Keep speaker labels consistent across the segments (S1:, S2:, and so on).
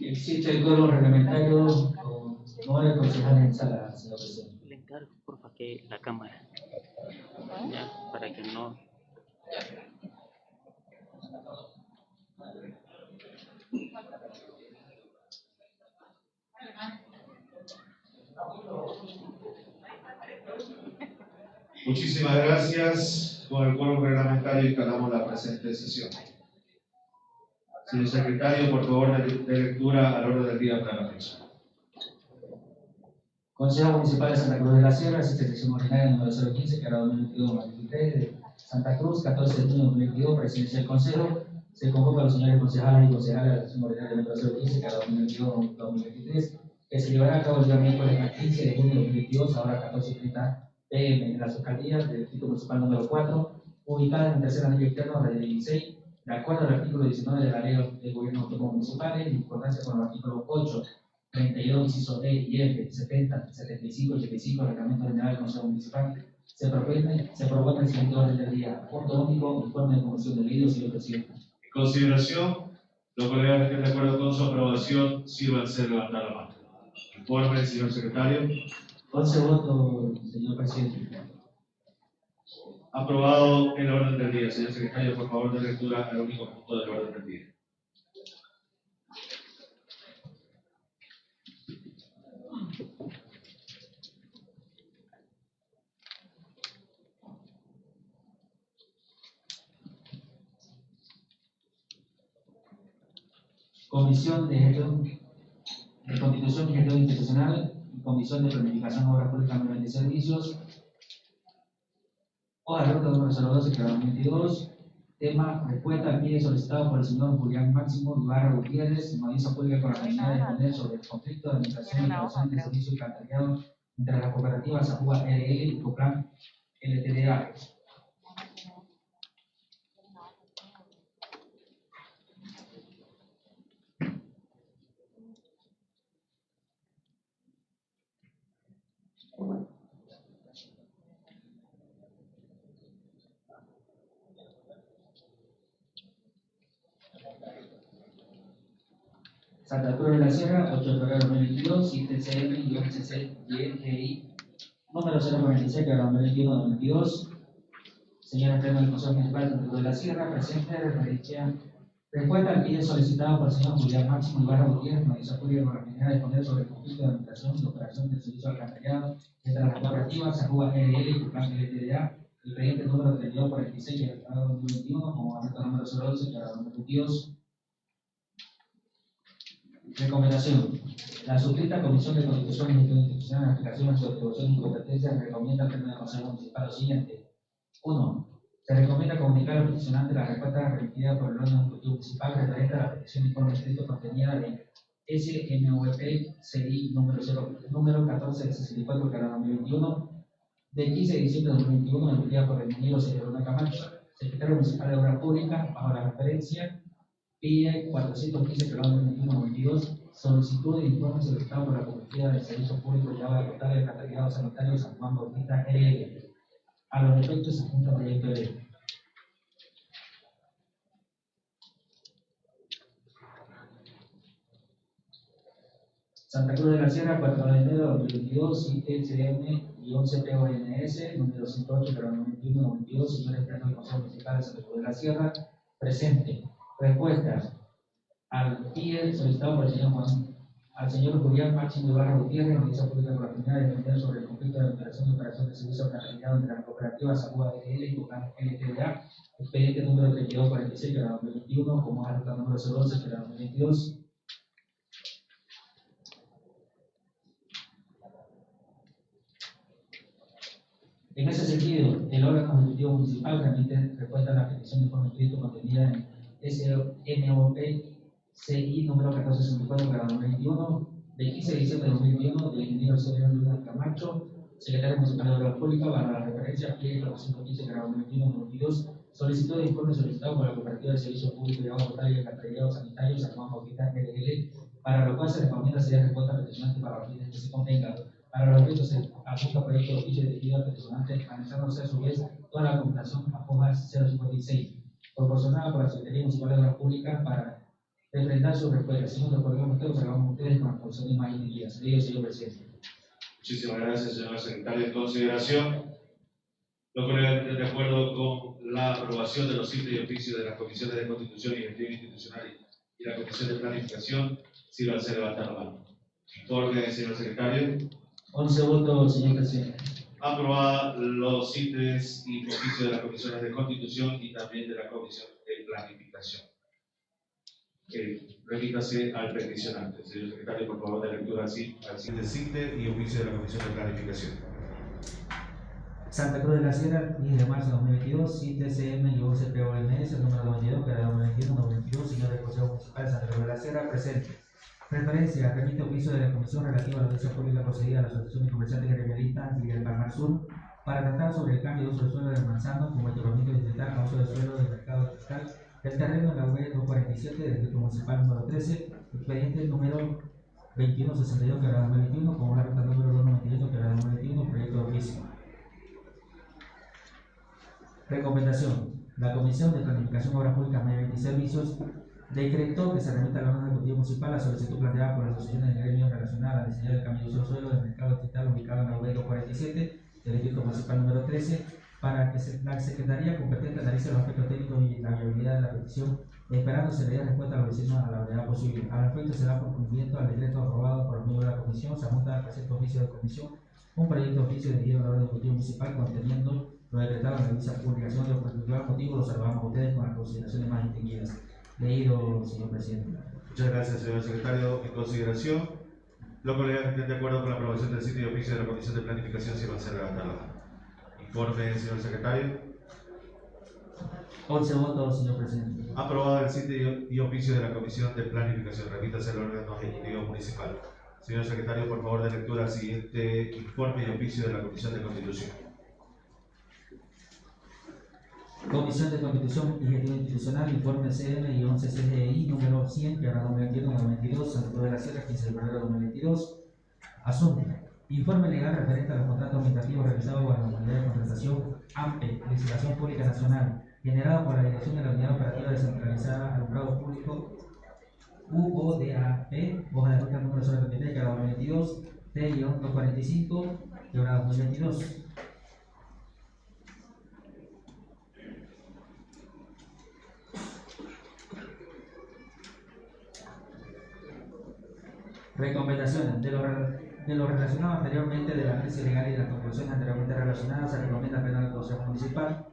S1: Existe el código reglamentario con nueve concejales en sala, señor presidente.
S2: Le encargo, porfa, que la cámara. Ya, para que no.
S3: Muchísimas gracias. Con el quórum reglamentario instalamos la presente sesión. Señor secretario, por favor, de, lectura al orden del día para la fecha.
S1: Consejo Municipal de Santa Cruz de la Sierra, asistencia ordinaria número 015, que era 2022-2023, de Santa Cruz, 14 de junio de 2022, presidencia del Consejo. Se convoca a los señores concejales y concejales de la sesión ordinaria número 015, que era 2022-2023, que se llevará a cabo el día miércoles 15 de junio de 2022, ahora 14.30 pm, en las alcaldías del Distrito Municipal número 4, ubicada en el tercer anillo externo de la ley 16, de acuerdo al artículo 19 de la ley del Gobierno Autónomo Municipal, en concordancia con el artículo 8 32, inciso D y F, 70, 75, 85 del Reglamento General del Consejo Municipal, se propone, se propone el siguiente orden del día. Punto único, informe de comisión de vídeo, señor presidente.
S3: En consideración, los colegas que estén de acuerdo con su aprobación, sírvanse levantar la mano. Informe, señor secretario.
S1: 11 votos, señor presidente.
S3: Aprobado el orden del día. Señor secretario, por favor, de lectura al único punto del orden del día.
S1: Comisión de Gestión de Constitución y Gestión Institucional Comisión de Planificación, Obras Públicas, y Servicios. Hoja de ruta número 012, que era 2022. Tema, respuesta al pie solicitado por el señor Julián Máximo Ibarra Gutiérrez, en audiencia pública con la finalidad de responder sobre el conflicto de administración y operación de servicio y entre las cooperativas Ajuba RL y Coplan LTDA. Santa Cruz de la Sierra, 8 de febrero de 2022, ITCM-CC-YGI, número 046, que era 2021-2022. Señora Pleno del Consejo Municipal de Santa Cruz de la Sierra, presente referencia respuesta al pedido solicitado por el señor Julián Máximo Ibarra Gutiérrez, la finalidad de responder sobre el conflicto de administración y operación del servicio alcantarillado entre las cooperativas Ajuba RL y Plan LTDA, el expediente número 3246, que era 2021, como alerta número 012, que era 2022. Recomendación. La suscrita Comisión de Constitución y Institucional en aplicación a su atribución y competencias recomienda al Pleno del Consejo Municipal lo siguiente. 1. Se recomienda comunicar al peticionante la respuesta remitida por el órgano ejecutivo municipal referente a la petición de informe escrito contenida de SMVP CI número, 0, número 1464 de 2021 de 15 de diciembre de 2021 emitida por el ingeniero Luna Camacho, secretario municipal de Obras Públicas, bajo la referencia PIE 415 que 2021-22, solicitud de informe solicitado por la Comunidad de Servicios Públicos de Agua Potable del Alcantarillado Sanitario San Juan Bautista RL. A los efectos se junta proyecto de ley. Santa Cruz de la Sierra, 4 de enero de 2022, ITCM-11PONS, número 108, pero 91 22 señores plenos del Consejo Municipal de Santa Cruz de la Sierra, presente. Respuestas al PIE solicitado por el señor Juan, al señor Julián Máximo Ibarra Gutiérrez, Audiencia Pública por la finalidad de defender sobre el conflicto de operación y operación de servicio alcantarillado entre las cooperativas Aguda DL y Tucán LTDA, expediente número 3246 de la 2021, como alerta número 012 de la 2022. En ese sentido, el órgano ejecutivo municipal remite respuesta a la petición de informe escrito contenida en SMOP CI número 1464 para 2021, de 15 de diciembre de 2021, del ingeniero señor Luis Camacho, secretario municipal de Obras Públicas, para la referencia PIE 415 para 2021-2022, solicitud de informe solicitado por la Cooperativa de Servicios Públicos de Agua Potable y Alcantarillado Sanitario San Juan Bautista LL, para lo cual se recomienda sería respuesta peticionante para los fines que se convenga. Para los efectos se apunta proyecto de oficio dirigido al peticionante, analizándose a su vez toda la documentación a hojas 056 proporcionada por la Secretaría Municipal de Obras Públicas para refrendar su respuesta. Segundo, por ejemplo, ustedes observamos ustedes con la exposición de imagen y guías. Leído, señor presidente.
S3: Muchísimas gracias, señor secretario. En consideración, colegas estén de acuerdo con la aprobación de los sitios y oficios de las comisiones de Constitución y Gestión Institucional y la Comisión de Planificación, si a ser levantar la mano. Informe, señor secretario.
S1: 11 votos, señor presidente.
S3: Aprobada los sitios y oficios de las comisiones de Constitución y también de la Comisión de Planificación. Eh, remítase al peticionante. Señor secretario, por favor, de lectura así, al siguiente CITE y oficio de la Comisión de Planificación.
S1: Santa Cruz de la Sierra, 10 de marzo de 2022, CITCM y UCPOMS, número 92, que era 2021, 92, señor del Consejo Municipal de Santa Cruz de la Sierra, presente. Referencia, remite oficio de la Comisión relativa a la audiencia pública procedida a la Asociación de Comerciantes Gremialistas y del Palmar Sur para tratar sobre el cambio de uso del suelo del Manzano como equipamiento distrital a uso del suelo del mercado distrital del terreno en la UE 247 del Distrito Municipal número 13, expediente número 2162 que era 2021, como la ruta número 298 que era 2021, proyecto de oficio. Recomendación. La Comisión de Planificación, Obras Públicas, Medio y Servicios decretó que se remita al órgano ejecutivo municipal la solicitud planteada por las asociaciones de gremios relacionadas al diseño del cambio de uso suelo del mercado distrital ubicado en la UE 247 del Distrito Municipal número 13 para que la Secretaría competente analice los aspectos técnicos y la viabilidad de la petición, esperando se le dé respuesta a los vecinos a la brevedad posible. Al respecto, se da por cumplimiento al decreto aprobado por los miembros de la Comisión, se apunta al presente oficio de comisión un proyecto de oficio dirigido al orden ejecutivo municipal conteniendo lo decretado en la publicación de particular motivo, lo observamos a ustedes con las consideraciones más distinguidas. Leído, señor presidente.
S3: Muchas gracias, señor secretario. En consideración, los colegas estén de acuerdo con la aprobación del sitio y oficio de la Comisión de Planificación, si va a ser levantar la. Informe, señor secretario.
S1: 11 votos, señor presidente.
S3: Aprobado el sitio y oficio de la Comisión de Planificación. Remítase al órgano ejecutivo municipal. Señor secretario, por favor, de lectura al siguiente informe y oficio de la Comisión de Constitución.
S1: Comisión de Constitución y Gestión Institucional, informe CM y 11 CGI número 100, que ahora 2021 2022, Santa Cruz de la Sierra, 15 de febrero de 2022. Asunto. Informe legal referente a los contratos administrativos realizados por la Unidad de Contratación AMPE, Licitación Pública Nacional, generado por la Dirección de la Unidad Operativa Descentralizada Alumbrado Público UODAP, hoja de ruta número 023, que ahora 2022, T-245, que ahora 2022. Recomendaciones. De lo, de lo relacionado anteriormente de la crisis legal y de las conclusiones anteriormente relacionadas, se recomienda pleno al Consejo Municipal.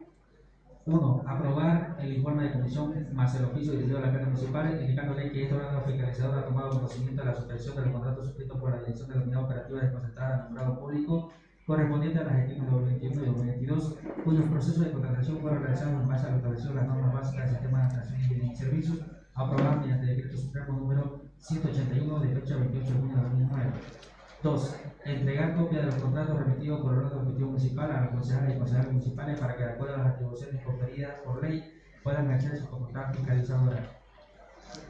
S1: 1. Aprobar el informe de comisión más el oficio dirigido a la plena municipal, indicándole que este órgano fiscalizador ha tomado conocimiento de la suspensión de los contratos suscritos por la Dirección de la Unidad Operativa desconcentrada al nombrado público correspondiente a las gestiones de 2021 y 2022, cuyos procesos de contratación fueron realizados en base a lo establecido en las normas básicas del sistema de administración y servicios, aprobadas mediante decreto supremo número 181 de fecha 28 de junio de 2009. 2. Entregar copia de los contratos remitidos por el órgano ejecutivo municipal a los concejales y concejales municipales para que, de acuerdo a las atribuciones conferidas por ley, puedan ejercer su facultad fiscalizadora.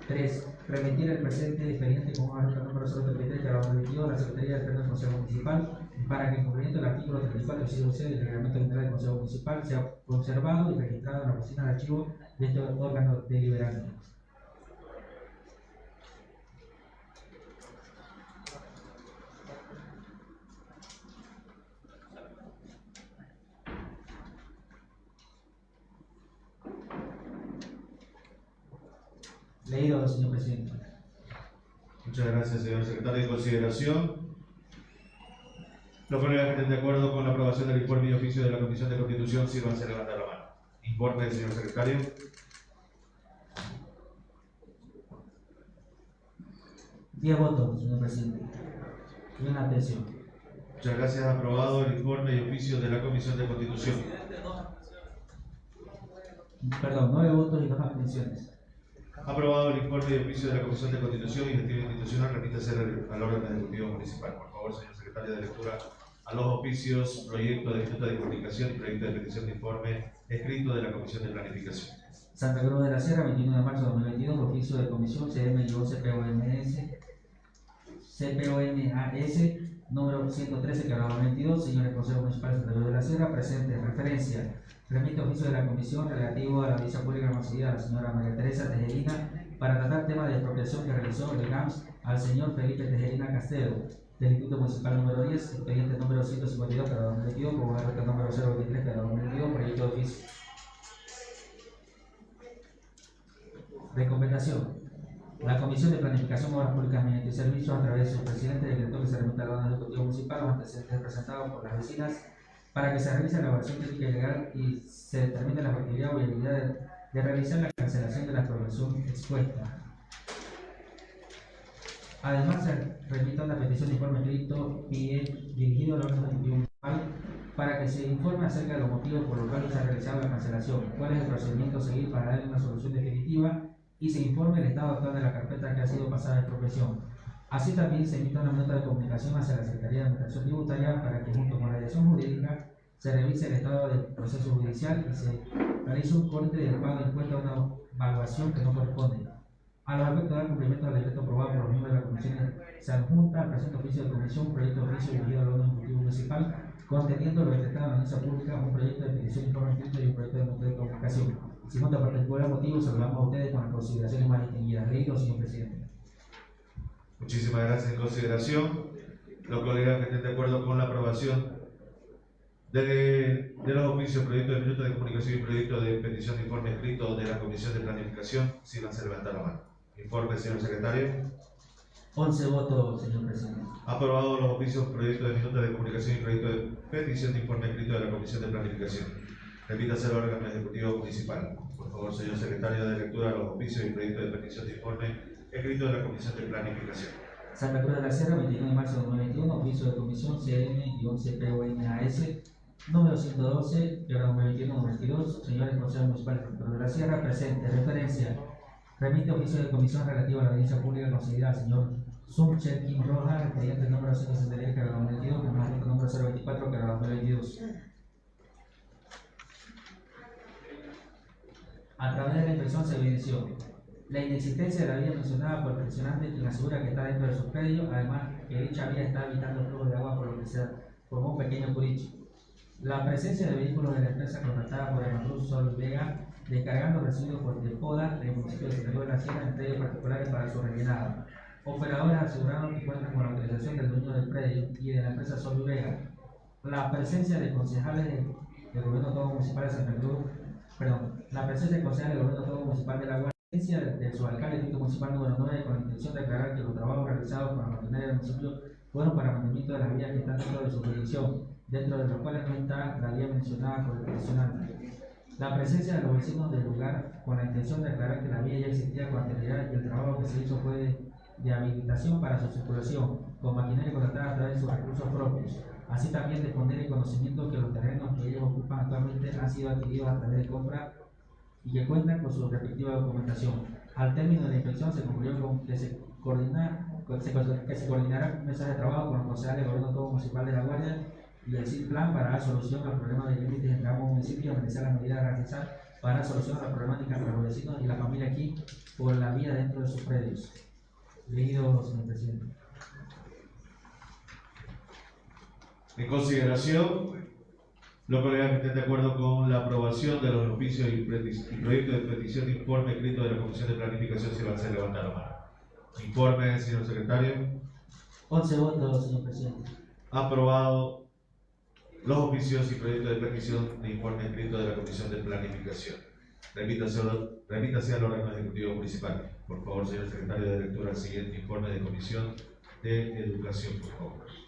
S1: 3. Remitir el presente expediente con nota número 033 que habrá remitido a la Secretaría Pleno del Consejo Municipal para que, en cumplimiento del artículo 34 inciso C del Reglamento General del Consejo Municipal, sea conservado y registrado en la oficina de archivo de este órgano deliberante. Leído, señor presidente.
S3: Muchas gracias, señor secretario. En consideración, los colegas que estén de acuerdo con la aprobación del informe y oficio de la Comisión de Constitución, sírvanse a levantar la mano. Informe del señor secretario.
S1: Diez votos, señor presidente. Y una atención.
S3: Muchas gracias. Aprobado el informe y oficio de la Comisión de Constitución.
S1: Perdón, nueve votos y dos abstenciones.
S3: Aprobado el informe y oficio de la Comisión de Constitución y Gestión Institucional, remítase al, órgano ejecutivo municipal. Por favor, señor secretario de lectura a los oficios, proyecto de Junta de Comunicación y proyecto de petición de informe escrito de la Comisión de Planificación.
S1: Santa Cruz de la Sierra, 21 de marzo de 2022, oficio de comisión CM y CPOMS, CPOMAS, número 113, que hablaba 22, señores Consejo Municipal de Santa Cruz de la Sierra, presente, referencia, remite oficio de la comisión relativo a la visa pública concedida a la señora María Teresa Tejerina para tratar temas de expropiación que realizó el GAMS al señor Felipe Tejerina Castelo, del Instituto Municipal número 10, expediente número 152 para 2022, con el número 023 para 2022, proyecto de oficio. Recomendación. La Comisión de Planificación, Obras Públicas, Mediante y Servicios, a través de su presidente, decretó que se remita al órgano ejecutivo municipal los antecedentes presentados por las vecinas para que se realice la evaluación técnica y legal y se determine la factibilidad o viabilidad de, de realizar la cancelación de la progresión expuesta. Además, se remite una petición de informe escrito dirigido al órgano municipal para que se informe acerca de los motivos por los cuales se ha realizado la cancelación, cuál es el procedimiento a seguir para dar una solución definitiva y se informe el estado actual de la carpeta que ha sido pasada de expropiación. Así también se emite una nota de comunicación hacia la Secretaría de Administración Tributaria para que junto con la dirección jurídica se revise el estado del proceso judicial y se realice un corte del pago de impuesto a una evaluación que no corresponde. A los efectos de dar cumplimiento al decreto aprobado por los miembros de la comisión, se adjunta al presente oficio de comisión proyecto de oficio dirigido al órgano ejecutivo municipal conteniendo lo decretado en la audiencia pública, un proyecto de petición de informe escrito y un proyecto de nota de comunicación. Segundo, particular motivo, saludamos a ustedes con las consideraciones más distinguidas. Leído, señor presidente.
S3: Muchísimas gracias. En consideración, los colegas que estén de acuerdo con la aprobación de, de los oficios, proyecto de minuto de comunicación y proyecto de petición de informe escrito de la Comisión de Planificación, si van a levantar la mano. Informe, señor secretario.
S1: 11 votos, señor presidente.
S3: Aprobado los oficios, proyecto de minuto de comunicación y proyecto de petición de informe escrito de la Comisión de Planificación. Repítase al órgano ejecutivo municipal. Por favor, señor secretario, de lectura de los oficios y proyecto de petición de informe escrito de la Comisión de Planificación.
S1: Santa Cruz de la Sierra, 21 de marzo de 2021, oficio de comisión CN-11PONAS, número 112, que 2021-2022, señores consejos municipales de Cruz de la Sierra, presente, referencia, remite oficio de comisión relativo a la audiencia pública concedida al señor Suncher Kim Roja, expediente número 163, que 2022, con el número 024, que 2022. A través de la inspección se evidenció la inexistencia de la vía mencionada por el peticionante quien asegura que está dentro de su predio, además que dicha vía está evitando el flujo de agua por lo que se formó un pequeño curicho. La presencia de vehículos de la empresa contratada por el Sol Vega descargando residuos por poda del municipio de Cruz de la Sierra en predios particulares para su rellenado. Operadores aseguraron que cuentan con la autorización del dueño del predio y de la empresa Sol Vega. La presencia de concejales del de gobierno autónomo municipal de Santa Cruz, perdón, la presencia de concejales del gobierno autónomo municipal de la Guardia de, de su alcalde distrito municipal número 9 con la intención de aclarar que los trabajos realizados para mantener el municipio fueron para mantenimiento de las vías que están dentro de su jurisdicción, dentro de los cuales no está la vía mencionada por el peticionante. La presencia de los vecinos del lugar con la intención de aclarar que la vía ya existía con anterioridad y el trabajo que se hizo fue de, de habilitación para su circulación, con maquinaria contratada a través de sus recursos propios. Así también de poner en conocimiento que los terrenos que ellos ocupan actualmente han sido adquiridos a través de compra y que cuentan con su respectiva documentación. Al término de la inspección se concluyó con que se, coordina, que se coordinará mesas de trabajo con los concejales del gobierno autónomo municipal de La Guardia y el plan para dar solución al problema de límites entre ambos municipios y organizar las medidas a realizar para dar solución a la problemática entre los vecinos y la familia aquí por la vía dentro de sus predios. Leído, señor presidente.
S3: En consideración, los colegas que estén de acuerdo con la aprobación de los oficios y, y proyectos de petición de informe escrito de la Comisión de Planificación, se van a hacer levantar la mano. Informe, señor secretario.
S1: 11 votos, señor presidente.
S3: Aprobado los oficios y proyectos de petición de informe escrito de la Comisión de Planificación. Remítase, remítase al órgano ejecutivo municipal. Por favor, señor secretario de lectura, siguiente informe de Comisión de Educación, por favor.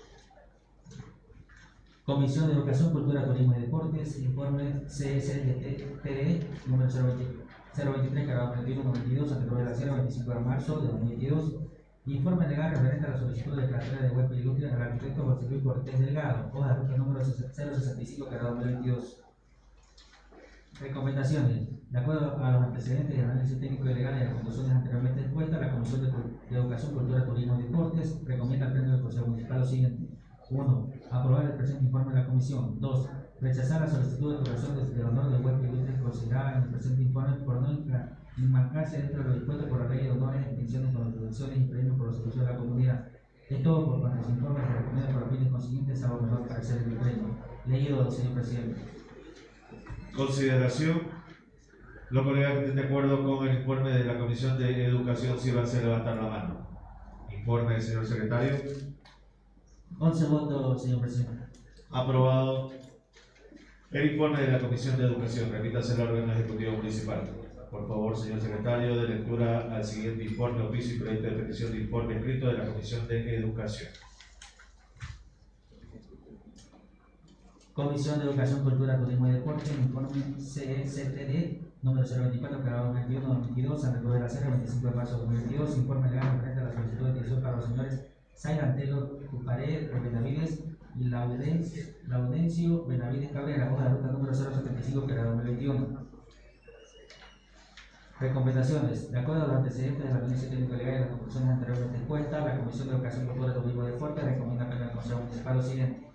S1: Comisión de Educación, Cultura, Turismo y Deportes, informe CSDTE número 023, cargado 21 Santa Cruz de la Sierra, 25 de marzo de 2022. Informe legal referente a la solicitud de cartera de web industria al arquitecto José Luis Cortés Delgado, hoja de ruta número 065, cargado 2022. Recomendaciones. De acuerdo a los antecedentes y análisis técnico y legal a las conclusiones anteriormente expuestas, la Comisión de, de Educación, Cultura, Turismo y Deportes recomienda al Pleno del Consejo Municipal lo siguiente. 1. Aprobar el presente informe de la Comisión. 2. Rechazar la solicitud de aprobación del honor de web y considerada en el presente informe por no enmarcarse dentro de lo dispuesto por la ley de honores, distinciones, contribuciones y premios por los servicios de la comunidad. Es todo por cuanto se informe se recomienda por fines consiguientes a mejor parecer del premio. Leído, señor presidente.
S3: Consideración. Los colegas que estén de acuerdo con el informe de la Comisión de Educación, sírvanse a levantar la mano. Informe, señor secretario.
S1: 11 votos, señor presidente.
S3: Aprobado. El informe de la Comisión de Educación. Remítase al órgano ejecutivo municipal. Por favor, señor secretario, de lectura al siguiente informe, oficio y proyecto de petición de informe escrito de la Comisión de Educación.
S1: Comisión de Educación, Cultura, Turismo y Deporte, informe CCTD número 024, grabado 21 2022, San Pedro de la Sierra, 25 de marzo de 2022, informe legal referente a la solicitud de para los señores Sailantelo Tupared de Benavides y Laudencio, Benavides Cabrera, hoja de ruta número 075, grabado 2021. Recomendaciones. De acuerdo a los antecedentes de la Comisión Técnico Legal y las conclusiones anteriormente expuestas, la Comisión de Educación, Cultura, Turismo y Deporte recomienda al Consejo Municipal lo siguiente.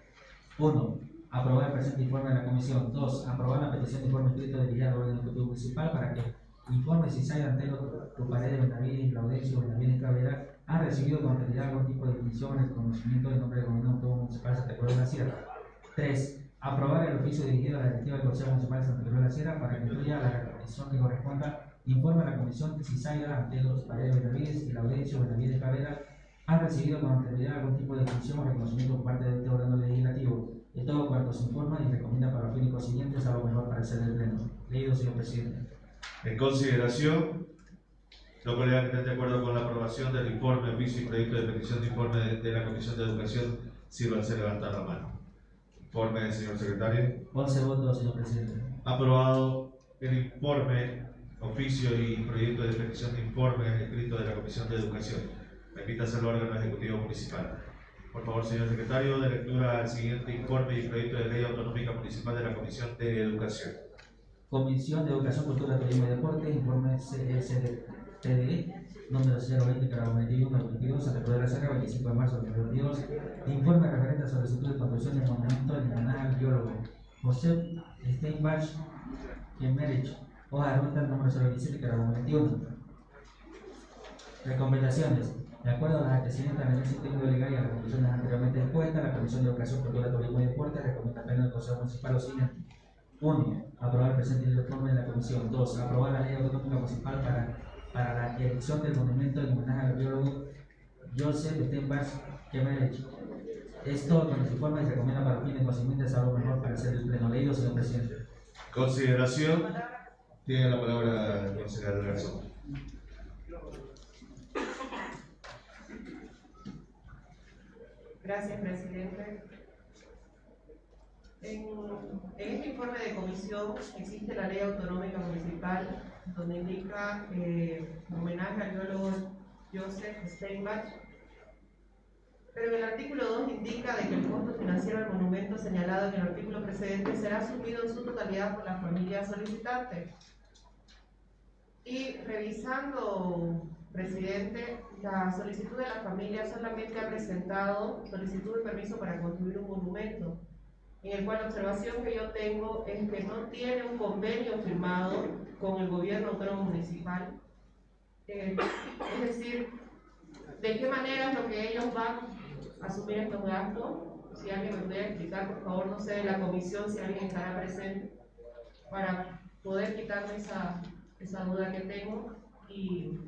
S1: 1. Aprobar el presente informe de la Comisión. 2. Aprobar la petición de informe escrito dirigida al orden ejecutivo municipal para que informe si Sai Antelo, Tupared de Benavides y Laudencio Benavides Cabrera han recibido con anterioridad algún tipo de distinción en el conocimiento del nombre del gobierno autónomo municipal de Santa Cruz de la Sierra. 3. Aprobar el oficio dirigido a la directiva del Consejo Municipal de Santa Cruz de la Sierra para que incluya la repartición que corresponda Informe a la Comisión si Zaira, Antelo, Paredes Benavides y Laurencio Benavides Cabrera han recibido con anterioridad algún tipo de distinción o reconocimiento por parte de este órgano legislativo. De todo cuanto se informa y recomienda para los fines siguientes a lo mejor para el del Pleno. Leído, señor presidente.
S3: En consideración, los colegas que estén de acuerdo con la aprobación del informe, oficio y proyecto de petición de informe de, de la Comisión de Educación, sírvanse a levantar la mano. Informe, señor secretario.
S1: 11 votos, señor presidente.
S3: Aprobado el informe, oficio y proyecto de petición de informe escrito de la Comisión de Educación. Repítase al órgano ejecutivo municipal. Por favor, señor secretario, de lectura al siguiente informe y proyecto de ley autonómica municipal de la Comisión de Educación.
S1: Comisión de Educación, Cultura, Turismo y Deporte, informe CSTD, número 020, cada 21, 22, Santa Cruz de la Sierra, 25 de marzo de 2022. Informe referente a solicitud de construcción de monumento en homenaje al biólogo José Steinbach Kemerich, hoja de ruta número 027, cada 21. Recomendaciones. De acuerdo a las antecedentes del análisis técnico legal y a las conclusiones anteriormente expuestas, la Comisión de Educación, Cultura, Turismo y Deporte recomienda al Pleno del Consejo Municipal lo siguiente. 1. Aprobar el presente informe de la Comisión. 2. Aprobar la ley autonómica municipal para, para la elección del monumento en homenaje al biólogo Joseph Steinbach Kemerich. Esto con el informe se recomienda para fines consiguientes a lo mejor para ser el pleno leído, señor presidente.
S3: Consideración. Tiene la palabra el consejero Garzón.
S4: Gracias, presidente. En, este informe de comisión existe la ley autonómica municipal donde indica eh, homenaje al biólogo Joseph Steinbach, pero en el artículo 2 indica de que el costo financiero del monumento señalado en el artículo precedente será asumido en su totalidad por la familia solicitante. Y revisando, presidente, la solicitud de la familia solamente ha presentado solicitud de permiso para construir un monumento, en el cual la observación que yo tengo es que no tiene un convenio firmado con el gobierno autónomo municipal. Eh, es decir, ¿de qué manera es lo que ellos van a asumir estos gastos? Si alguien me pudiera explicar, por favor, no sé de la comisión, si alguien estará presente, para poder quitarme esa, esa duda que tengo y,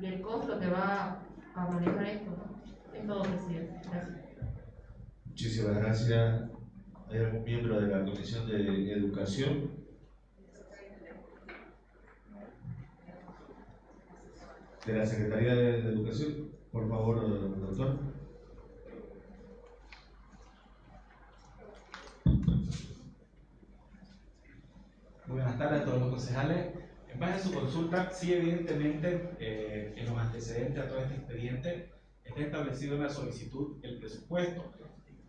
S4: y el costo que va a manejar esto. Es todo, presidente. Gracias.
S3: Muchísimas gracias. ¿Hay algún miembro de la Comisión de Educación? De la Secretaría de Educación, por favor, doctor.
S5: Buenas tardes a todos los concejales. En base a su consulta, sí, evidentemente, eh, en los antecedentes a todo este expediente está establecido en la solicitud el presupuesto.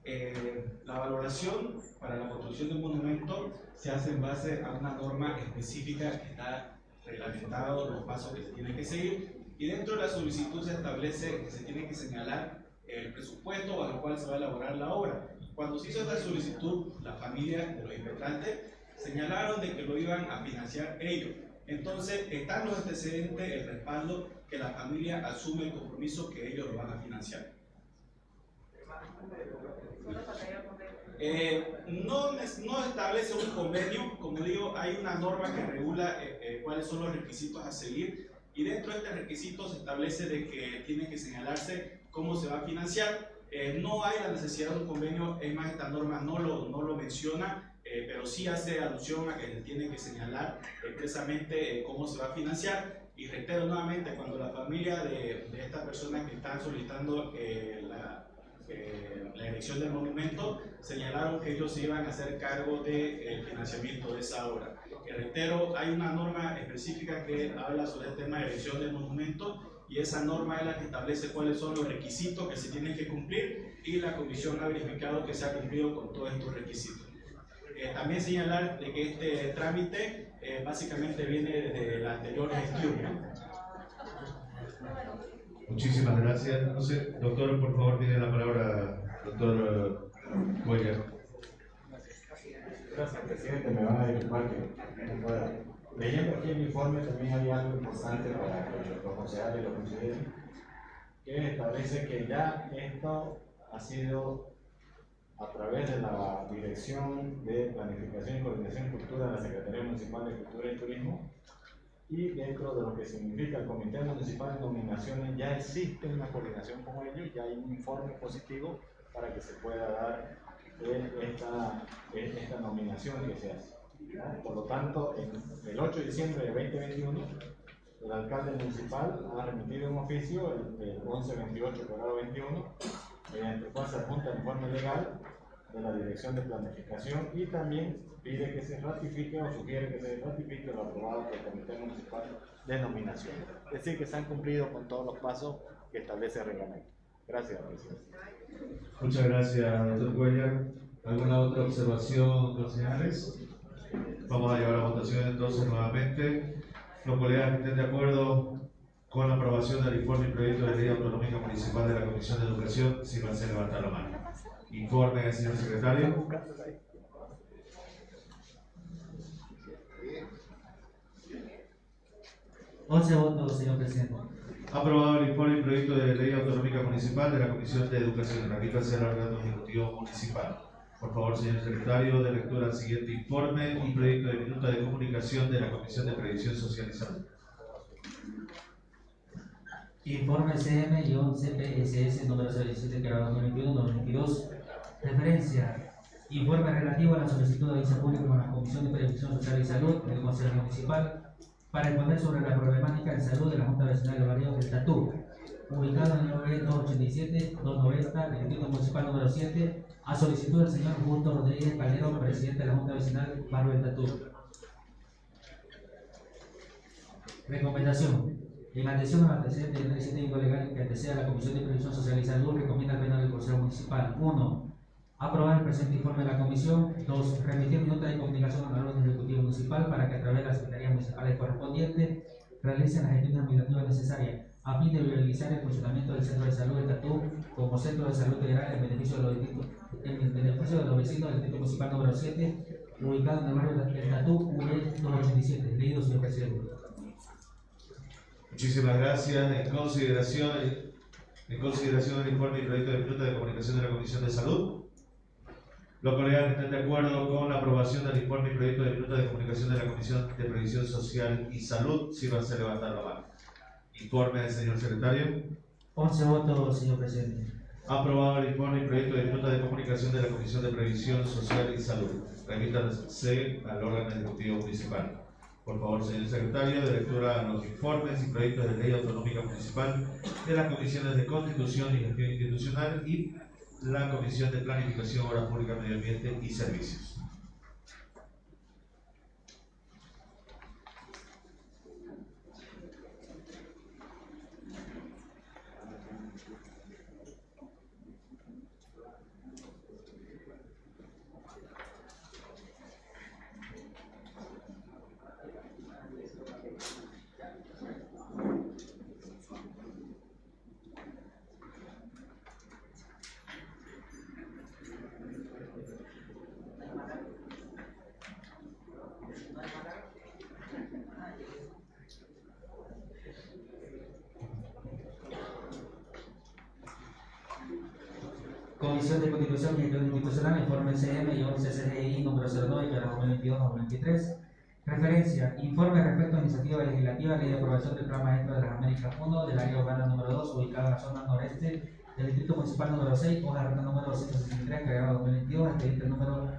S5: Eh, la valoración para la construcción de un monumento se hace en base a una norma específica que está reglamentado los pasos que se tienen que seguir y dentro de la solicitud se establece que se tiene que señalar el presupuesto bajo el cual se va a elaborar la obra. Cuando se hizo esta solicitud, la familia de los impetrantes señalaron de que lo iban a financiar ellos. Entonces, están los antecedentes, el respaldo, que la familia asume el compromiso que ellos lo van a financiar. Eh, no, no establece un convenio, como digo, hay una norma que regula eh, eh, cuáles son los requisitos a seguir y dentro de este requisito se establece de que tiene que señalarse cómo se va a financiar. Eh, no hay la necesidad de un convenio, es más, esta norma no lo, no lo menciona, pero sí hace alusión a que se tiene que señalar expresamente cómo se va a financiar. Y reitero nuevamente, cuando la familia de, de estas personas que están solicitando la, eh, la erección del monumento señalaron que ellos se iban a hacer cargo del financiamiento de esa obra. Que reitero, hay una norma específica que habla sobre el tema de erección del monumento y esa norma es la que establece cuáles son los requisitos que se tienen que cumplir y la comisión ha verificado que se ha cumplido con todos estos requisitos. Eh, también señalar de que este trámite eh, básicamente viene desde la anterior gestión. ¿no?
S3: Muchísimas gracias. Sé, doctor, por favor, tiene la palabra, doctor eh, Cuellar.
S6: Gracias, presidente. Me van a disculpar que no pueda. Leyendo aquí el informe también hay algo importante para que los concejales lo consideren, que establece que ya esto ha sido a través de la Dirección de Planificación y Coordinación Cultura de la Secretaría Municipal de Cultura y Turismo y dentro de lo que significa el Comité Municipal de Nominaciones ya existe una coordinación con ellos, ya hay un informe positivo para que se pueda dar eh, esta, eh, esta nominación que se hace. Por lo tanto, el 8 de diciembre de 2021, el alcalde municipal ha remitido un oficio, el, el 1128 grado 21, mediante el cual se adjunta el informe legal de la Dirección de Planificación y también pide que se ratifique o sugiere que se ratifique lo aprobado por el Comité Municipal de Nominación. Es decir, que se han cumplido con todos los pasos que establece el reglamento. Gracias, presidente.
S3: Muchas gracias, doctor Cuellar. ¿Alguna otra observación, concejales? Vamos a llevar a votación entonces nuevamente. Los colegas que estén de acuerdo con la aprobación del informe y proyecto de ley autonómica municipal de la Comisión de Educación, si a levantar la mano. Informe, señor secretario.
S1: Once votos, señor presidente.
S3: Aprobado el informe y proyecto de ley autonómica municipal de la Comisión de Educación. Remítase al órgano ejecutivo municipal. Por favor, señor secretario, de lectura al siguiente informe y proyecto de minuta de comunicación de la Comisión de Previsión Social y Salud.
S1: Informe CM-CPSS número 17 grado 2021-2022. Referencia. Informe relativo a la solicitud de aviso público con la Comisión de Previsión Social y Salud del Consejo Municipal para exponer sobre la problemática de salud de la Junta Vecinal de Barrio del Tatú, ubicado en el OE 287-290 del Distrito Municipal número 7, a solicitud del señor Justo Rodríguez Calderón, presidente de la Junta Vecinal Barrio del Tatú. Recomendación. En atención al antecedente del requisito legal que antecede a la Comisión de Previsión Social y Salud, recomienda al Pleno del Consejo Municipal 1. Aprobar el presente informe de la Comisión 2. Remitir nota de comunicación al orden ejecutivo municipal para que a través de las municipales correspondientes realicen las gestiones administrativas necesarias a fin de viabilizar el funcionamiento del Centro de Salud de Tatú como centro de salud integral en beneficio de los, distritos- en beneficio de los vecinos del Distrito Municipal número 7, ubicado en el barrio del Tatú, UE 287. Leído, señor presidente.
S3: Muchísimas gracias. En consideración, en consideración del informe y proyecto de minuta de comunicación de la Comisión de Salud. Los colegas que estén de acuerdo con la aprobación del informe y proyecto de minuta de comunicación de la Comisión de Previsión Social y Salud, sírvanse a levantar la mano. Informe del señor secretario.
S1: 11 votos, señor presidente.
S3: Aprobado el informe y proyecto de minuta de comunicación de la Comisión de Previsión Social y Salud. Remítanse al órgano ejecutivo municipal. Por favor, señor secretario, de lectura a los informes y proyectos de ley autonómica municipal de las comisiones de Constitución y Gestión Institucional y la Comisión de Planificación, Obras Públicas, Medio Ambiente y Servicios.
S1: Comisión de Constitución y Gestión Institucional, informe CM-CCDI número 02 de 2022-2023. Referencia, informe respecto a iniciativa legislativa, ley de aprobación del Plan Maestro de las Américas 1 del área urbana número 2, ubicada en la zona noreste del Distrito Municipal número 6, hoja de ruta número 263, creado 2022, expediente número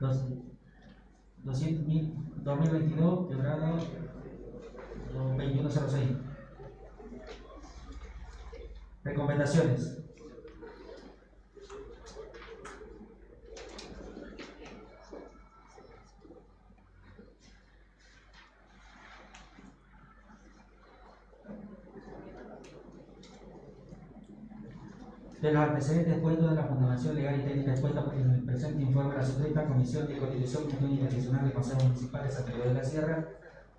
S1: 200.000 2022, quebrado 2106. Recomendaciones. De los antecedentes expuestos de la fundamentación legal y técnica expuesta por el presente informe de la suscrita Comisión de Constitución y Institucional del Consejo Municipal de San Pedro de la Sierra,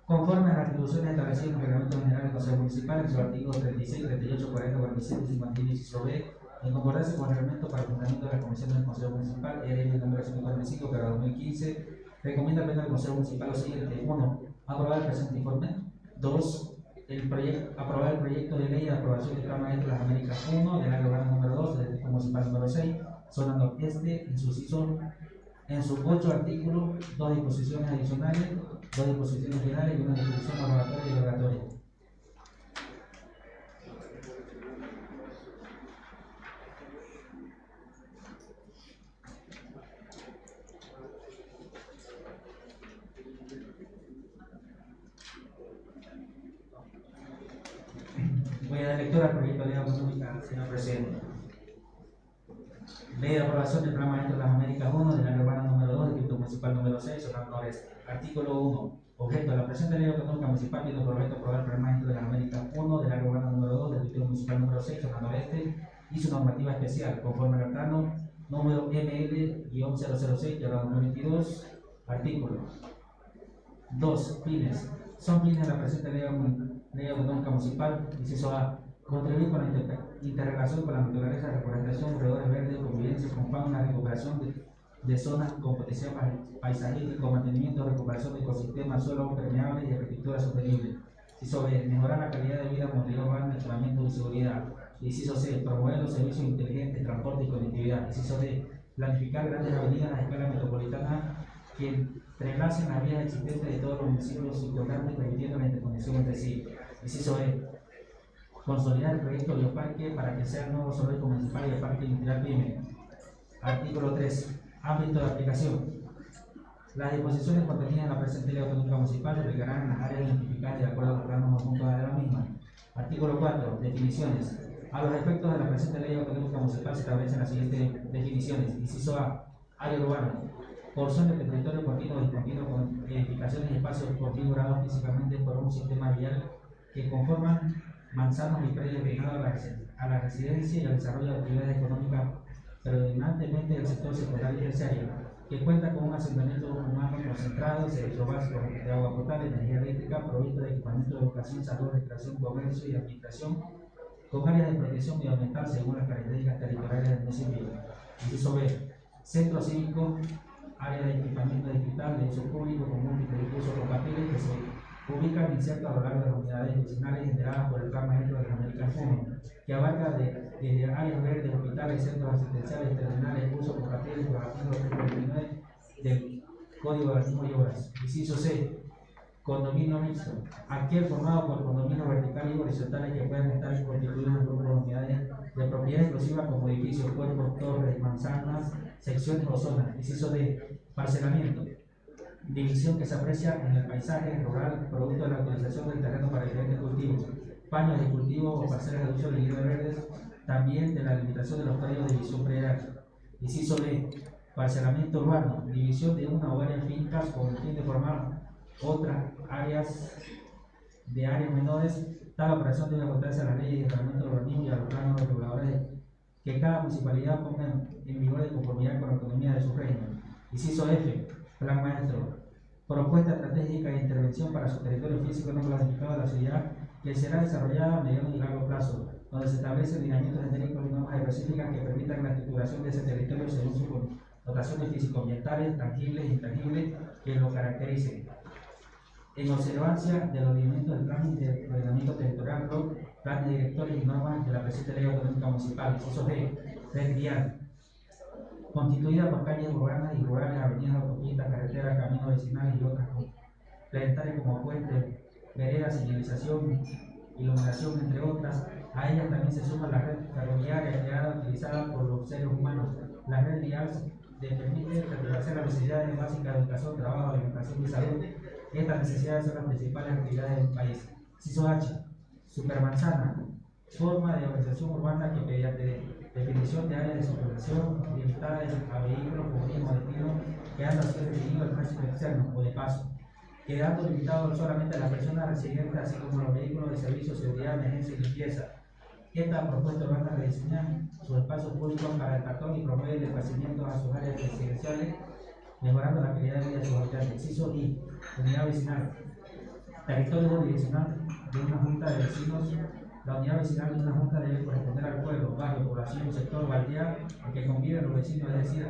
S1: conforme a las atribuciones establecidas en el Reglamento General del Consejo Municipal en sus artículos 36, 38, 40, 47 y 51 inciso B, en concordancia con el reglamento para el fundamento de la Comisión del Consejo Municipal, ERM número 145, para 2015, recomienda al Pleno del Consejo Municipal lo siguiente. 1. Aprobar el presente informe. 2 el aprobar el proyecto de ley de aprobación del Plan Maestro de las Américas 1 del área urbana número 2 del Distrito Municipal número 6, zona noreste, en sus iso- en sus ocho artículos, dos disposiciones adicionales, dos disposiciones finales y una disposición aprobatoria y derogatoria. Voy a dar lectura al proyecto de ley autonómica, señor presidente. Ley de aprobación del Plan Maestro de las Américas 1 del área urbana número 2 del Distrito Municipal número 6, zona noreste. Artículo 1. Objeto. La presente ley autonómica municipal tiene por objeto aprobar el Plan Maestro de las Américas 1 del área urbana número 2 del Distrito Municipal número 6, zona noreste y su normativa especial, conforme al plano número ML-006 de la 2022. Artículo 2. Fines. Son fines de la presente ley, ley municipal, inciso A. Contribuir con la interrelación con la naturaleza, reforestación, corredores verdes, convivencia con fauna, recuperación de, de zonas con potencial pa- paisajístico, mantenimiento, recuperación de ecosistemas, suelos permeables y agricultura sostenible. Inciso B. Mejorar la calidad de vida, movilidad urbana, equipamiento y seguridad. Inciso C. Promover los servicios inteligentes, transporte y conectividad. Inciso D. Planificar grandes avenidas a escala metropolitana que entrelacen las vías existentes de todos los municipios circundantes, permitiendo la interconexión entre sí. Inciso E. Consolidar el proyecto Bioparque para que sea el nuevo zoológico municipal y el parque industrial PYME. Artículo 3. Ámbito de aplicación. Las disposiciones contenidas en la presente ley autonómica municipal se aplicarán en las áreas identificadas de acuerdo a los planos de la misma. Artículo 4. Definiciones. A los efectos de la presente ley autonómica municipal se establecen las siguientes definiciones. Inciso A. Área urbana. Porción de territorio continuo discontinuo con edificaciones y espacios configurados físicamente por un sistema vial que conforman manzanos y predios destinados a la, residencia y al desarrollo de actividades económicas predominantemente del sector secundario y terciario, que cuenta con un asentamiento humano concentrado, servicios básicos de agua potable, energía eléctrica, provisto de equipamiento de educación, salud, recreación, comercio y administración, con áreas de protección medioambiental según las características territoriales del municipio. Inciso B. Centro cívico, área de equipamiento digital de uso público con múltiples usos compatibles que se ubican insertos a lo largo de las unidades vecinales generadas por el Plan Maestro de las Américas 1, que abarca de- desde áreas verdes, hospitales, centros asistenciales, terminales, compatibles con el artículo 329 del Código de Urbanismo y Obras. Inciso C. Condominio mixto. Aquel formado por condominios verticales y horizontales que puedan estar constituidos en grupos de unidades de propiedad exclusiva como edificios, cuerpos, torres, manzanas, secciones o zonas. Inciso D. Parcelamiento. División que se aprecia en el paisaje rural producto de la utilización del terreno para diferentes cultivos, paños de cultivo o parcelas de uso de verdes, también de la limitación de los códigos de división predial. Inciso D. Parcelamiento urbano, división de una o varias fincas con el fin de formar otras áreas de áreas menores. Tal operación debe ajustarse a las leyes de reglamento urbanismo y a los planos reguladores que cada municipalidad ponga en vigor de conformidad con la autonomía de su régimen. Inciso F. Plan maestro. Propuesta estratégica de intervención para su territorio físico no clasificado de la ciudad que será desarrollada a mediano y largo plazo, donde se establecen lineamientos genéricos y normas específicas que permitan la estructuración de ese territorio según sus dotaciones físico-ambientales, tangibles e intangibles que lo caractericen. En observancia de los lineamientos del plan de ordenamiento territorial, planes directores y normas de la presente ley autonómica municipal, inciso G, constituida por calles urbanas y rurales, avenidas, autopistas, carreteras, caminos vecinales y otras complementarias como puentes, veredas, señalización, iluminación, entre otras. A ellas también se suma la red ferroviaria creada utilizada por los seres humanos. La red vial de permite satisfacer las necesidades básicas de educación, trabajo, alimentación y salud. Estas necesidades son las principales actividades del país. CISO H, supermanzana, forma de organización urbana que mediante definición de áreas de supervisión limitadas a vehículos con mismo destino, quedando así definido el tránsito externo o de paso, quedando limitado solamente a las personas residentes, así como los vehículos de servicio, seguridad, emergencia y limpieza. Esta propuesta urbana rediseña sus espacios públicos para el cartón y promueve el desplazamiento a sus áreas residenciales, mejorando la calidad de vida de sus habitantes. Inciso I, unidad vecinal. Territorio jurisdiccional de una junta de vecinos la unidad vecinal de una junta debe corresponder al pueblo, barrio, población, sector o aldea en que conviven los vecinos, es decir,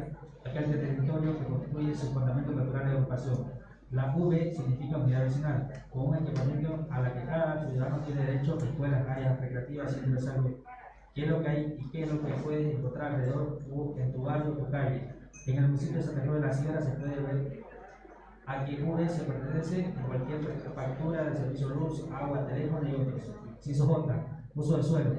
S1: aquel territorio que constituye su fundamento natural de agrupación. La V significa unidad vecinal, con un equipamiento a la que cada ciudadano tiene derecho, escuelas, áreas recreativas, centros de salud. ¿Qué es lo que hay y qué es lo que puedes encontrar alrededor en tu barrio o calle? En el municipio de Santa Cruz de la Sierra se puede ver a qué V se pertenece en cualquier factura de servicio luz, agua, teléfono y otros. J, uso del suelo.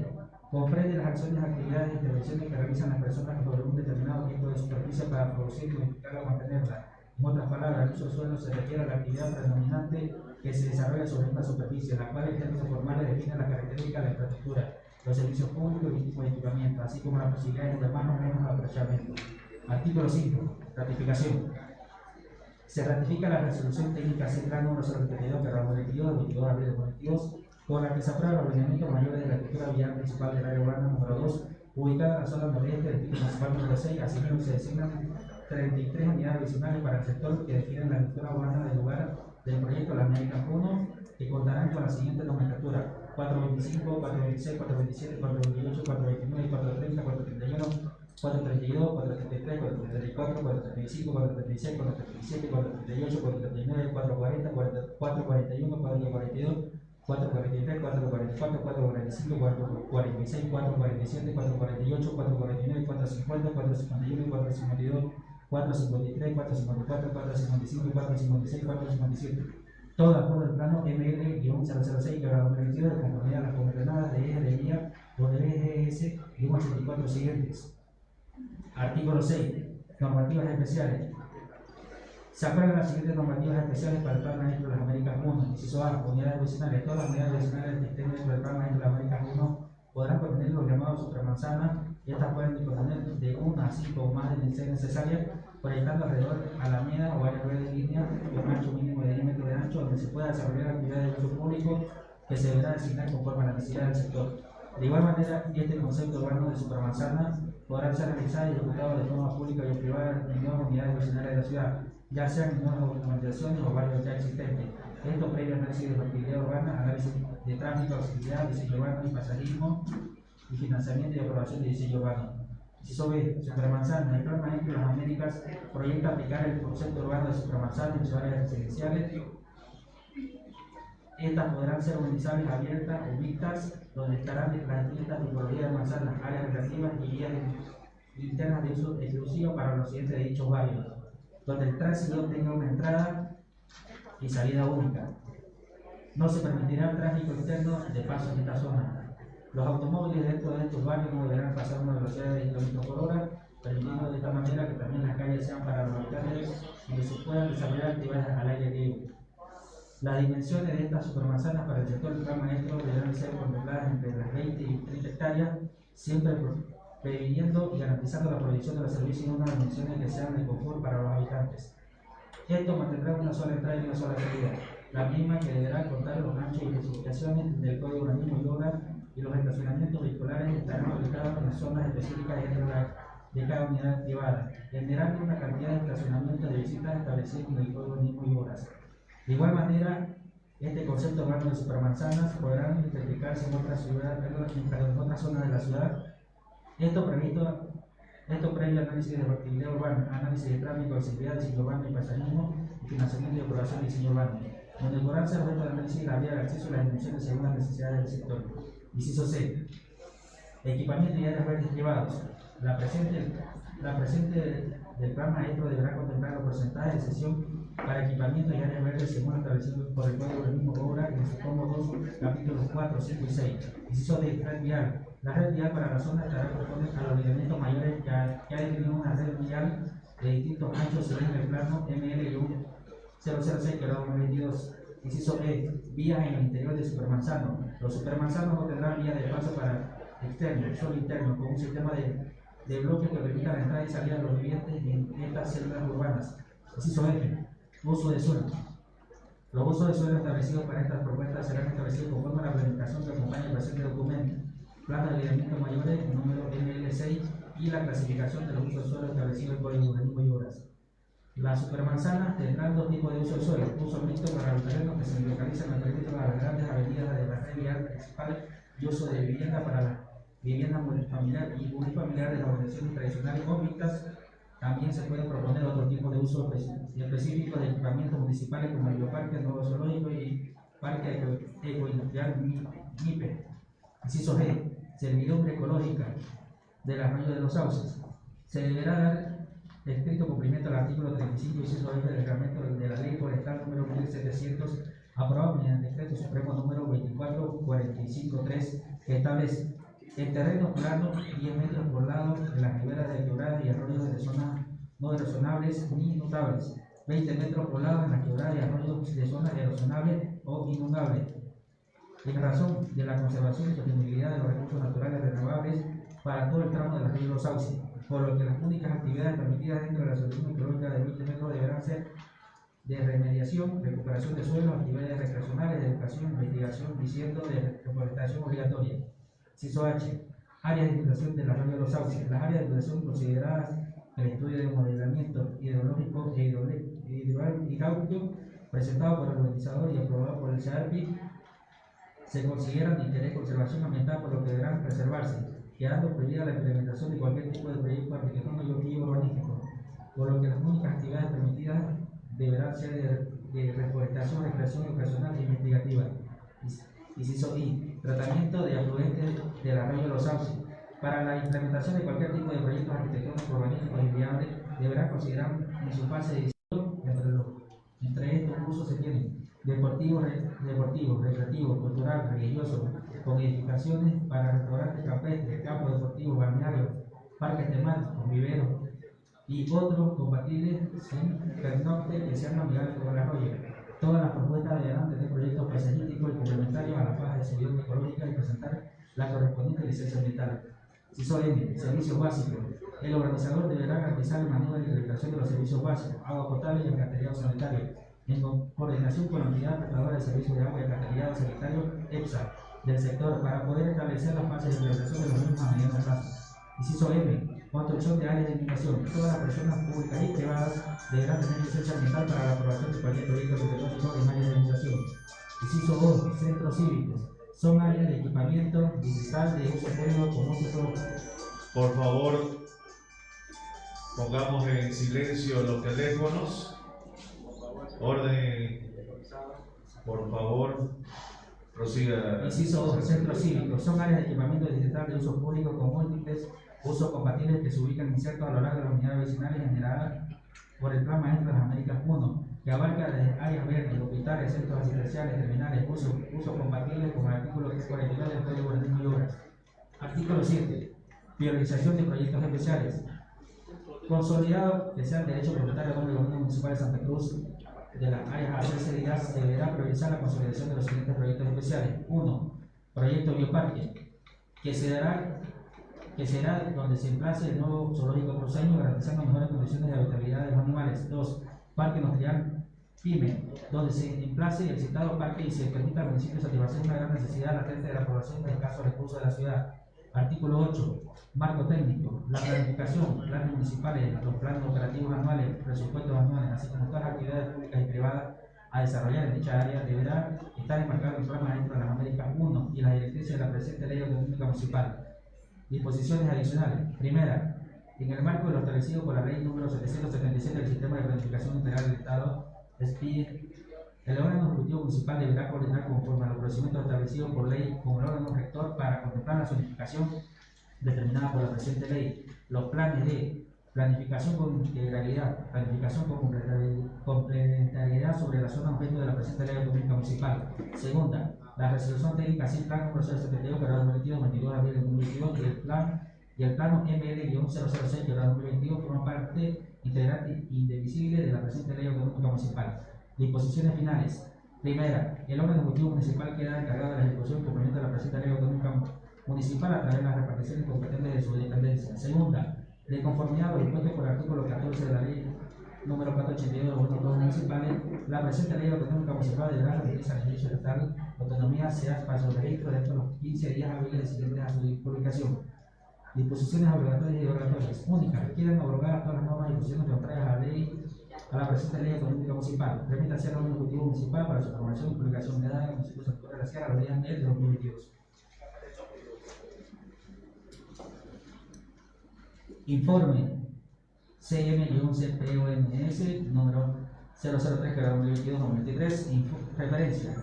S1: Comprende las acciones, actividades e intervenciones que realizan las personas sobre un determinado tipo de superficie para producir, modificarla o mantenerla. En otras palabras, el uso del suelo se refiere a la actividad predominante que se desarrolla sobre esta superficie, la cual en términos formales define la característica de la infraestructura, los servicios públicos y tipo de equipamiento, así como las posibilidades de más o menos aprovechamiento. Artículo 5. Ratificación. Se ratifica la resolución técnica central número 032 que 22 de 22 de abril de 2022 por la que se aprueba el ordenamiento mayor de la estructura vial principal del área urbana número 2, ubicada en la zona noreste del distrito municipal número 6, asimismo se designan 33 unidades adicionales para el sector que definen la estructura urbana del lugar del proyecto La América 1, que contarán con la siguiente nomenclatura 425, 426, 427, 428, 429, 430, 431, 432, 433, 434, 435, 436, 437, 438, 439, 440, 441, 442, 443, 444, 445, 446, 447, 448, 449, 450, 451, 452, 453, 454, 455, 456, 457. Todo de acuerdo al plano ML-006 que habrá permitido de conformidad a las coordenadas de eje de vía o de EGS y 84 siguientes. Artículo 6. Normativas especiales. Se aprueban las siguientes normativas especiales para el Plan Maestro de las Américas 1. Inciso A, unidades vecinales. Todas las unidades vecinales que estén dentro del Plan Maestro de las Américas 1 podrán contener los llamados supermanzanas y estas pueden contener de 1 a 5 o más de ser necesarias, proyectando alrededor a la media o área de línea un ancho mínimo de 10 metros de ancho donde se pueda desarrollar actividades de uso público que se deberá designar conforme a la necesidad del sector. De igual manera, este concepto urbano de supermanzana podrá ser realizado y ejecutado de forma pública y privada en nuevas unidades vecinales de la ciudad, ya sean nuevas urbanizaciones o barrios ya existentes. Esto previo análisis de factibilidad urbana, análisis de tráfico, accesibilidad, diseño urbano y pasarismo y financiamiento y aprobación de diseño urbano. Inciso B, Supermanzana. El Plan Maestro de las Américas proyecta aplicar el concepto urbano de supermanzana en sus áreas residenciales. Estas podrán ser utilizables abiertas o mixtas, donde estarán las distintas tipologías de manzanas, áreas recreativas y vías internas de uso exclusivo para los siguientes de dichos barrios, donde el tránsito tenga una entrada y salida única. No se permitirá el tráfico externo de paso en esta zona. Los automóviles dentro de estos barrios no deberán pasar una velocidad de 20 km por hora, permitiendo de esta manera que también las calles sean para los habitantes y que se puedan desarrollar actividades al aire libre. Las dimensiones de estas supermanzanas para el sector del plan maestro deberán ser contempladas entre las 20 y 30 hectáreas, siempre previniendo y garantizando la proyección de los servicios en unas dimensiones que sean de confort para los habitantes. Esto mantendrá una sola entrada y una sola salida, la misma que deberá contar los anchos y especificaciones del Código Urbanismo y Obras y los estacionamientos vehiculares estarán ubicados en las zonas específicas dentro de cada unidad privada, generando una cantidad de estacionamientos de visitas establecidos en el Código Urbanismo y Obras. De igual manera, este concepto urbano de supermanzanas podrán identificarse en otras ciudades, en otras zonas de la ciudad. Esto previsto, esto previo análisis de factibilidad urbana, análisis de tráfico, accesibilidad, diseño urbano y paisajismo, y financiamiento y aprobación de diseño urbano, donde podrán ser objeto de análisis la vía de acceso a las dimensiones según las necesidades del sector. Inciso C. Equipamiento y áreas verdes privados. La presente, la presente del plan maestro deberá contemplar los porcentajes de sesión para equipamiento y áreas verdes según establecido por el Código del mismo obra en su tomo 2, capítulos 4, 5 y 6. Inciso de red vial. La red vial para la zona estará conforme a los lineamientos mayores que ha, definido una red vial de distintos anchos según el plano ML 006 que lo 22. Inciso E. Vías en el interior de supermanzano. Los supermanzanos no tendrán vías de paso para externo, solo interno, con un sistema de, de bloques que permita la entrada y salida de los vivientes en estas células urbanas. Inciso F. Uso de suelo. Los usos de suelo establecidos para estas propuestas serán establecidos conforme a la planificación que acompaña el presente documento, plano de alineamiento mayores, número ML6 y la clasificación de los usos de suelo establecidos en Código Urbanismo y Obras. Las supermanzanas tendrán dos tipos de uso de suelo, uso mixto para los terrenos que se localizan en el de las grandes avenidas de la red vial principal y uso de vivienda para la vivienda multifamiliar y unifamiliar de las organizaciones tradicionales o mixtas también se puede proponer otro tipo de uso específico de equipamientos municipales como el bioparque nuevo zoológico y parque ecoindustrial MIPE. Inciso G. Servidumbre ecológica del arroyo de los sauces. Se deberá dar estricto cumplimiento al artículo 35 inciso F del reglamento de la ley forestal número 1700 aprobado mediante el decreto supremo número 24453 que establece el terreno plano, 10 metros por lado de las riberas de quebradas y arroyos de zonas no erosionables ni notables. 20 metros por lado en las quebradas y arroyos de zonas erosionables o inundables. En razón de la conservación y sostenibilidad de los recursos naturales renovables para todo el tramo de la río Los Sauces, por lo que las únicas actividades permitidas dentro de la solución ecológica de 20 metros deberán ser de remediación, recuperación de suelos, actividades recreacionales, de educación, investigación y ciento de reforestación obligatoria. Ciso H. Áreas de inundación del arroyo de los sauces. Las áreas de inundación consideradas en el estudio de modelamiento hidrológico e hidráulico presentado por el organizador y aprobado por el CEARPI se consideran de interés de conservación ambiental por lo que deberán preservarse, quedando prohibida la implementación de cualquier tipo de proyecto arquitectónico y urbanístico, por lo que las únicas actividades permitidas deberán ser de, de reforestación, recreación educacional e investigativa. Inciso I. Tratamiento de afluentes del arroyo de los sauces. Para la implementación de cualquier tipo de proyectos arquitectónicos urbanísticos y viables, deberá considerar en su fase de diseño entre, los, entre estos usos se tienen deportivos, deportivo, recreativo, cultural, religioso, con edificaciones para restaurantes campestres, campos deportivos, balnearios, parques temáticos, viveros y otros compatibles sin que sean amigables con el arroyo. Todas las propuestas deberán tener proyectos paisajísticos y complementarios a la faja de seguridad ecológica y presentar la correspondiente licencia ambiental. CISO M, servicios básicos. El organizador deberá garantizar el manejo y la implementación de los servicios básicos, agua potable y alcantarillado sanitario, en coordinación con la unidad prestadora de servicios de agua y alcantarillado sanitario, EPSA, del sector, para poder establecer las fases de implementación de los mismos a mediano plazo. Inciso M, construcción de áreas de inundación. Todas las personas públicas y privadas deberán tener licencia ambiental para la aprobación de cualquier proyecto arquitectónico en áreas de inundación. Inciso O, centros cívicos. Son áreas de equipamiento digital de uso público con uso
S3: Por favor, pongamos en silencio los teléfonos. Orden, por favor, prosiga.
S1: Inciso 2. Centros cívicos. Son áreas de equipamiento digital de uso público con múltiples usos compatibles que se ubican insertos a lo largo de las unidades vecinales generadas por el Plan Maestro de las Américas 1, que abarca desde áreas verdes, hospitales, centros asistenciales, terminales, usos uso compatibles con el artículo 349 del Código de y Obras. Artículo 7. Priorización de proyectos especiales. Consolidado que sea el derecho propietario del gobierno municipal de Santa Cruz de las áreas a ser cedidas, deberá priorizar la consolidación de los siguientes proyectos especiales. 1. Proyecto Bioparque, que se dará que será donde se emplace el nuevo zoológico cruceño, garantizando mejores condiciones de habitabilidad de animales. 2. Parque industrial PYME, donde se emplace el citado parque y se permita al municipio satisfacer una gran necesidad latente de la población de escasos recursos de la ciudad. Artículo 8. Marco técnico. La planificación, planes municipales, los planes operativos anuales, presupuestos anuales, así como todas las actividades públicas y privadas a desarrollar en dicha área deberá estar enmarcado en el programa dentro de las Américas 1 y las directrices de la presente ley autonómica municipal. Disposiciones adicionales. Primera, en el marco de lo establecido por la ley número 777 del Sistema de Planificación Integral del Estado, el órgano ejecutivo municipal deberá coordinar conforme a los procedimientos establecidos por ley con el órgano rector para contemplar la zonificación determinada por la presente ley. Los planes de planificación con integralidad, planificación con complementari- complementariedad sobre la zona objeto de la presente ley autonómica municipal. Segunda, la resolución técnica sin plan número 071 que era 2022, 22 de abril de 2022 y el plan y el plano ML-006 que era 2022 forman parte integrante indivisible de la presente ley autonómica municipal. Disposiciones finales. Primera, el órgano ejecutivo municipal queda encargado de la ejecución cumplimiento de la presente ley autonómica municipal a través de las reparticiones competentes de su dependencia. Segunda, de conformidad a lo dispuesto por el artículo 14 de la ley número 482 de los órganos municipales, la presente ley autonómica municipal deberá remitirse al Servicio Estatal de Autonomía sea para su registro dentro de los 15 días hábiles siguientes a su publicación. Disposiciones obligatorias y obligatorias. Únicas. Requieren abrogar todas las normas y disposiciones contrarias a la ley a la presente ley autonómica municipal. Remítase al órgano ejecutivo municipal para su formación y publicación de datos en el sector de la Sierra los días de 2022. Informe CM-CPOMS número 003 que era 2022-2023. Info- Referencia.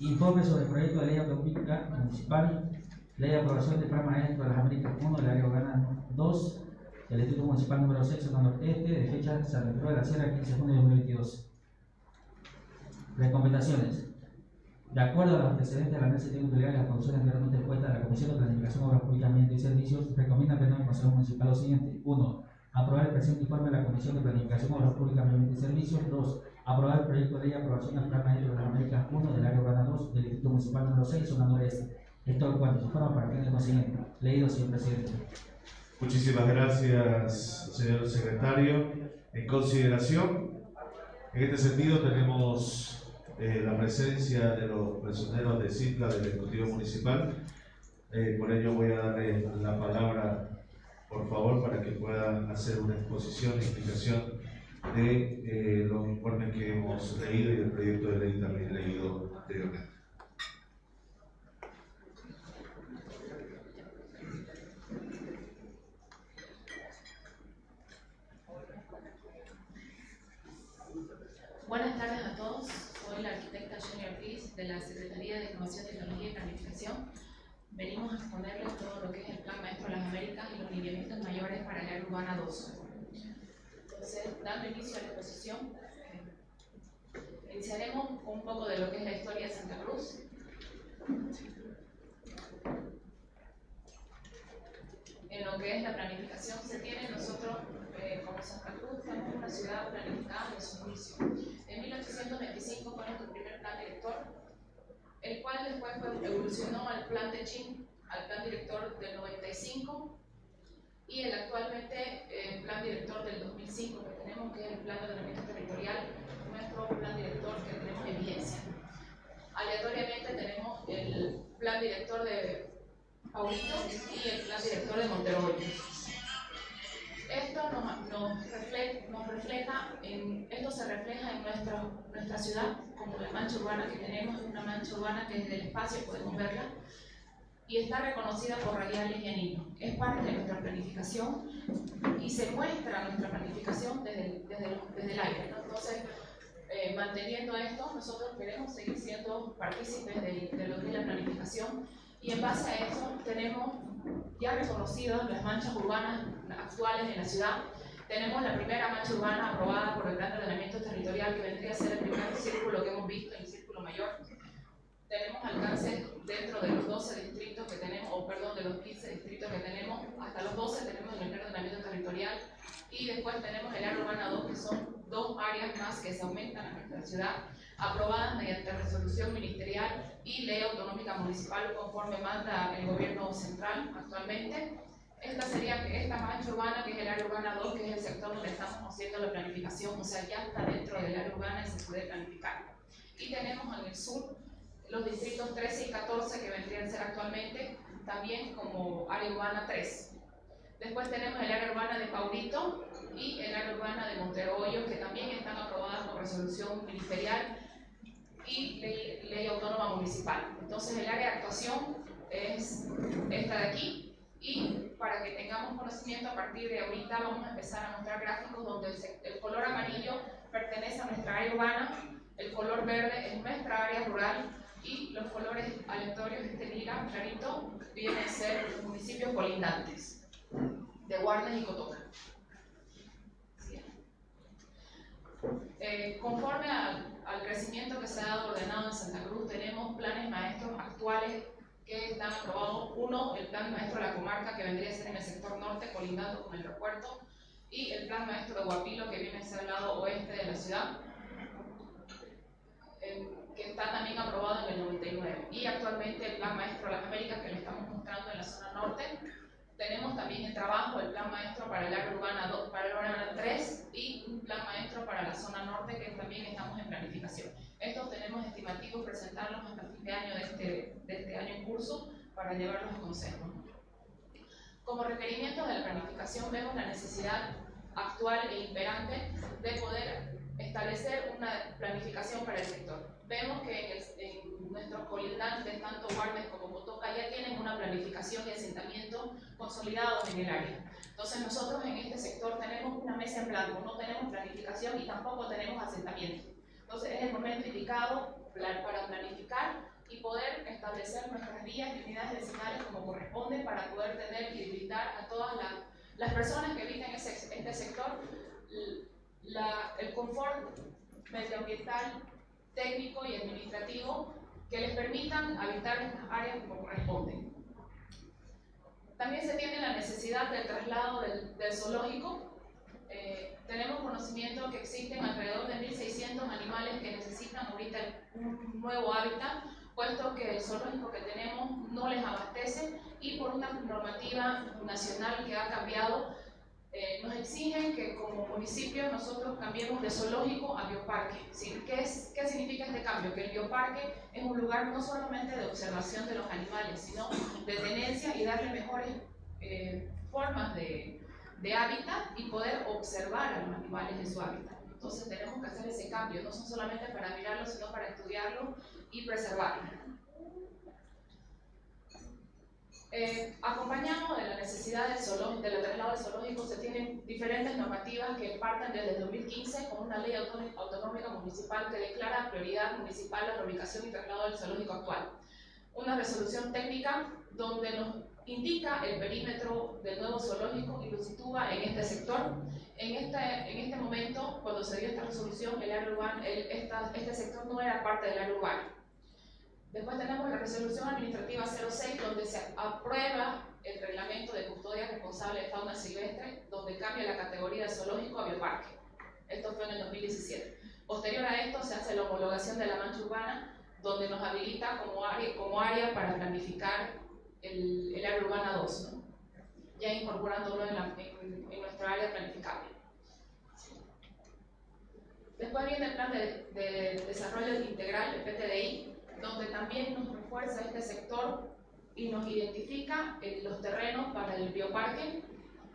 S1: Informe sobre el proyecto de ley autonómica municipal, ley de aprobación del Plan Maestro de las Américas 1, del área urbana 2, del Distrito Municipal número 6, zona noreste, de fecha San Pedro de la Sierra, 15 de junio de 2022. Recomendaciones. De acuerdo a los antecedentes de la mesa de las condiciones anteriormente expuestas, la Comisión de Planificación, Obras Públicas, Ambiente y Servicios recomienda al del Consejo Municipal lo siguiente. 1. Aprobar el presente informe de la Comisión de Planificación, Obras Públicas, Ambiente y Servicios. 2. Aprobar el proyecto de ley de aprobación del Plan Maestro de las Américas 1 del área urbana 2 del Distrito Municipal número 6, zona noreste. Esto es cuanto se forma para el consiguiente. Leído, señor presidente.
S3: Muchísimas gracias, señor secretario. En consideración, en este sentido tenemos eh, la presencia de los prisioneros de CIPLA del Ejecutivo Municipal. Eh, por ello voy a darle la palabra, por favor, para que puedan hacer una exposición e explicación de eh, los informes que hemos leído y del proyecto de ley también leído anteriormente.
S7: Buenas tardes a todos. Soy la arquitecta Jenny Ortiz de la Secretaría de Innovación, Tecnología y Planificación. Venimos a exponerles todo lo que es el Plan Maestro de las Américas y los lineamientos mayores para el área urbana 2. Entonces, dando inicio a la exposición, iniciaremos un poco de lo que es la historia de Santa Cruz. En lo que es la planificación se tiene, nosotros eh, como Santa Cruz tenemos una ciudad planificada de su inicio. En 1825 fue nuestro primer plan director, el cual después evolucionó al plan de Chin, al plan director del 95 y el actualmente eh, plan director del 2005 que tenemos, que es el plan de ordenamiento territorial, nuestro plan director que tenemos en vigencia. Aleatoriamente tenemos el plan director de Paulito y el plan director de Monteroy. Esto nos, nos, refle- nos refleja, en, esto se refleja en nuestra, nuestra ciudad, como la mancha urbana que tenemos, una mancha urbana que desde el espacio podemos verla, y está reconocida por radiales y anillos. Es parte de nuestra planificación y se muestra nuestra planificación desde el, desde desde el aire. ¿no? Entonces, eh, manteniendo esto, nosotros queremos seguir siendo partícipes de, de lo que es la planificación y en base a eso tenemos ya reconocidas las manchas urbanas actuales en la ciudad. Tenemos la primera mancha urbana aprobada por el Plan de Ordenamiento Territorial, que vendría a ser el primer círculo que hemos visto, el círculo mayor. Tenemos alcance dentro de los 12 distritos que tenemos, o perdón, de los 15 distritos que tenemos, hasta los 12 tenemos en el Plan de Ordenamiento Territorial. Y después tenemos el área urbana 2, que son dos áreas más que se aumentan en nuestra ciudad, aprobadas mediante resolución ministerial y ley autonómica municipal conforme manda el gobierno central actualmente. Esta sería esta mancha urbana, que es el área urbana 2, que es el sector donde estamos haciendo la planificación, o sea, ya está dentro del área urbana y se puede planificar. Y tenemos en el sur los distritos 13 y 14 que vendrían a ser actualmente también como área urbana 3. Después tenemos el área urbana de Paulito y el área urbana de Monteroyo, que también están aprobadas por resolución ministerial y ley, ley autónoma municipal. Entonces el área de actuación es esta de aquí y para que tengamos conocimiento a partir de ahorita vamos a empezar a mostrar gráficos donde el, el color amarillo pertenece a nuestra área urbana, el color verde es nuestra área rural y los colores aleatorios, este lila clarito, vienen a ser los municipios colindantes de Guarnes y Cotoca. Eh, conforme al, al crecimiento que se ha dado ordenado en Santa Cruz, tenemos planes maestros actuales que están aprobados. Uno, el plan maestro de la comarca, que vendría a ser en el sector norte, colindando con el aeropuerto, y el plan maestro de Guapilo, que viene a ser el lado oeste de la ciudad, que está también aprobado en el 99. Y actualmente el plan maestro de las Américas, que le estamos mostrando en la zona norte. Tenemos también el trabajo del plan maestro para el área urbana, 2, para el urbana 3 y un plan maestro para la zona norte que también estamos en planificación. Estos tenemos estimativos presentarlos hasta fin de año de este, de este año en curso para llevarlos a consejo. Como requerimiento de la planificación vemos la necesidad actual e imperante de poder establecer una planificación para el sector. Vemos que en, el, en nuestros colindantes, tanto Guardes como Cotoca, ya tienen una planificación y asentamiento consolidados en el área. Entonces nosotros en este sector tenemos una mesa en blanco, no tenemos planificación y tampoco tenemos asentamiento. Entonces es el momento indicado para planificar y poder establecer nuestras vías y unidades vecinales como corresponde para poder tener y brindar a todas las, las personas que habitan este sector la, el confort medioambiental, técnico y administrativo que les permitan habitar estas áreas como corresponde. También se tiene la necesidad del traslado del, del zoológico eh, tenemos conocimiento que existen alrededor de 1.600 animales que necesitan ahorita un nuevo hábitat, puesto que el zoológico que tenemos no les abastece y por una normativa nacional que ha cambiado, eh, nos exigen que como municipio nosotros cambiemos de zoológico a bioparque. ¿Qué, es, ¿Qué significa este cambio? Que el bioparque es un lugar no solamente de observación de los animales, sino de tenencia y darle mejores eh, formas de, de hábitat y poder observar a los animales en su hábitat. Entonces tenemos que hacer ese cambio, no son solamente para mirarlo, sino para estudiarlo y preservarlo. Eh, acompañado de la necesidad del, zoológico, del traslado del zoológico, se tienen diferentes normativas que parten desde el 2015 con una ley autonómica municipal que declara prioridad municipal la reubicación y traslado del zoológico actual. Una resolución técnica donde nos indica el perímetro del nuevo zoológico y lo sitúa en este sector. En este, en este momento, cuando se dio esta resolución, el área urbana, este sector no era parte del área urbana. Después tenemos la resolución administrativa 06, donde se aprueba el reglamento de custodia responsable de fauna silvestre, donde cambia la categoría de zoológico a bioparque. Esto fue en el 2017. Posterior a esto se hace la homologación de la mancha urbana, donde nos habilita como área, como área para planificar el, el área urbana 2, ¿no? ya incorporándolo en, la, en, en, nuestra área planificable. Después viene el plan de, de, desarrollo integral, el PTDI, donde también nos refuerza este sector y nos identifica en los terrenos para el bioparque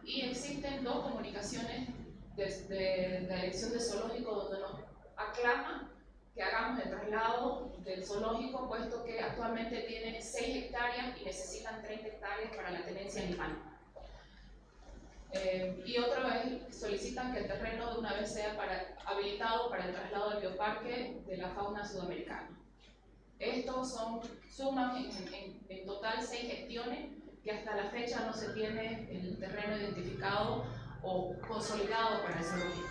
S7: y existen dos comunicaciones de, de, de la elección de zoológico donde nos aclama que hagamos el traslado del zoológico, puesto que actualmente tienen 6 hectáreas y necesitan 30 hectáreas para la tenencia animal. Eh, y otro es, solicitan que el terreno de una vez sea para, habilitado para el traslado del bioparque de la fauna sudamericana. Estos son, suman en, en, en total 6 gestiones que hasta la fecha no se tiene el terreno identificado o consolidado para el zoológico.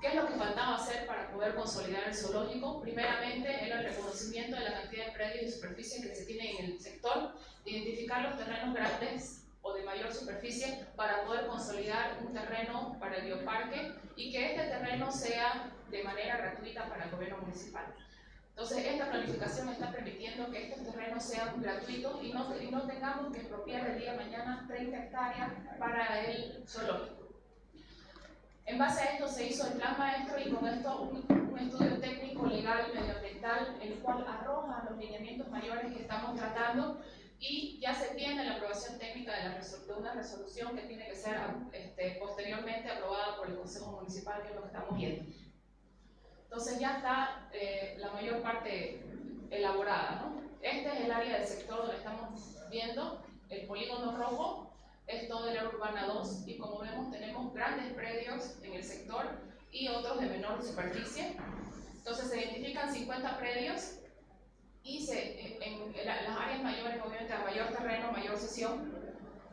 S7: ¿Qué es lo que faltaba hacer para poder consolidar el zoológico? Primeramente era el reconocimiento de la cantidad de predios y superficie que se tiene en el sector, identificar los terrenos grandes o de mayor superficie para poder consolidar un terreno para el bioparque y que este terreno sea de manera gratuita para el gobierno municipal. Entonces, esta planificación está permitiendo que estos terrenos sean gratuitos y no, y no tengamos que expropiar el día de mañana 30 hectáreas para el zoológico. En base a esto se hizo el plan maestro y con esto un, un estudio técnico, legal y medioambiental, el cual arroja los lineamientos mayores que estamos tratando y ya se tiene la aprobación técnica de, la de una resolución que tiene que ser este, posteriormente aprobada por el Consejo Municipal, que es lo que estamos viendo. Entonces ya está eh, la mayor parte elaborada. ¿no? Este es el área del sector donde estamos viendo el polígono rojo, es todo el área urbana 2 y como vemos tenemos grandes predios en el sector y otros de menor superficie. Entonces se identifican 50 predios y se, en, urbanización.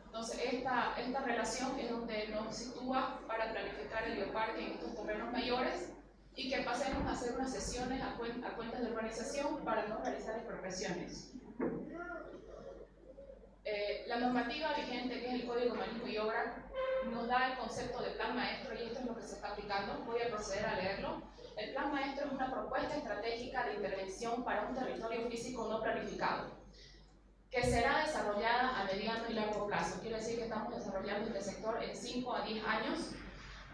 S7: Entonces, esta, esta relación es donde nos sitúa para planificar el bioparque en estos terrenos mayores y que pasemos a hacer unas sesiones a, cuen- a cuentas de urbanización para no realizar expropiaciones. Eh, la normativa vigente, que es el Código Manejo y Obra, nos da el concepto de plan maestro y esto es lo que se está aplicando. Voy a proceder a leerlo. El plan maestro es una propuesta estratégica de intervención para un territorio físico no planificado, que será desarrollada a mediano y largo plazo. Quiere decir que estamos desarrollando este sector en 5 a 10 años,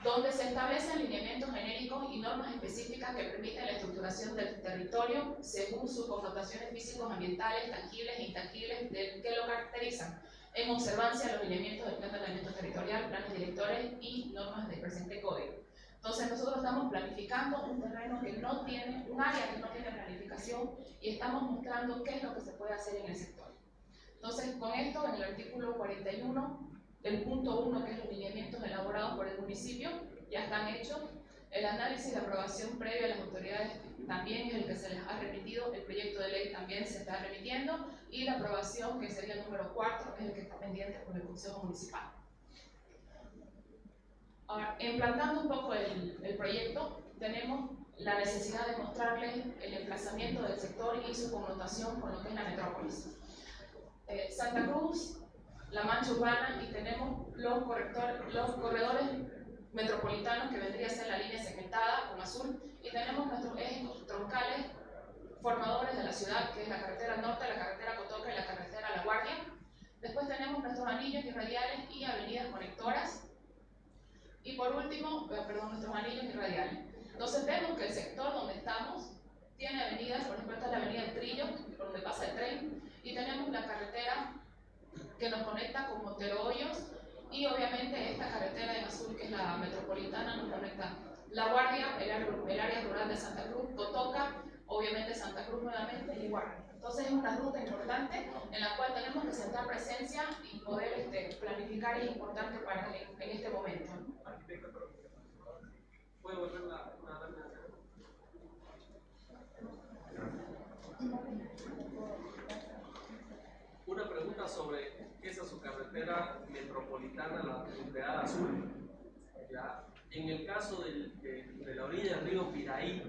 S7: donde se establecen lineamientos genéricos y normas específicas que permiten la estructuración del territorio según sus connotaciones físicos, ambientales, tangibles e intangibles que lo caracterizan, en observancia de los lineamientos del Plan de Ordenamiento Territorial, planes directores y normas del presente código. Entonces nosotros estamos planificando un terreno que no tiene, un área que no tiene planificación y estamos mostrando qué es lo que se puede hacer en el sector. Entonces con esto, en el artículo 41, el punto 1, que es los lineamientos elaborados por el municipio, ya están hechos. El análisis de aprobación previa a las autoridades también es el que se les ha remitido, el proyecto de ley también se está remitiendo y la aprobación, que sería el número 4, es el que está pendiente por el Consejo Municipal. Ahora, implantando un poco el, el proyecto, tenemos la necesidad de mostrarles el emplazamiento del sector y su connotación con lo que es la metrópolis. Eh, Santa Cruz, la mancha urbana y tenemos los, los corredores metropolitanos que vendría a ser la línea segmentada con azul y tenemos nuestros ejes troncales formadores de la ciudad que es la carretera norte, la carretera Cotoca y la carretera La Guardia. Después tenemos nuestros anillos irradiales y avenidas conectoras y por último, eh, perdón, nuestros anillos irradiales. Entonces vemos que el sector donde estamos tiene avenidas, por ejemplo esta es la avenida Trillo, por donde pasa el tren, y tenemos la carretera que nos conecta con Montero Hoyos y obviamente esta carretera en azul que es la metropolitana nos conecta La Guardia, el área, rural de Santa Cruz, Cotoca, obviamente Santa Cruz nuevamente y Guardia. Entonces es una ruta importante en la cual tenemos que sentar presencia y poder este, planificar es importante para en, en este momento. ¿no?
S8: ¿Puede volver una lámina? Una pregunta sobre esa su carretera metropolitana, la punteada azul. ¿ya? En el caso del- de, de la orilla del río Piraí,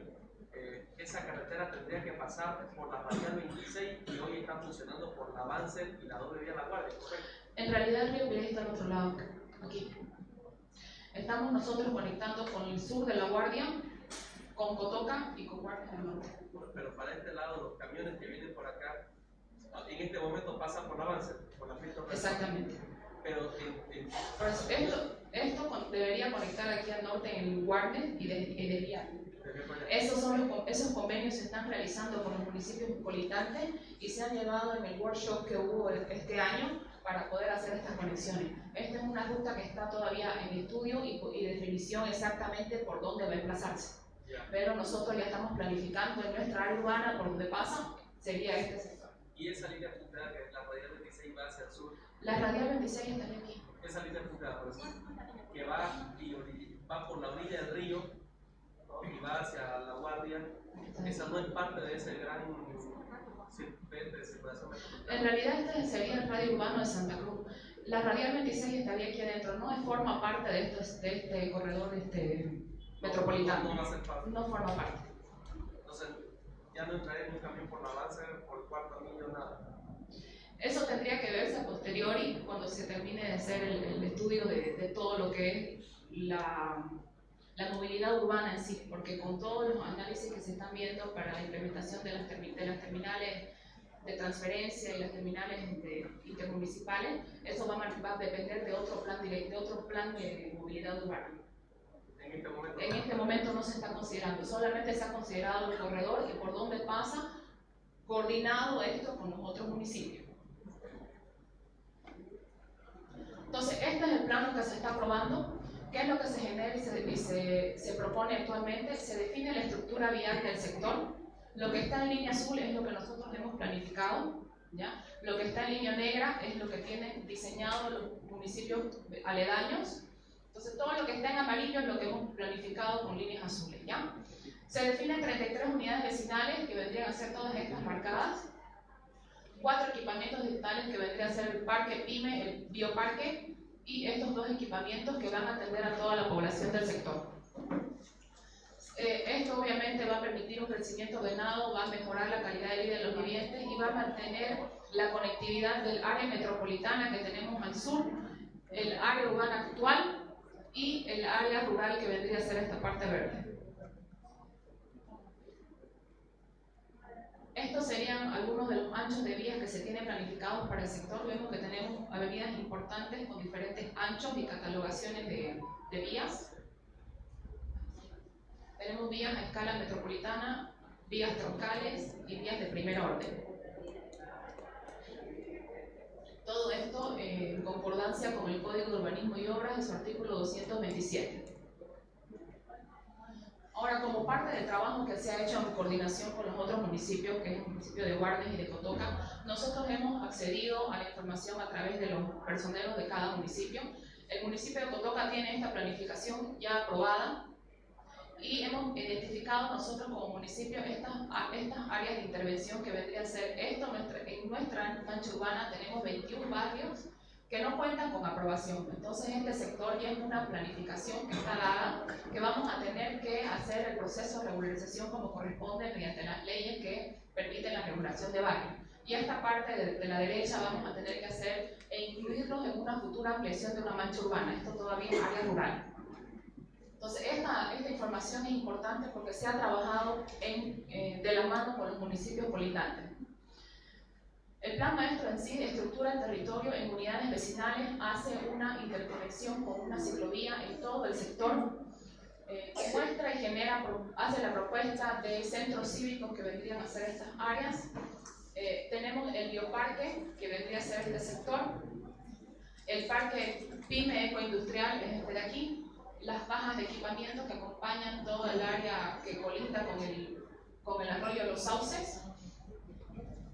S8: eh, esa carretera tendría que pasar por la radial 26 y hoy está funcionando por la Avance y la doble vía La Guardia, ¿correcto?
S7: En realidad el río Pirey está al otro lado, aquí. Estamos nosotros conectando con el sur de La Guardia, con Cotoca y con Guardia del Norte.
S8: Pero para este lado, los camiones que vienen por acá, en este momento pasan por la por la pista
S7: Exactamente.
S8: Pero en-
S7: Por eso, esto, esto debería conectar aquí al norte en el Guardia y, de, y desviar. Esos, son los, esos convenios se están realizando con los municipios colitantes y se han llevado en el workshop que hubo este año para poder hacer estas conexiones. Esta es una ruta que está todavía en estudio y, y definición exactamente por dónde va a emplazarse. Pero nosotros ya estamos planificando en nuestra área urbana por donde pasa, sería este sector.
S8: Y esa línea punteada que es la radial 26 va hacia el sur,
S7: La radial 26 estaría aquí.
S8: esa línea punteada, por eso, que va, y, va por la orilla del río ¿no? y va hacia la guardia, esa no es parte de ese gran circuito de circulación metropolitana.
S7: En realidad este sería el radio urbano de Santa Cruz. La radial 26 estaría aquí adentro, no forma parte de este, de este corredor este, metropolitano.
S8: No, no va a ser parte.
S7: No forma parte.
S8: Entonces, ya no entraré en un camión por la avance, por el cuarto anillo, nada.
S7: Eso tendría que verse a posteriori cuando se termine de hacer el, el estudio de, de todo lo que es la, la movilidad urbana en sí, porque con todos los análisis que se están viendo para la implementación de las, de las terminales de transferencia y las terminales de- intermunicipales, eso va a, va a depender de otro plan de otro plan de movilidad urbana.
S8: En este momento.
S7: En este momento no se está considerando, solamente se ha considerado el corredor y por dónde pasa, coordinado esto con los otros municipios. Entonces, este es el plano que se está aprobando. ¿Qué es lo que se genera y se, y se- se propone actualmente? Se define la estructura vial del sector. Lo que está en línea azul es lo que nosotros hemos planificado. ¿ya? Lo que está en línea negra es lo que tienen diseñado los municipios aledaños. Entonces, todo lo que está en amarillo es lo que hemos planificado con líneas azules. ¿ya? Se definen 33 unidades vecinales que vendrían a ser todas estas marcadas. Cuatro equipamientos digitales que vendría a ser el parque PYME, el bioparque, y estos dos equipamientos que van a atender a toda la población del sector. Eh, esto obviamente va a permitir un crecimiento ordenado, va a mejorar la calidad de vida de los vivientes y va a mantener la conectividad del área metropolitana que tenemos al sur, el área urbana actual y el área rural que vendría a ser esta parte verde. Estos serían algunos de los anchos de vías que se tienen planificados para el sector. Vemos que tenemos avenidas importantes con diferentes anchos y catalogaciones de, de vías. Tenemos vías a escala metropolitana, vías troncales y vías de primer orden. Todo esto en concordancia con el Código de Urbanismo y Obras en su artículo 227. Ahora, como parte del trabajo que se ha hecho en coordinación con los otros municipios, que es el municipio de Guardes y de Cotoca, nosotros hemos accedido a la información a través de los personeros de cada municipio. El municipio de Cotoca tiene esta planificación ya aprobada y hemos identificado nosotros como municipio estas, estas áreas de intervención que vendría a ser esto. Nuestra, en nuestra mancha urbana tenemos 21 barrios que no cuentan con aprobación. Entonces este sector ya es una planificación que está dada, que vamos a tener que hacer el proceso de regularización como corresponde mediante las leyes que permiten la regulación de barrios. Y esta parte de, de, la derecha vamos a tener que hacer e incluirlos en una futura ampliación de una mancha urbana. Esto todavía es área rural. Entonces, esta, esta información es importante porque se ha trabajado en, eh, de la mano con los municipios politantes. El plan maestro en sí estructura el territorio en unidades vecinales, hace una interconexión con una ciclovía en todo el sector, eh, muestra y genera, hace la propuesta de centros cívicos que vendrían a ser estas áreas. Eh, tenemos el bioparque, que vendría a ser este sector. El parque PYME ecoindustrial es este de aquí. Las bajas de equipamiento que acompañan toda el área que colinda con el, con el arroyo Los Sauces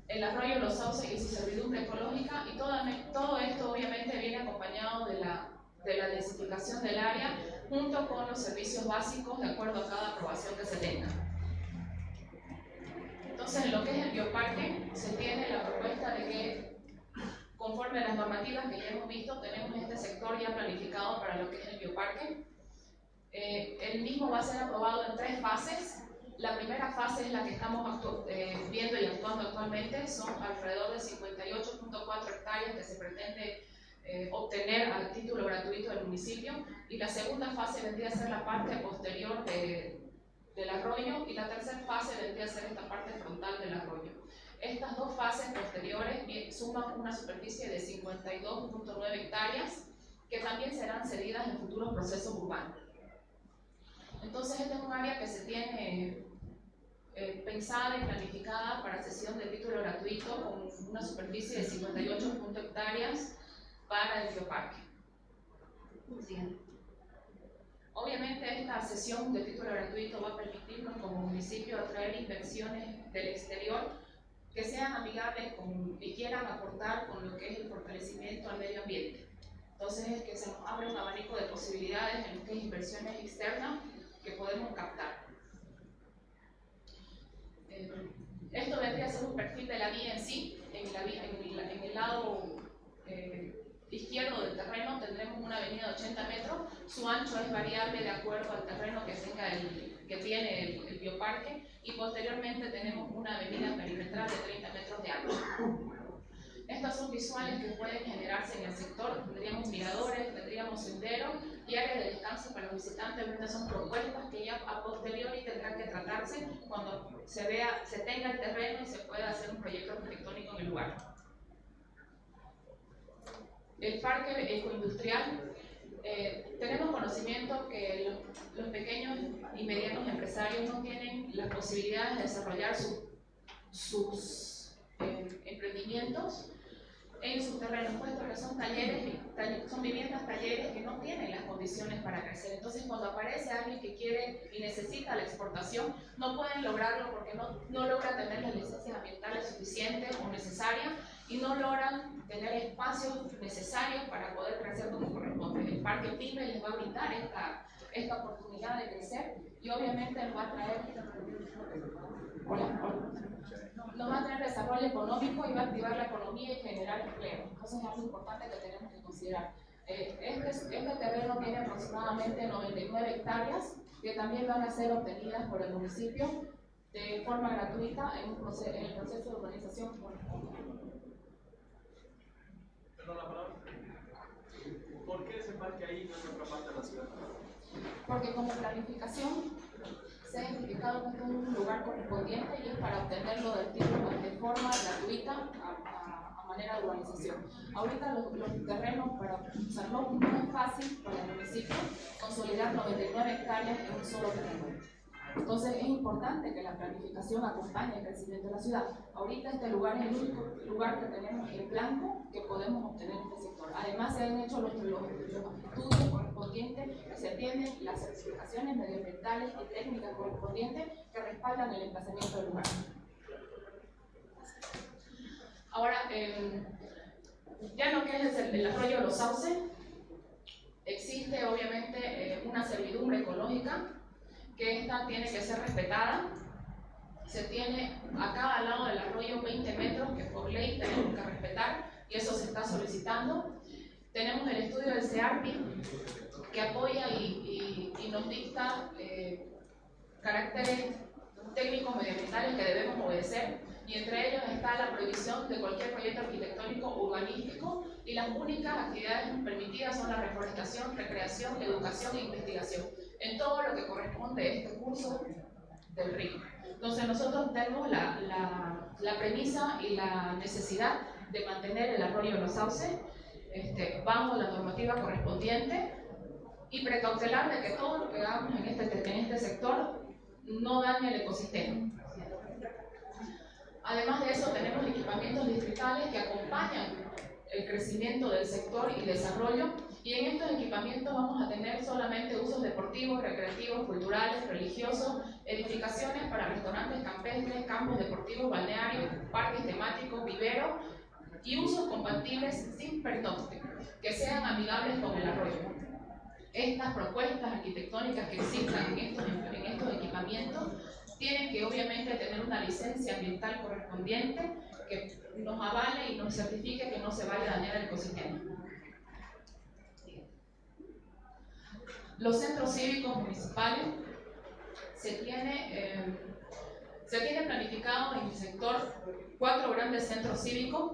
S7: el arroyo Los Sauces y su servidumbre ecológica y todo, esto obviamente viene acompañado de la, de la densificación del área junto con los servicios básicos de acuerdo a cada aprobación que se tenga. Entonces, en lo que es el bioparque, se tiene la propuesta de que, conforme a las normativas que ya hemos visto, tenemos este sector ya planificado para lo que es el bioparque. Eh, el mismo va a ser aprobado en tres fases. La primera fase es la que estamos eh, viendo y actuando actualmente, son alrededor de 58.4 hectáreas que se pretende eh, obtener al título gratuito del municipio y la segunda fase vendría a ser la parte posterior de, del arroyo y la tercera fase vendría a ser esta parte frontal del arroyo. Estas dos fases posteriores suman una superficie de 52.9 hectáreas que también serán cedidas en futuros procesos urbanos. Entonces, este es un área que se tiene eh, pensada y planificada para sesión de título gratuito con una superficie de 58 hectáreas para el bioparque. Obviamente esta sesión de título gratuito va a permitirnos como municipio atraer inversiones del exterior que sean amigables con, y quieran aportar con lo que es el fortalecimiento al medio ambiente. Entonces es que se nos abre un abanico de posibilidades en lo que es inversiones externas podemos captar. Eh, esto vendría a ser un perfil de la vía en sí. En, la en el lado eh, izquierdo del terreno tendremos una avenida de 80 metros. Su ancho es variable de acuerdo al terreno que, tenga el, que tiene el, el bioparque. Y posteriormente tenemos una avenida perimetral de 30 metros de ancho. Estas son visuales que pueden generarse en el sector. Tendríamos miradores, tendríamos senderos y áreas de descanso para los visitantes. Estas son propuestas que ya a posteriori tendrán que tratarse cuando se vea, se tenga el terreno y se pueda hacer un proyecto arquitectónico en el lugar. El parque ecoindustrial. Eh, tenemos conocimiento que los, los, pequeños y medianos empresarios no tienen las posibilidades de desarrollar su, sus eh, emprendimientos en sus terrenos, puesto que son talleres, son viviendas talleres que no tienen las condiciones para crecer. Entonces, cuando aparece alguien que quiere y necesita la exportación, no pueden lograrlo porque no, no logran tener las licencias ambientales suficientes o necesarias y no logran tener espacios necesarios para poder crecer como corresponde. El Parque PYME les va a brindar esta, esta oportunidad de crecer y obviamente les va a traer no va a tener desarrollo económico y va a activar la economía y generar empleo. Entonces es algo importante que tenemos que considerar. Eh, este, este terreno tiene aproximadamente 99 hectáreas que también van a ser obtenidas por el municipio de forma gratuita en, en el proceso de urbanización
S8: ¿Por qué ese parque ahí no es otra parte de la ciudad?
S7: Porque como planificación se ha identificado es un lugar correspondiente y es para obtenerlo del título de forma gratuita a, manera de urbanización. Ahorita los, terrenos para usarlo no es fácil para el municipio consolidar 99 hectáreas en un solo terreno. Entonces es importante que la planificación acompañe el crecimiento de la ciudad. Ahorita este lugar es el único lugar que tenemos en blanco que podemos obtener en este sector. Además se han hecho los, estudios correspondientes se tienen las certificaciones medioambientales y técnicas correspondientes que respaldan el emplazamiento del lugar. Ahora, eh, ya lo que es el, el arroyo de los sauces, existe obviamente eh, una servidumbre ecológica que esta tiene que ser respetada. Se tiene a cada lado del arroyo 20 metros que por ley tenemos que respetar y eso se está solicitando. Tenemos el estudio del CEARPI que apoya y, nos dicta eh, caracteres técnicos medioambientales que debemos obedecer y entre ellos está la prohibición de cualquier proyecto arquitectónico urbanístico y las únicas actividades permitidas son la reforestación, recreación, educación e investigación en todo lo que corresponde a este curso del río. Entonces nosotros tenemos la, la, premisa y la necesidad de mantener el arroyo de los sauces este, bajo la normativa correspondiente y precautelar de que todo lo que hagamos en este, en este sector no dañe el ecosistema. Además de eso, tenemos equipamientos distritales que acompañan el crecimiento del sector y desarrollo y en estos equipamientos vamos a tener solamente usos deportivos, recreativos, culturales, religiosos, edificaciones para restaurantes campestres, campos deportivos, balnearios, parques temáticos, viveros y usos compatibles sin pernocte, que sean amigables con el arroyo. Estas propuestas arquitectónicas que existan en estos, en estos equipamientos tienen que obviamente tener una licencia ambiental correspondiente que nos avale y nos certifique que no se vaya a dañar el ecosistema. Los centros cívicos municipales se tiene, eh, se tiene planificado en el sector cuatro grandes centros cívicos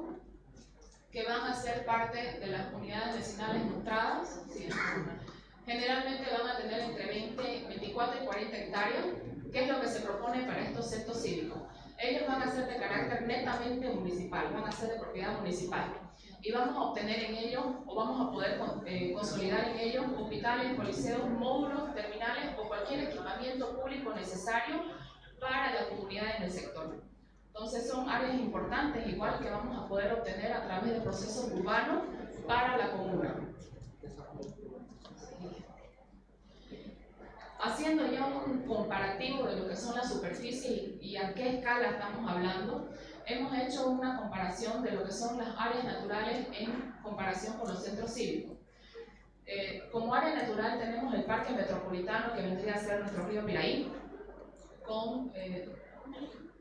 S7: que van a ser parte de las unidades vecinales mostradas. Generalmente van a tener entre 20, 24 y 40 hectáreas. ¿Qué es lo que se propone para estos centros cívicos? Ellos van a ser de carácter netamente municipal, van a ser de propiedad municipal y vamos a obtener en ellos o vamos a poder eh, consolidar en ellos hospitales, coliseos, módulos, terminales o cualquier equipamiento público necesario para la comunidad en el sector. Entonces son áreas importantes igual que vamos a poder obtener a través de procesos urbanos para la comuna. Haciendo ya un comparativo de lo que son las superficies y a qué escala estamos hablando, hemos hecho una comparación de lo que son las áreas naturales en comparación con los centros cívicos. Eh, como área natural tenemos el Parque Metropolitano, que vendría a ser nuestro río Piraí, con 1.500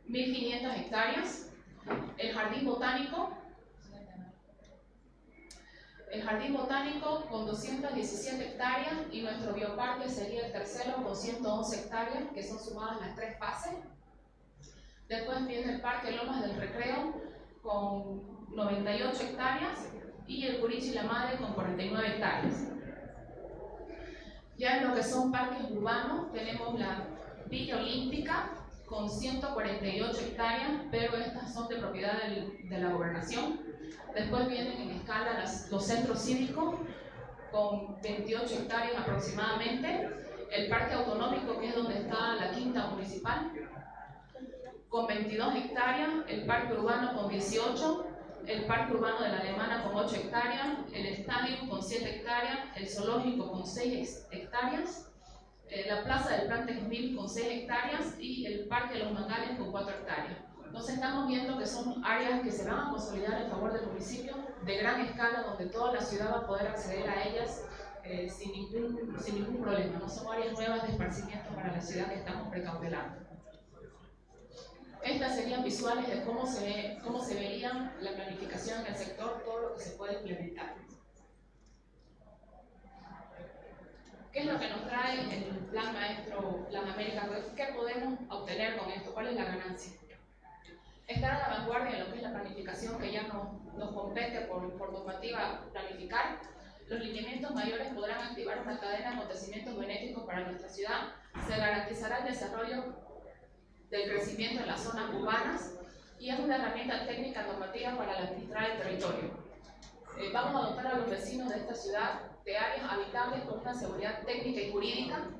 S7: eh, hectáreas, el Jardín Botánico, el Jardín Botánico con 217 hectáreas y nuestro bioparque sería el tercero con 111 hectáreas, que son sumadas las tres fases. Después viene el Parque Lomas del Recreo con 98 hectáreas y el Curichi La Madre con 49 hectáreas. Ya en lo que son parques urbanos tenemos la Villa Olímpica con 148 hectáreas, pero estas son de propiedad de la gobernación. Después vienen en escala los centros cívicos con 28 hectáreas aproximadamente. El parque autonómico, que es donde está la quinta municipal, con 22 hectáreas, el parque urbano con 18, el parque urbano de la Alemana con 8 hectáreas, el estadio con 7 hectáreas, el zoológico con 6 hectáreas, eh, la plaza del Plan Texmil con 6 hectáreas y el parque de los Mangales con 4 hectáreas. Entonces estamos viendo que son áreas que se van a consolidar en favor del municipio de gran escala, donde toda la ciudad va a poder acceder a ellas eh, sin, ningún, sin ningún problema. No son áreas nuevas de esparcimiento para la ciudad que estamos precautelando. Estas serían visuales de cómo se, ve, cómo se vería la planificación en el sector, todo lo que se puede implementar. ¿Qué es lo que nos trae el Plan Maestro Plan América? ¿Qué podemos obtener con esto? ¿Cuál es la ganancia? Estar a la vanguardia en lo que es la planificación que ya no, nos compete por, por normativa planificar. Los lineamientos mayores podrán activar una cadena de acontecimientos benéficos para nuestra ciudad. Se garantizará el desarrollo del crecimiento en las zonas urbanas y es una herramienta técnica normativa para administrar el territorio. Eh, vamos a dotar a los vecinos de esta ciudad de áreas habitables con una seguridad técnica y jurídica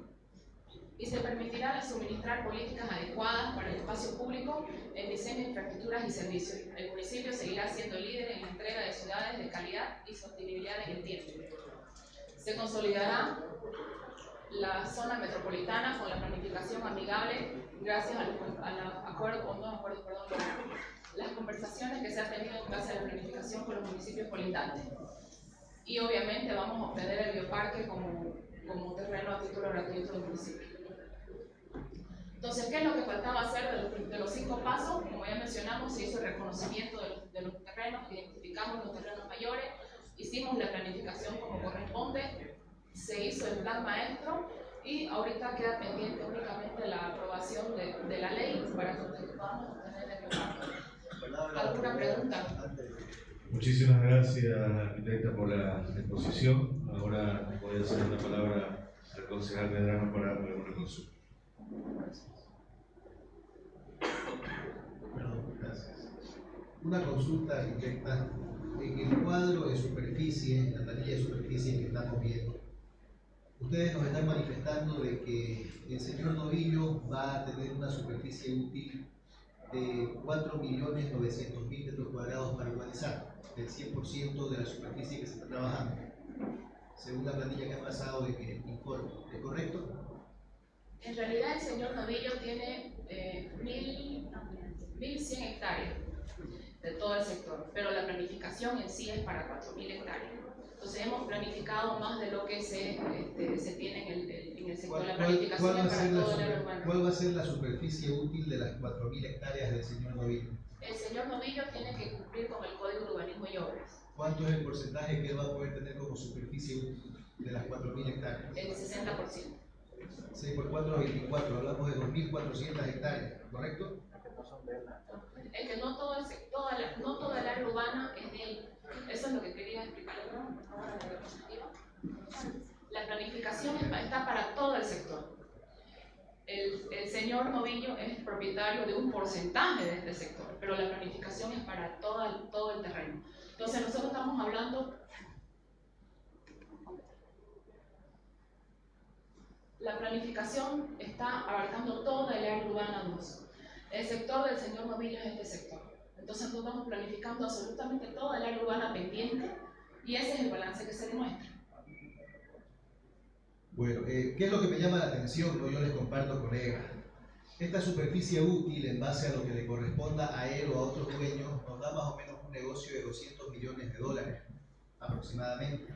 S7: y se permitirá suministrar políticas adecuadas para el espacio público en diseño de infraestructuras y servicios. El municipio seguirá siendo líder en la entrega de ciudades de calidad y sostenibilidad en el tiempo. Se consolidará la zona metropolitana con la planificación amigable gracias al, acuerdo, con acuerdo, perdón, las conversaciones que se han tenido en base a la planificación con los municipios colindantes. Y obviamente vamos a obtener el bioparque como, como terreno a título gratuito del municipio. Entonces, ¿qué es lo que faltaba hacer de los, cinco pasos? Como ya mencionamos, se hizo el reconocimiento de los, de los terrenos, identificamos los terrenos mayores, hicimos la planificación como corresponde, se hizo el plan maestro y ahorita queda pendiente únicamente la aprobación de, de la ley para que podamos obtener el plan. ¿Alguna pregunta?
S3: Muchísimas gracias, arquitecta, por la exposición. Ahora voy a hacer la palabra al concejal Medrano para alguna consulta.
S9: Perdón, gracias. Una consulta, arquitecta. En el cuadro de superficie, la planilla de superficie que estamos viendo, ustedes nos están manifestando de que el señor Novillo va a tener una superficie útil de 4.900.000 metros cuadrados para urbanizar, del 100% de la superficie que se está trabajando, según la planilla que ha pasado de que informe. ¿Es correcto?
S7: En realidad el señor Novillo tiene eh, 1.100 hectáreas de todo el sector, pero la planificación en sí es para 4.000 hectáreas. Entonces hemos planificado más de lo que se, este, se tiene en el, en el sector. La planificación
S9: ¿cuál,
S7: para todo el
S9: urbano. ¿Cuál va a ser la superficie útil de las 4.000 hectáreas del señor Novillo?
S7: El señor Novillo tiene que cumplir con el Código de Urbanismo y Obras.
S9: ¿Cuánto es el porcentaje que él va a poder tener como superficie útil de las 4.000 hectáreas?
S7: El 60%.
S9: 6 por 4, 24, hablamos de 2.400 hectáreas, ¿correcto?
S7: Es que no todo, el, toda la, no toda el área urbana es de él. Eso es lo que quería explicarle, La planificación está para todo el sector. El, señor Novillo es propietario de un porcentaje de este sector, pero la planificación es para todo el terreno. Entonces nosotros estamos hablando La planificación está abarcando toda el área urbana 2. El sector del señor Novillo es este sector. Entonces nosotros estamos planificando absolutamente toda el área urbana pendiente y ese es el balance que se demuestra.
S9: Bueno, eh, ¿qué es lo que me llama la atención? Yo les comparto, colega. Esta superficie útil, en base a lo que le corresponda a él o a otros dueños, nos da más o menos un negocio de 200 millones de dólares aproximadamente.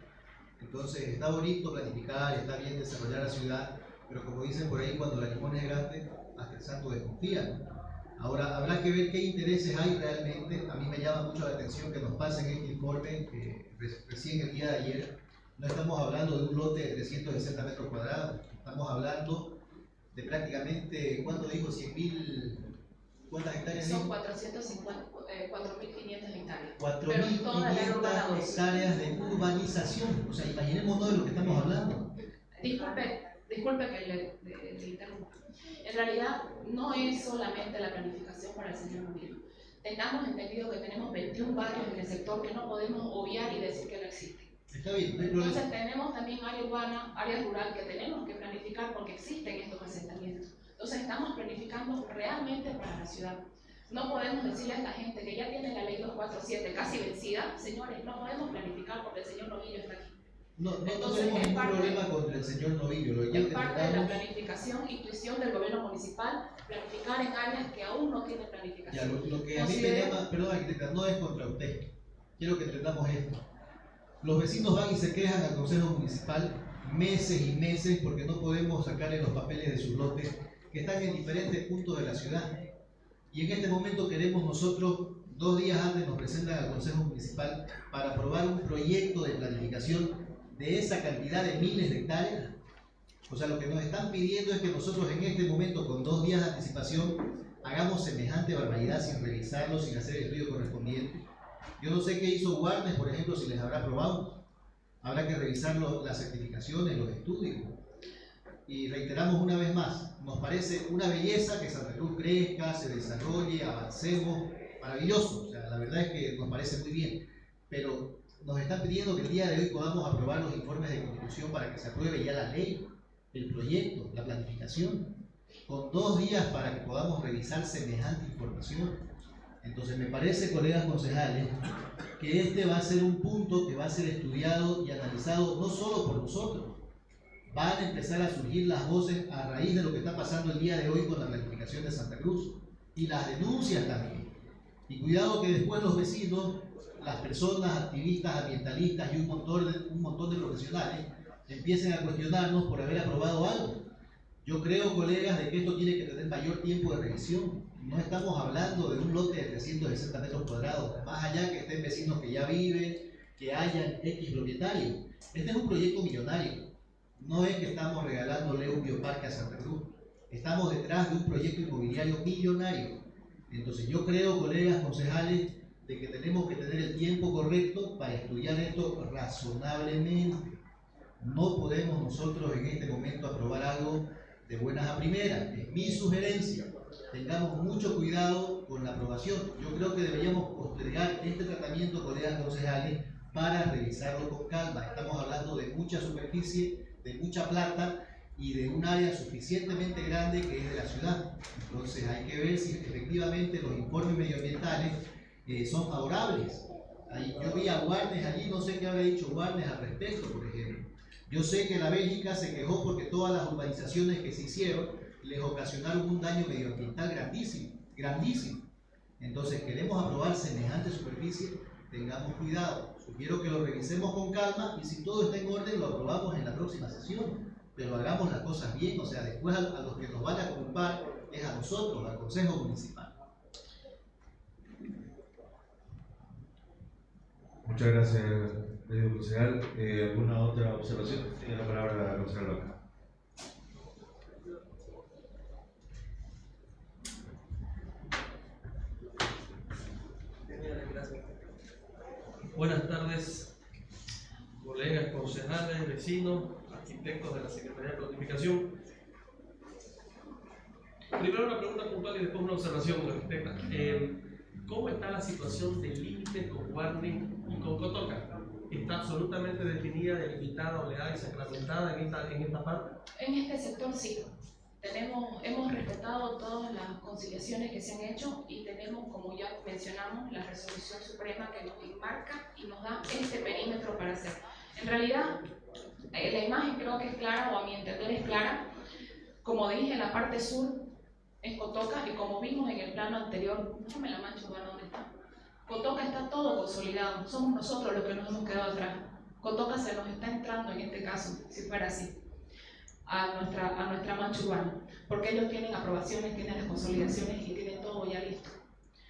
S9: Entonces está bonito planificar, está bien desarrollar la ciudad, pero como dicen por ahí, cuando la limón es grande, hasta el santo desconfía. Ahora, habrá que ver qué intereses hay realmente. A mí me llama mucho la atención que nos pasen este informe, que recién el día de ayer, no estamos hablando de un lote de 360 metros cuadrados, estamos hablando de prácticamente, ¿cuánto dijo? 100 mil ¿Cuántas hectáreas?
S7: Son 450, eh, 4.500 hectáreas.
S9: 4.500 hectáreas de urbanización. O sea, imaginémonos de lo que estamos hablando.
S7: Disculpe, disculpe que le, le, interrumpa. En realidad, no es solamente la planificación para el señor Novillo. Tengamos entendido que tenemos 21 barrios en el sector que no podemos obviar y decir que no existen.
S9: Está bien, no
S7: Entonces tenemos también área urbana, área rural que tenemos que planificar porque existen estos asentamientos. Entonces estamos planificando realmente para la ciudad. No podemos decirle a esta gente que ya tiene la ley 247 casi vencida, señores, no podemos planificar porque el señor Novillo está aquí.
S9: No, no, Entonces, tenemos ningún problema contra el señor Novillo. Lo
S7: es parte de la planificación, intuición del gobierno municipal, planificar en áreas que aún no tienen planificación.
S9: Ya, lo, que a mí me llama, perdón, arquitecta, no es contra usted. Quiero que entendamos esto. Los vecinos van y se quejan al Consejo Municipal meses y meses porque no podemos sacarle los papeles de sus lotes que están en diferentes puntos de la ciudad. Y en este momento queremos nosotros, dos días antes nos presentan al Consejo Municipal para aprobar un proyecto de planificación de esa cantidad de miles de hectáreas. O sea, lo que nos están pidiendo es que nosotros en este momento, con dos días de anticipación, hagamos semejante barbaridad sin revisarlo, sin hacer el estudio correspondiente. Yo no sé qué hizo Warner, por ejemplo, si les habrá aprobado. Habrá que revisar las certificaciones, los estudios. Y reiteramos una vez más, nos parece una belleza que Santa Cruz crezca, se desarrolle, avancemos, maravilloso. O sea, la verdad es que nos parece muy bien. Pero nos están pidiendo que el día de hoy podamos aprobar los informes de constitución para que se apruebe ya la ley, el proyecto, la planificación, con dos días para que podamos revisar semejante información. Entonces me parece, colegas concejales, que este va a ser un punto que va a ser estudiado y analizado no solo por nosotros, van a empezar a surgir las voces a raíz de lo que está pasando el día de hoy con la planificación de Santa Cruz y las denuncias también. Y cuidado que después los vecinos, las personas activistas, ambientalistas y un montón de, un montón de profesionales empiecen a cuestionarnos por haber aprobado algo. Yo creo, colegas, de que esto tiene que tener mayor tiempo de revisión. No estamos hablando de un lote de 360 metros cuadrados, más allá que estén vecinos que ya viven, que hayan X propietarios. Este es un proyecto millonario. No es que estamos regalándole un bioparque a Santa Cruz. Estamos detrás de un proyecto inmobiliario millonario. Entonces yo creo, colegas concejales, de que tenemos que tener el tiempo correcto para estudiar esto razonablemente. No podemos nosotros en este momento aprobar algo de buenas a primeras. Es mi sugerencia. Tengamos mucho cuidado con la aprobación. Yo creo que deberíamos postergar este tratamiento, colegas concejales, para revisarlo con calma. Estamos hablando de mucha superficie, de mucha plata y de un área suficientemente grande que es de la ciudad. Entonces hay que ver si efectivamente los informes medioambientales eh, son favorables. Ahí, yo vi a Warnes allí, no sé qué habrá dicho Warnes al respecto, por ejemplo. Yo sé que la Bélgica se quejó porque todas las urbanizaciones que se hicieron les ocasionaron un daño medioambiental grandísimo, grandísimo. Entonces queremos aprobar semejante superficie, tengamos cuidado. Sugiero que lo revisemos con calma y si todo está en orden lo aprobamos en la próxima sesión. Pero hagamos las cosas bien, o sea, después a, los que nos van a culpar es a nosotros, al Consejo Municipal.
S3: Muchas gracias, Pedro Concejal. Eh, ¿Alguna otra observación? Tiene la palabra la concejal Vaca.
S8: Buenas tardes, colegas, concejales, vecinos, arquitectos de la Secretaría de Planificación. Primero una pregunta puntual y después una observación, arquitecta. Eh, ¿Cómo está la situación del límite con Warning ¿Está absolutamente definida, delimitada, oleada y sacramentada en esta, en esta parte?
S7: En este sector sí. Tenemos, hemos respetado todas las conciliaciones que se han hecho y tenemos, como ya mencionamos, la resolución suprema que nos enmarca y nos da este perímetro para hacer. En realidad, eh, la imagen creo que es clara, o a mi entender es clara. Como dije, la parte sur es Cotoca y como vimos en el plano anterior, déjame la mancha bueno, ¿dónde está? Cotoca está todo consolidado, somos nosotros los que nos hemos quedado atrás. Cotoca se nos está entrando en este caso, si fuera así a nuestra, a nuestra mancha urbana, porque ellos tienen aprobaciones, tienen las consolidaciones y tienen todo ya listo.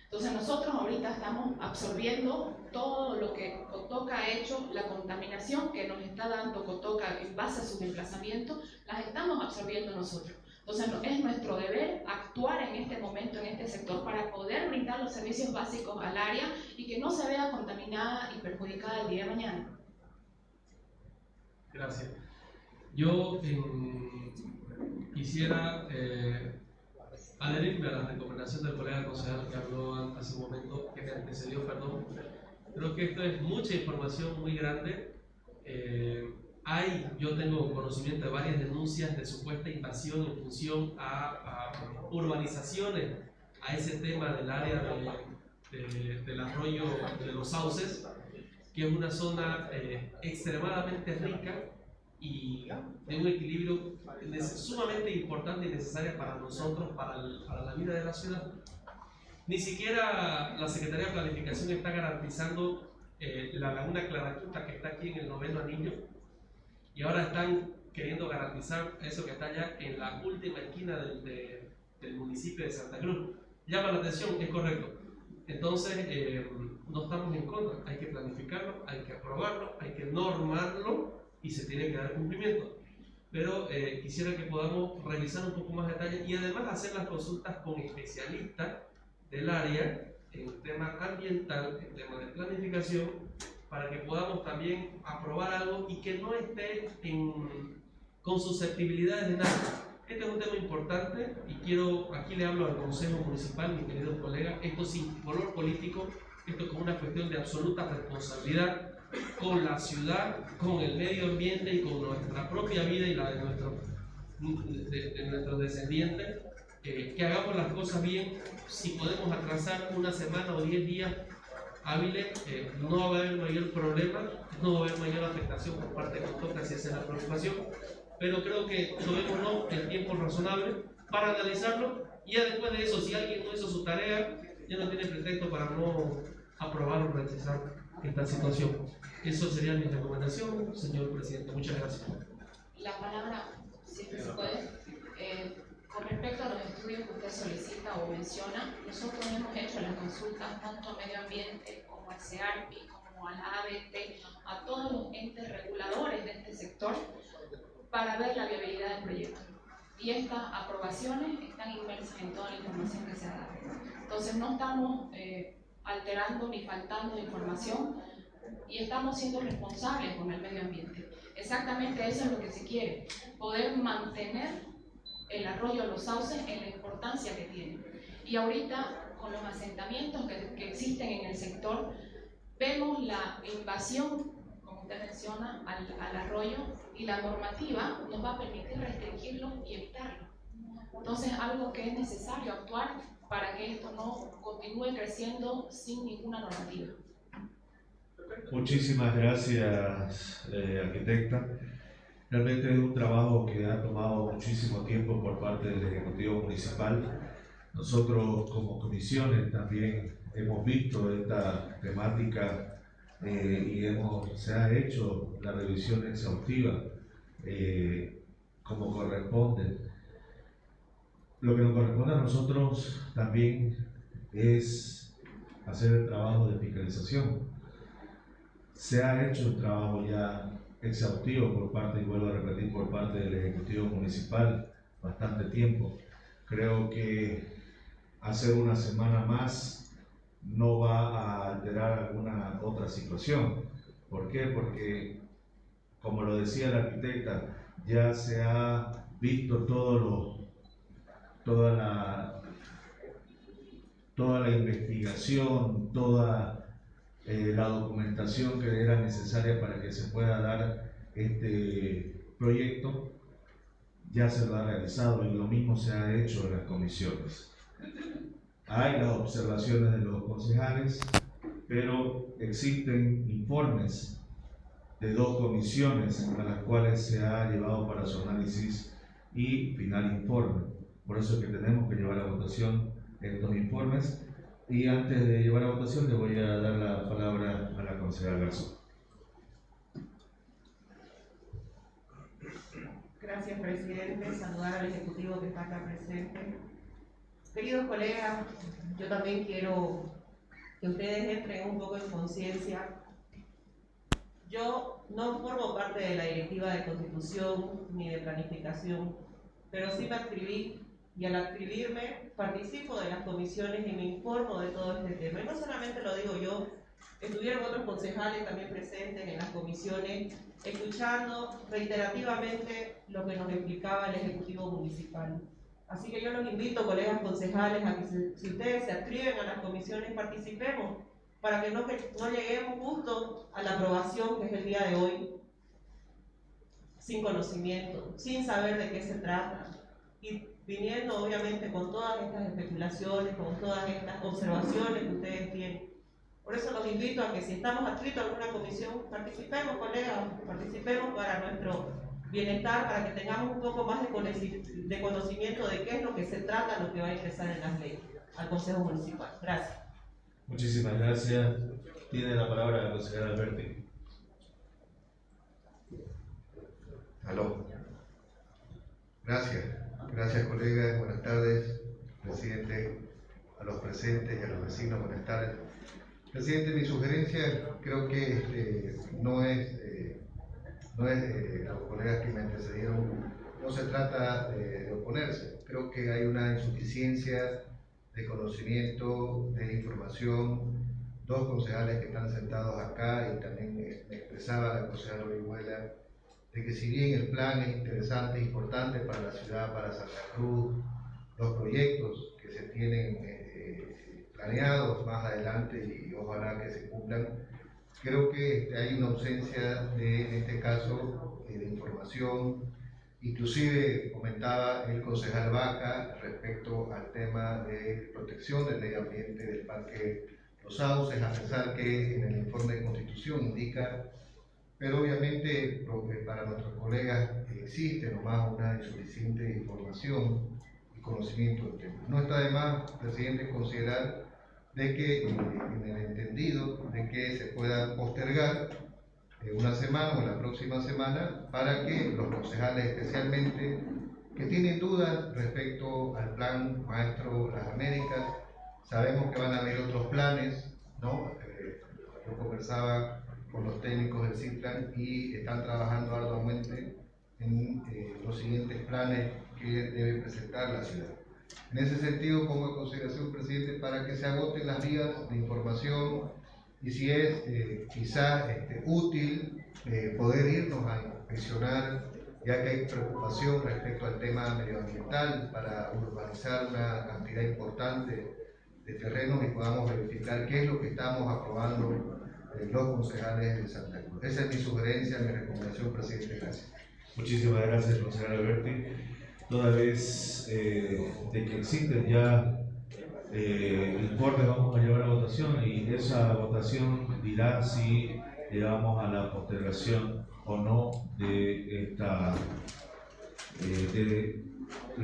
S7: Entonces nosotros ahorita estamos absorbiendo todo lo que Cotoca ha hecho, la contaminación que nos está dando Cotoca en base a su desplazamiento, las estamos absorbiendo nosotros. Entonces es nuestro deber actuar en este momento, en este sector, para poder brindar los servicios básicos al área y que no se vea contaminada y perjudicada el día de mañana.
S8: Gracias. Yo quisiera eh, adherirme a la recomendación del colega concejal que habló hace un momento, que me antecedió, perdón. Creo que esto es mucha información muy grande. Eh, hay, yo tengo conocimiento de varias denuncias de supuesta invasión en función a, urbanizaciones, a ese tema del área del arroyo de los sauces, que es una zona eh, extremadamente rica y de un equilibrio sumamente importante y necesario para nosotros, para, para, la vida de la ciudad. Ni siquiera la Secretaría de Planificación está garantizando eh, la laguna Claraquita que está aquí en el noveno anillo y ahora están queriendo garantizar eso que está allá en la última esquina del, del municipio de Santa Cruz. llama la atención, es correcto. Entonces, eh, no estamos en contra, hay que planificarlo, hay que aprobarlo, hay que normarlo y se tiene que dar cumplimiento. Pero eh, quisiera que podamos revisar un poco más detalle y además hacer las consultas con especialistas del área en el tema ambiental, en tema de planificación, para que podamos también aprobar algo y que no esté en, con susceptibilidades de nada. Este es un tema importante y quiero, aquí le hablo al Consejo Municipal, mi querido colega, esto sin color político, esto es como una cuestión de absoluta responsabilidad con la ciudad, con el medio ambiente y con nuestra propia vida y la de, nuestro, de, nuestros descendientes, eh, que hagamos las cosas bien, si podemos atrasar una semana o diez días hábiles, eh, no va a haber mayor problema, no va a haber mayor afectación por parte de nosotros, si esa es la preocupación, pero creo que tomémonos el tiempo razonable para analizarlo y ya después de eso, si alguien no hizo su tarea, ya no tiene pretexto para no aprobar o rechazar esta situación. Eso sería mi recomendación, señor presidente. Muchas gracias.
S7: La palabra, si se puede. Eh, con respecto a los estudios que usted solicita o menciona, nosotros hemos hecho las consultas tanto a medio ambiente como al CEARPI, como a la ABT, a todos los entes reguladores de este sector para ver la viabilidad del proyecto. Y estas aprobaciones están inmersas en toda la información que se ha dado. Entonces no estamos eh, alterando ni faltando información y estamos siendo responsables con el medio ambiente. Exactamente eso es lo que se quiere, poder mantener el arroyo los sauces en la importancia que tiene. Y ahorita, con los asentamientos que, que existen en el sector, vemos la invasión usted menciona, al, al, arroyo y la normativa nos va a permitir restringirlo y evitarlo. Entonces, algo que es necesario actuar para que esto no continúe creciendo sin ninguna normativa.
S3: Muchísimas gracias, eh, arquitecta. Realmente es un trabajo que ha tomado muchísimo tiempo por parte del Ejecutivo Municipal. Nosotros como comisiones también hemos visto esta temática eh, y hemos, se ha hecho la revisión exhaustiva eh, como corresponde. Lo que nos corresponde a nosotros también es hacer el trabajo de fiscalización. Se ha hecho un trabajo ya exhaustivo por parte, y vuelvo a repetir, por parte del Ejecutivo Municipal bastante tiempo. Creo que hacer una semana más no va a alterar alguna otra situación. ¿Por qué? Porque, como lo decía la arquitecta, ya se ha visto todo lo, toda, la, toda la investigación, toda eh, la documentación que era necesaria para que se pueda dar este proyecto, ya se lo ha realizado y lo mismo se ha hecho en las comisiones. Hay las observaciones de los concejales, pero existen informes de dos comisiones a las cuales se ha llevado para su análisis y final informe. Por eso es que tenemos que llevar a votación estos informes. Y antes de llevar a votación le voy a dar la palabra a la consejera Garzón.
S4: Gracias, presidente. Saludar al ejecutivo que está acá presente Queridos colegas, yo también quiero que ustedes entren un poco en conciencia. Yo no formo parte de la directiva de constitución ni de planificación, pero sí me escribí y al escribirme participo de las comisiones y me informo de todo este tema. Y no solamente lo digo yo, estuvieron otros concejales también presentes en las comisiones, escuchando reiterativamente lo que nos explicaba el Ejecutivo Municipal. Así que yo los invito, colegas concejales, a que si, ustedes se adscriben a las comisiones, participemos para que no, que no lleguemos justo a la aprobación que es el día de hoy, sin conocimiento, sin saber de qué se trata y viniendo obviamente con todas estas especulaciones, con todas estas observaciones que ustedes tienen. Por eso los invito a que si estamos adscritos a alguna comisión, participemos, colegas, participemos para nuestro bienestar para que tengamos un poco más de conocimiento de qué es lo que se trata, lo que va a ingresar en las leyes al Consejo Municipal. Gracias.
S3: Muchísimas gracias. Tiene la palabra la consejera Alberti.
S10: Aló. Gracias. Gracias, colegas. Buenas tardes, presidente, a los presentes y a los vecinos. Buenas tardes. Presidente, mi sugerencia creo que no es, eh, no es eh, los colegas que me antecedieron, no se trata de, oponerse. Creo que hay una insuficiencia de conocimiento, de información. Dos concejales que están sentados acá y también eh, expresaba la concejala Orihuela de que si bien el plan es interesante, importante para la ciudad, para Santa Cruz, los proyectos que se tienen eh, planeados más adelante y ojalá que se cumplan, creo que este, hay una ausencia de, en este caso, eh, de información. Inclusive comentaba el concejal Vaca respecto al tema de protección del medio ambiente del Parque Los Sauces, a pesar que en el informe de constitución indica pero obviamente para nuestros colegas existe nomás una insuficiente información y conocimiento del tema. No está de más, presidente, considerar de que, en el entendido, de que se pueda postergar eh, una semana o la próxima semana para que los concejales especialmente que tienen dudas respecto al plan Maestro Las Américas, sabemos que van a haber otros planes, ¿no? Eh, yo conversaba con los técnicos del CITRAN y están trabajando arduamente en eh, los siguientes planes que debe presentar la ciudad. En ese sentido, pongo en consideración, presidente, para que se agoten las vías de información y si es eh, quizá este, útil eh, poder irnos a inspeccionar, ya que hay preocupación respecto al tema medioambiental para urbanizar una cantidad importante de terrenos y podamos verificar qué es lo que estamos aprobando los concejales de Santa Cruz. Esa es mi sugerencia, mi recomendación, presidente. Gracias.
S3: Muchísimas gracias, concejal Alberti. Toda vez eh, de que existen ya eh, informes, vamos a llevar a votación y esa votación dirá si llegamos a la postergación o no de esta eh, de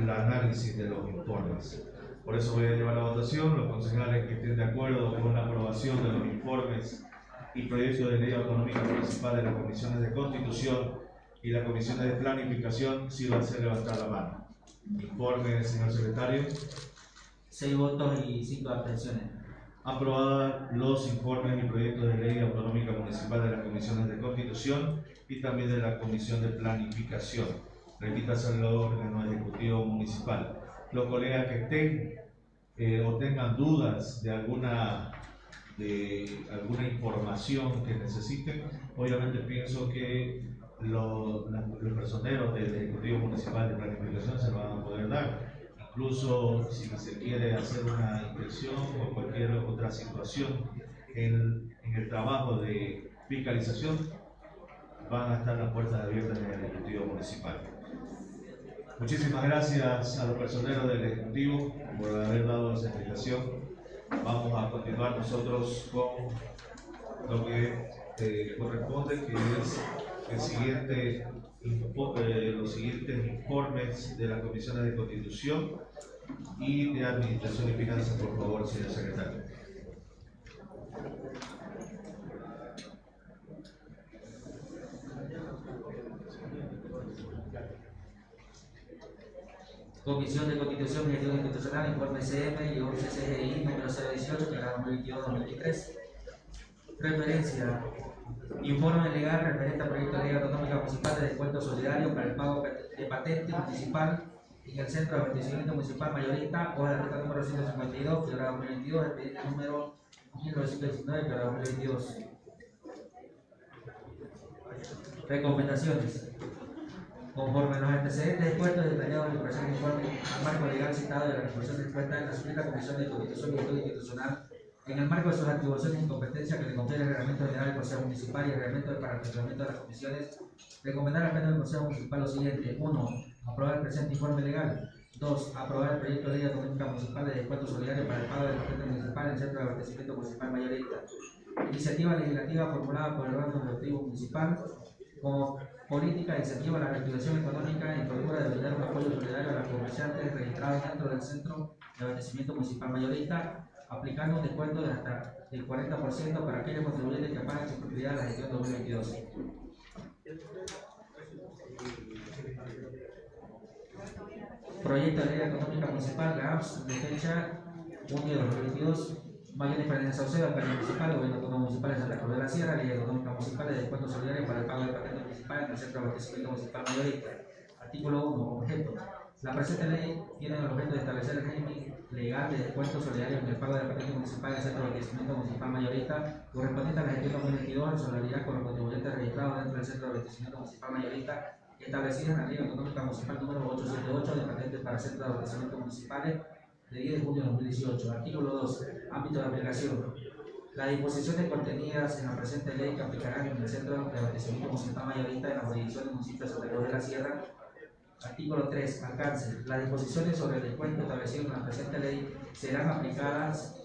S3: el análisis de los informes. Por eso voy a llevar a votación los concejales que estén de acuerdo con la aprobación de los informes y proyecto de ley autonómica municipal de las comisiones de constitución y las comisiones de planificación, si va a ser levantar la mano. Informe, señor secretario.
S1: Seis votos y cinco abstenciones.
S3: Aprobada los informes y proyectos de ley autonómica municipal de las comisiones de constitución y también de la comisión de planificación. Repítase el órgano ejecutivo municipal. Los colegas que estén eh, o tengan dudas de alguna de alguna información que necesiten. Obviamente pienso que los, los personeros del Ejecutivo Municipal de Planificación se lo van a poder dar. Incluso si se quiere hacer una inspección o cualquier otra situación en, en el trabajo de fiscalización, van a estar las puertas abiertas en el Ejecutivo Municipal. Muchísimas gracias a los personeros del Ejecutivo por haber dado esa explicación vamos a continuar nosotros con lo que eh, corresponde, que es eh, los siguientes informes de las comisiones de constitución y de administración y finanzas, por favor, señor secretario.
S1: Comisión de Constitución y Gestión Institucional, informe CM y 11 CGI número 018, que 2022-2023. Referencia. Informe legal referente al proyecto de ley autonómica municipal de descuento solidario para el pago de patente municipal en el Centro de Abastecimiento Municipal Mayorista, hoja de ruta número 152, quebrada 2022, expediente número 1919, quebrada 2022. Recomendaciones. Conforme los antecedentes expuestos detallados en el presente informe al marco legal citado de la resolución expuesta en la Suprema Comisión de Constitución y Estudio Institucional, en el marco de sus atribuciones y competencias que le confiere el Reglamento General del Consejo Municipal y el Reglamento para el funcionamiento de las comisiones, recomendar al Pleno del Consejo Municipal lo siguiente. 1. Aprobar el presente informe legal. 2. Aprobar el proyecto de ley autonómica municipal de descuento solidario para el pago del patente municipal en el Centro de Abastecimiento Municipal Mayorista. Iniciativa legislativa formulada por el órgano ejecutivo municipal como política incentiva la reactivación económica y procura de brindar un apoyo solidario a los comerciantes registrados dentro del centro de abastecimiento municipal mayorista, aplicando un descuento de hasta el 40% para aquellos contribuyentes que paguen su propiedad en la gestión 2022. Proyecto de ley económica municipal, GAPS, de fecha junio de 2022, Mayores Fernández Saucedo, alcalde municipal, gobierno autónomo municipal de Santa Cruz de la Sierra, ley autonómica municipal de descuento solidario para el pago de patentes municipal en el centro abastecimiento municipal mayorista. Artículo 1, objeto. La presente ley tiene el objeto de establecer el régimen legal de descuento solidario en el pago de la patente municipal del centro de abastecimiento municipal mayorista correspondiente a la gestión 2022 en solidaridad con los contribuyentes registrados dentro del centro de abastecimiento municipal mayorista establecida en la ley autonómica municipal número 878 de patentes para centros de abastecimiento municipales de 10 de junio de 2018. Artículo 2. Ámbito de aplicación. Las disposiciones contenidas en la presente ley que aplicarán en el centro de abastecimiento municipal mayorista en la jurisdicción del municipio de Santa Cruz de la Sierra. Artículo 3. Alcance. Las disposiciones sobre el descuento establecido en la presente ley serán aplicadas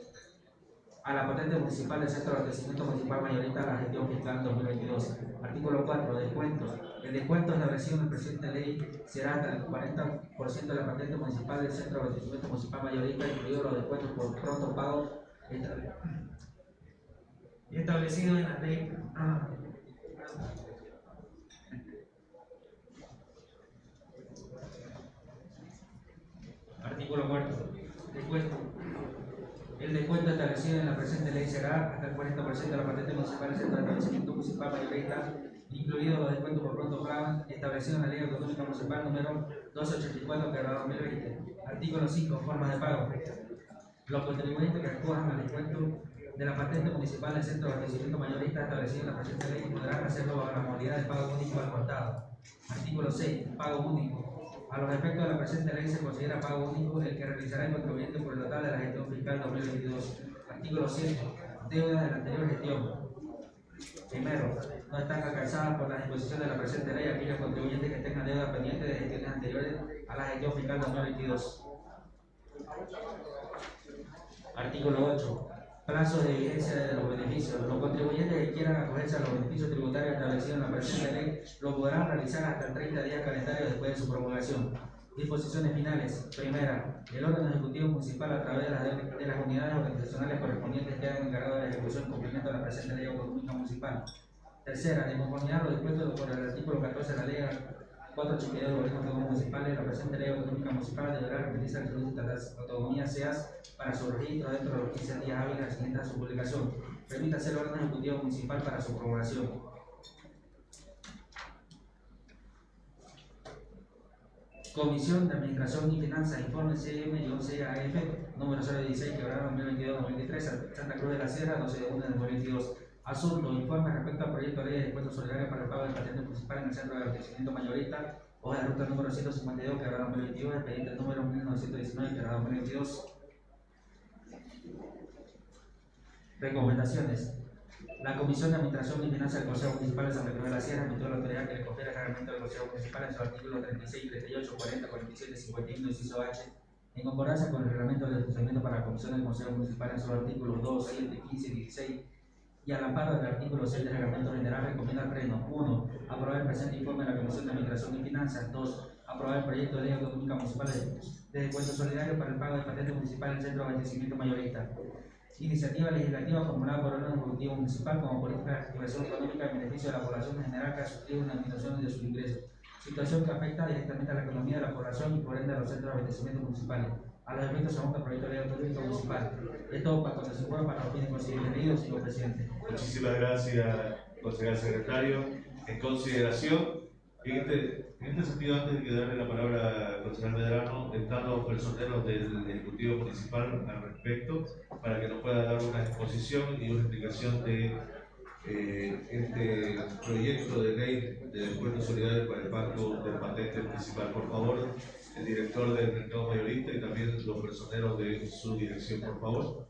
S1: a la patente municipal del Centro de Abastecimiento Municipal Mayorista a la gestión fiscal 2022. Artículo 4. Descuentos. El descuento establecido en la presente ley será hasta el 40% de la patente municipal del Centro de Abastecimiento Municipal Mayorista, incluidos los descuentos por pronto pago estable- establecido en la ley. ah, Artículo 4. Descuento. El descuento establecido en la presente ley será hasta el 40% de la patente municipal del de establecimiento municipal mayorista, incluidos los descuentos por pronto pago establecido en la ley autonómica municipal número 284 que 2020. Artículo 5. Formas de pago. Los contribuyentes que acojan al descuento de la patente municipal del centro de abastecimiento mayorista establecido en la presente ley podrán hacerlo bajo la modalidad de pago único al contado. Artículo 6. Pago único. A los efectos de la presente ley se considera pago único el que realizará el contribuyente por el total de la gestión fiscal 2022. Artículo 7. Deuda de la anterior gestión. Primero, no están alcanzadas por la disposición de la presente ley aquellos contribuyentes que tengan deuda pendiente de gestiones anteriores a la gestión fiscal 2022. Artículo 8. Plazo de vigencia de los beneficios. Los contribuyentes que quieran acogerse a los beneficios tributarios establecidos en la presente ley lo podrán realizar hasta el 30 días calendarios después de su promulgación. Disposiciones finales. Primera, el órgano ejecutivo municipal a través de las, de las unidades organizacionales correspondientes que hagan encargado de la ejecución y cumplimiento de la presente ley autonómica municipal. Tercera, de conformidad a lo dispuesto por el artículo 14 de la ley 482 del Autónomo Municipal de la presente ley autonómica municipal deberá referirse al de las Autonomías SEAS para su registro dentro de los 15 días hábiles siguientes a su publicación. Permítase el órgano ejecutivo municipal para su promulgación. Comisión de Administración y Finanzas, informe CM-CAF, número 016, quebrado 2022-2023, Santa Cruz de la Sierra, 12 de junio de 2022. Asunto, informe respecto al proyecto de ley de descuento solidario para el pago del patente municipal en el centro de abastecimiento mayorista, hoja de ruta número 152, quebrado 2022, expediente número 1919, quebrado 2022. Recomendaciones. La Comisión de Administración y Finanzas del Consejo Municipal de Santa Cruz de la Sierra emitió la autoridad que le confiere el reglamento del Consejo Municipal en su artículo 36, 38, 40, 47, 51, inciso H, en concordancia con el reglamento de funcionamiento para la Comisión del Consejo Municipal en sus artículos 2, 7, 15 y 16, y al amparo del artículo 6 del reglamento general recomienda al Pleno 1. Aprobar el presente informe de la Comisión de Administración y Finanzas 2. Aprobar el proyecto de ley autonómica municipal de, de descuento solidario para el pago de patente municipal en centro de abastecimiento mayorista. Iniciativa legislativa formulada por el órgano ejecutivo municipal como política de activación económica en beneficio de la población en general que ha sufrido una disminución de sus ingresos. Situación que afecta directamente a la economía de la población y por ende a los centros de abastecimiento municipales. A los efectos según el proyecto de ley autonómico municipal. Esto para cuando se pueda para los fines considerados, señor presidente.
S3: Muchísimas gracias, consejero secretario. En consideración, en este, en este sentido, antes de darle la palabra al concejal Medrano, están los personeros del Ejecutivo Municipal al respecto, para que nos pueda dar una exposición y una explicación de eh, este proyecto de ley de descuento solidario para el pago del patente municipal. Por favor, el director del mercado mayorista y también los personeros de su dirección, por favor.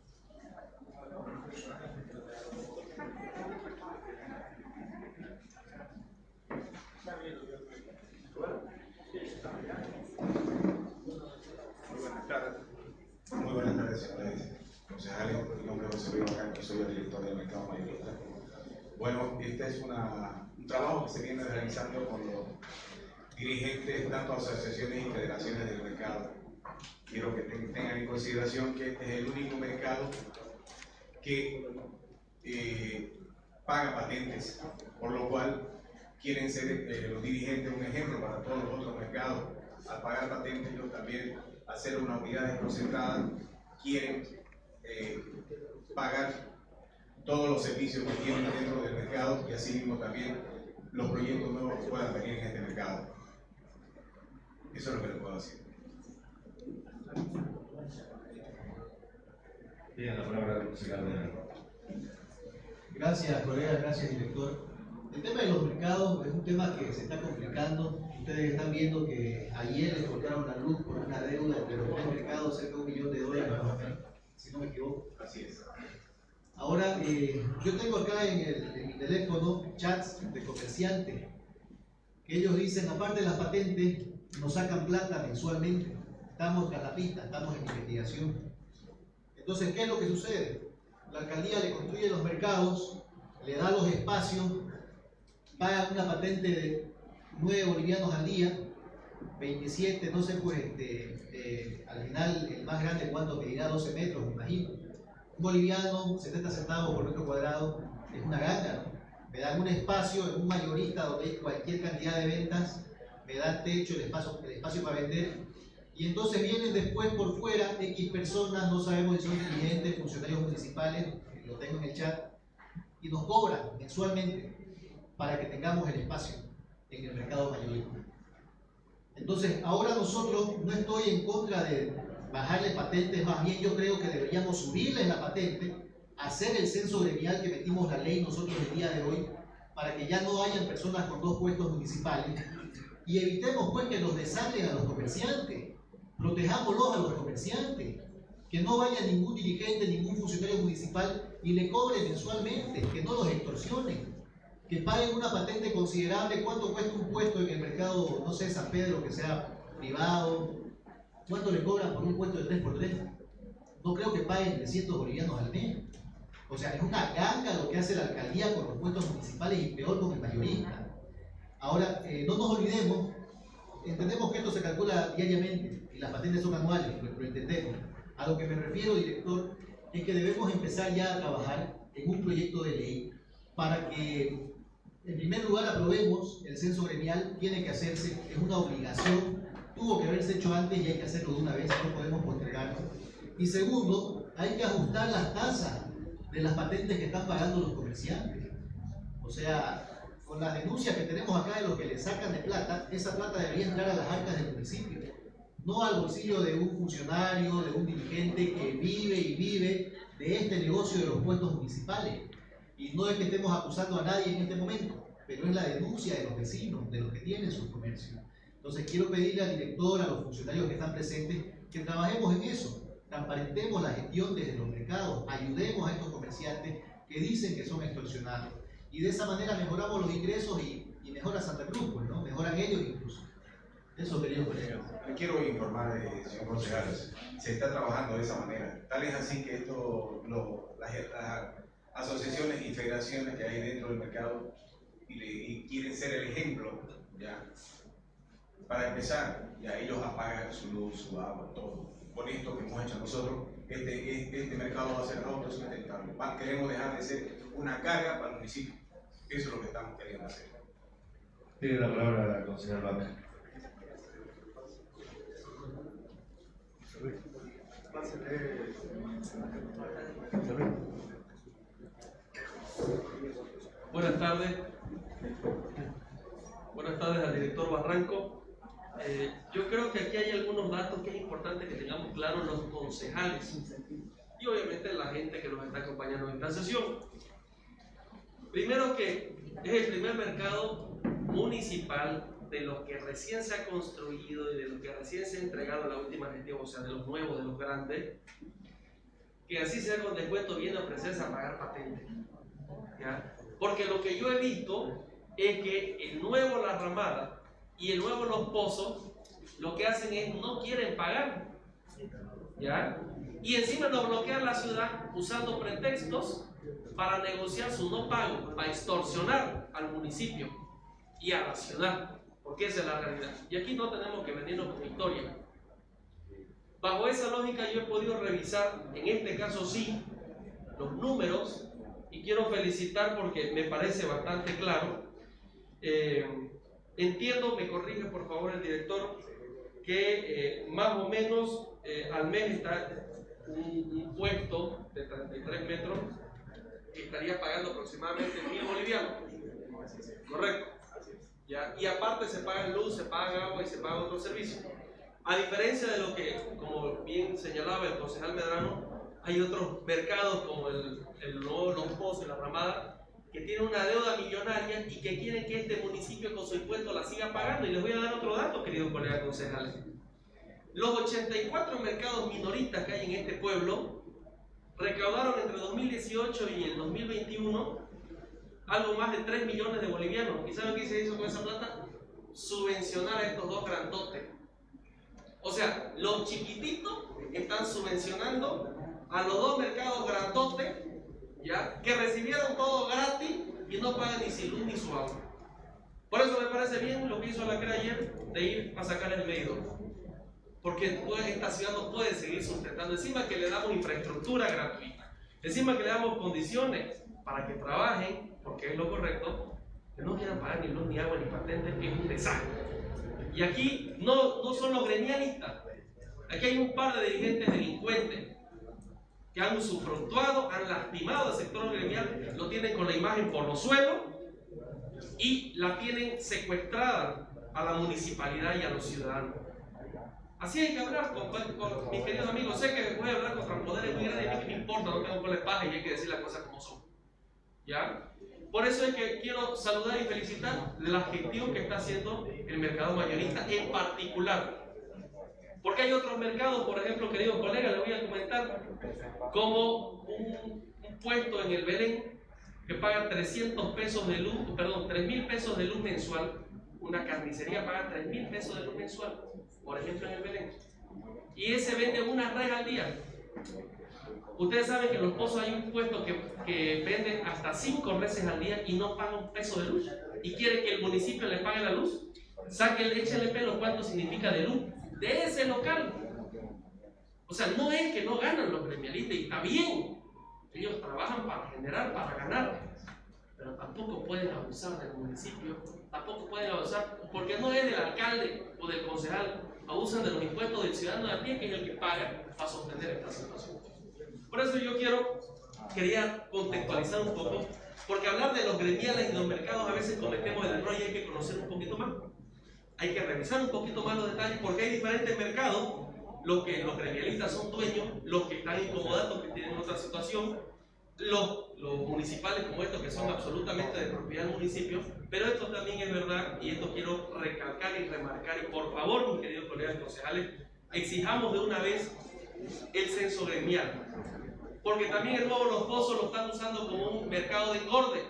S11: Muy buenas tardes. Señores concejales. Mi nombre es José Luis Barranco, soy el director del mercado mayorista. Bueno, este es una, un trabajo que se viene realizando con los dirigentes, tanto asociaciones y federaciones del mercado. Quiero que ten- tengan en consideración que este es el único mercado que eh, paga patentes, por lo cual quieren ser eh, los dirigentes un ejemplo para todos los otros mercados. Al pagar patentes, ellos también, al ser una unidad desconcentrada, quieren
S5: eh, pagar todos los servicios que tienen dentro del mercado y así mismo también los proyectos nuevos que puedan venir en este mercado. Eso es lo que le puedo decir.
S3: Bien, la palabra
S9: Gracias, colega, gracias, director. El tema de los mercados es un tema que se está complicando. Ustedes están viendo que ayer les cortaron la luz por una deuda entre los tres mercados, cerca de un millón de dólares, si no me equivoco.
S5: Así es.
S9: Ahora, eh, yo tengo acá en, el, en mi teléfono chats de comerciantes que ellos dicen, aparte de las patentes, nos sacan plata mensualmente. Estamos en la pista, estamos en investigación. Entonces, ¿qué es lo que sucede? La alcaldía le construye los mercados, le da los espacios, paga una patente de 9 bolivianos al día, 27, no sé, pues este, eh, al final el más grande, ¿cuánto medirá? 12 metros, me imagino. Un boliviano, 70 centavos por metro cuadrado, es una ganga, ¿no? Me dan un espacio en un mayorista donde hay cualquier cantidad de ventas, me dan techo, el espacio, el espacio para vender, y entonces vienen después por fuera X personas, no sabemos si son dirigentes, funcionarios municipales, lo tengo en el chat, y nos cobran mensualmente para que tengamos el espacio en el mercado mayorista. Entonces, ahora nosotros no estoy en contra de bajarle patentes, más bien yo creo que deberíamos subirles la patente, hacer el censo gremial que metimos la ley nosotros el día de hoy, para que ya no hayan personas con dos puestos municipales y evitemos pues que los desalen a los comerciantes, protejámoslos a los comerciantes, que no vaya ningún dirigente, ningún funcionario municipal y le cobre mensualmente, que no los extorsionen, que paguen una patente considerable, cuánto cuesta un puesto en el mercado, no sé, San Pedro, que sea privado, cuánto le cobran por un puesto de 3x3. No creo que paguen 300 bolivianos al mes. O sea, es una ganga lo que hace la alcaldía con los puestos municipales y peor con el mayorista. Ahora, eh, no nos olvidemos, entendemos que esto se calcula diariamente y las patentes son anuales, lo, lo entendemos. A lo que me refiero, director, es que debemos empezar ya a trabajar en un proyecto de ley para que, en primer lugar, aprobemos el censo gremial, tiene que hacerse, es una obligación, tuvo que haberse hecho antes y hay que hacerlo de una vez, no podemos postergarlo. Y segundo, hay que ajustar las tasas de las patentes que están pagando los comerciantes. O sea, con las denuncias que tenemos acá de lo que le sacan de plata, esa plata debería entrar a las arcas del municipio, no al bolsillo de un funcionario, de un dirigente que vive y vive de este negocio de los puestos municipales. Y no es que estemos acusando a nadie en este momento, pero es la denuncia de los vecinos, de los que tienen sus comercios. Entonces quiero pedirle al director, a los funcionarios que están presentes, que trabajemos en eso, transparentemos la gestión desde los mercados, ayudemos a estos comerciantes que dicen que son extorsionados. Y de esa manera mejoramos los ingresos y, mejora Santa Cruz, pues, ¿no? Mejoran ellos incluso. Eso quería poner.
S5: Le quiero informar, señor concejal, se está trabajando de esa manera. Tal es así que esto, las, asociaciones y federaciones que hay dentro del mercado y quieren ser el ejemplo, ¿ya? Para empezar, ya ellos apagan su luz, su agua, todo. Con esto que hemos hecho nosotros, este, este, este mercado va a ser autosustentable. Queremos dejar de ser una carga para el municipio. Eso es lo que estamos queriendo hacer.
S3: Tiene la palabra la concejal Vaca.
S8: Buenas tardes. Buenas tardes al director Barranco. Eh, yo creo que aquí hay algunos datos que es importante que tengamos claros los concejales y obviamente la gente que nos está acompañando en esta sesión. Primero que es el primer mercado municipal de los que recién se ha construido y de los que recién se ha entregado la última gestión, o sea, de los nuevos, de los grandes, que así sea con descuento viene a ofrecerse a pagar patente. ¿ya? Porque lo que yo he visto es que el nuevo La Ramada y el nuevo Los Pozos lo que hacen es no quieren pagar. ¿ya? Y encima nos bloquean la ciudad usando pretextos para negociar su no pago, para extorsionar al municipio y a la ciudad porque esa es la realidad. Y aquí no tenemos que venirnos con historia. Bajo esa lógica yo he podido revisar, en este caso sí, los números y quiero felicitar porque me parece bastante claro. Eh, entiendo, me corrige por favor el director, que eh, más o menos eh, al mes está un, un puesto de 33 metros estaría pagando aproximadamente mil bolivianos. Correcto. ¿Ya? Y aparte se paga luz, se paga agua y se paga otro servicio. A diferencia de lo que, como bien señalaba el concejal Medrano, hay otros mercados como el, el Los Pozos y la Ramada que tienen una deuda millonaria y que quieren que este municipio con su impuesto la siga pagando. Y les voy a dar otro dato, queridos colegas concejales. Los 84 mercados minoristas que hay en este pueblo recaudaron entre 2018 y el 2021 algo más de 3 millones de bolivianos. ¿Y saben qué se hizo con esa plata? Subvencionar a estos dos grandotes. O sea, los chiquititos están subvencionando a los dos mercados grandotes, ¿ya? Que recibieron todo gratis y no pagan ni su luz ni su agua. Por eso me parece bien lo que hizo la CRE ayer de ir a sacar el medidor. Porque esta ciudad no puede seguir sustentando. Encima que le damos infraestructura gratuita. Encima que le damos condiciones para que trabajen, porque es lo correcto, que no quieran pagar ni luz, ni agua, ni patentes, es un desastre. Y aquí no, son los gremialistas, aquí hay un par de dirigentes delincuentes que han usufructuado, han lastimado al sector gremial, lo tienen con la imagen por los suelos y la tienen secuestrada a la municipalidad y a los ciudadanos. Así hay que hablar con, mis queridos amigos. Sé que voy a hablar contra poderes muy grandes a mí que me importa, no tengo la paja y hay que decir las cosas como son. ¿Ya? Por eso es que quiero saludar y felicitar la gestión que está haciendo el mercado mayorista en particular. Porque hay otros mercados, por ejemplo, queridos colegas, les voy a comentar, como un, un puesto en el Belén que paga 300 pesos de luz, perdón, 3 mil pesos de luz mensual, una carnicería paga 3 mil pesos de luz mensual, por ejemplo en el Belén. Y ese vende una red al día. Ustedes saben que en los pozos hay un puesto que, que vende hasta 5 veces al día y no paga un peso de luz. Y quiere que el municipio le pague la luz. Sáquenle, échenle pelo cuánto significa de luz de ese local. O sea, no es que no ganan los gremialistas y está bien. Ellos trabajan para generar, para ganar. Pero tampoco pueden abusar del municipio, tampoco pueden abusar, porque no es del alcalde o del concejal, abusan de los impuestos del ciudadano de a pie, que es el que paga para sostener esta situación. Por eso yo quiero, quería contextualizar un poco, porque hablar de los gremiales y los mercados a veces cometemos el error y hay que conocer un poquito más. Hay que revisar un poquito más los detalles, porque hay diferentes mercados, los que los gremialistas son dueños, los que están incomodados, que tienen otra situación, los, los, municipales como estos que son absolutamente de propiedad del municipio, pero esto también es verdad y esto quiero recalcar y remarcar y por favor, mis queridos colegas concejales, exijamos de una vez el censo gremial, porque también el nuevo Los Pozos lo están usando como un mercado de engorde,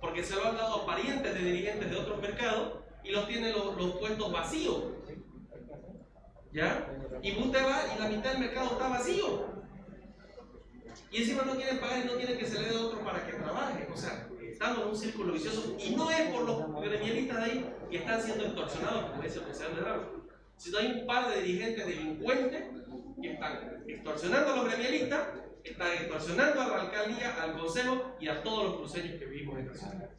S8: porque se lo han dado a parientes de dirigentes de otros mercados y los tienen los, los puestos vacíos. ¿Ya? Y usted va y la mitad del mercado está vacío. Y encima no quieren pagar y no quieren que se le dé otro para que trabaje. O sea, estamos en un círculo vicioso. Y no es por los gremialistas de ahí que están siendo extorsionados, como dice el presidente de Ramos, sino hay un par de dirigentes delincuentes que están extorsionando a los gremialistas, están extorsionando a la alcaldía, al consejo y a todos los cruceños que vivimos en esta ciudad.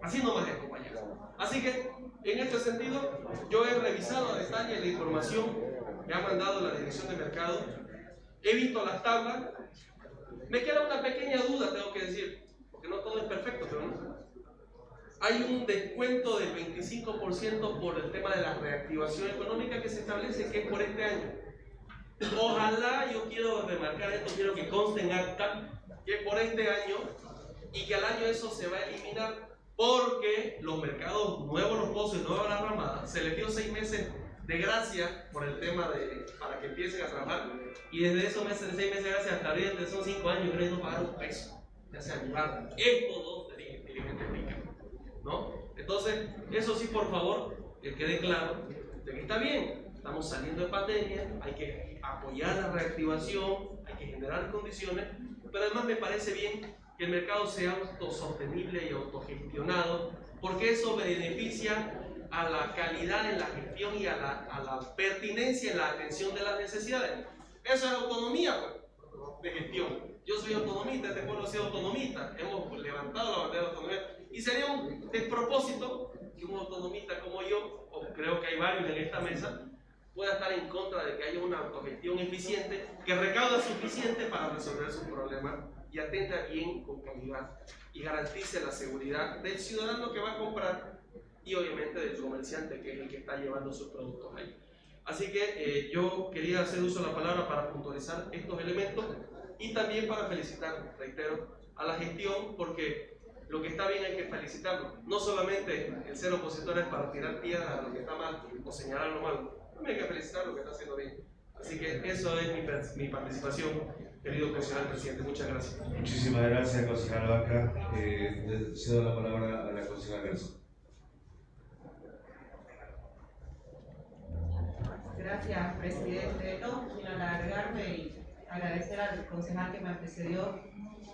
S8: Así nomás es, compañeros. Así que, en este sentido, yo he revisado a detalle la información que ha mandado la Dirección de Mercado. He visto las tablas. Me queda una pequeña duda, tengo que decir, porque no todo es perfecto, pero no. Hay un descuento del 25% por el tema de la reactivación económica que se establece que es por este año. Ojalá, yo quiero remarcar esto, quiero que conste en acta, que por este año y que al año eso se va a eliminar porque los mercados nuevos, los pozos y nueva la ramada, se les dio seis meses de gracia por el tema de para que empiecen a trabajar y desde esos meses de seis meses de gracia hasta ahorita son cinco años creo no pagaron un peso ya se ayudaron estos dos dirigentes ¿no? entonces eso sí por favor que quede claro de que está bien estamos saliendo de pandemia hay que apoyar la reactivación hay que generar condiciones pero además me parece bien que el mercado sea autosostenible y autogestionado porque eso beneficia a la calidad en la gestión y a la, a la, pertinencia en la atención de las necesidades. Eso es autonomía pues, de gestión. Yo soy autonomista, este pueblo ha sido autonomista, hemos levantado la bandera de autonomía y sería un despropósito que un autonomista como yo, o creo que hay varios en esta mesa, pueda estar en contra de que haya una autogestión eficiente que recauda suficiente para resolver sus problemas y atenta bien con calidad y garantice la seguridad del ciudadano que va a comprar y obviamente del comerciante que es el que está llevando sus productos ahí. Así que eh, yo quería hacer uso de la palabra para puntualizar estos elementos y también para felicitar, reitero, a la gestión porque lo que está bien hay que felicitarlo. No solamente el ser opositor es para tirar piedras a lo que está mal o señalar lo malo, también hay que felicitar lo que está haciendo bien. Así que eso es mi, mi participación, querido concejal presidente. Muchas gracias.
S3: Muchísimas gracias, concejal Vaca. Eh, cedo la palabra a la concejal Garzón.
S4: Gracias, presidente. No, sino alargarme y agradecer al concejal que me antecedió.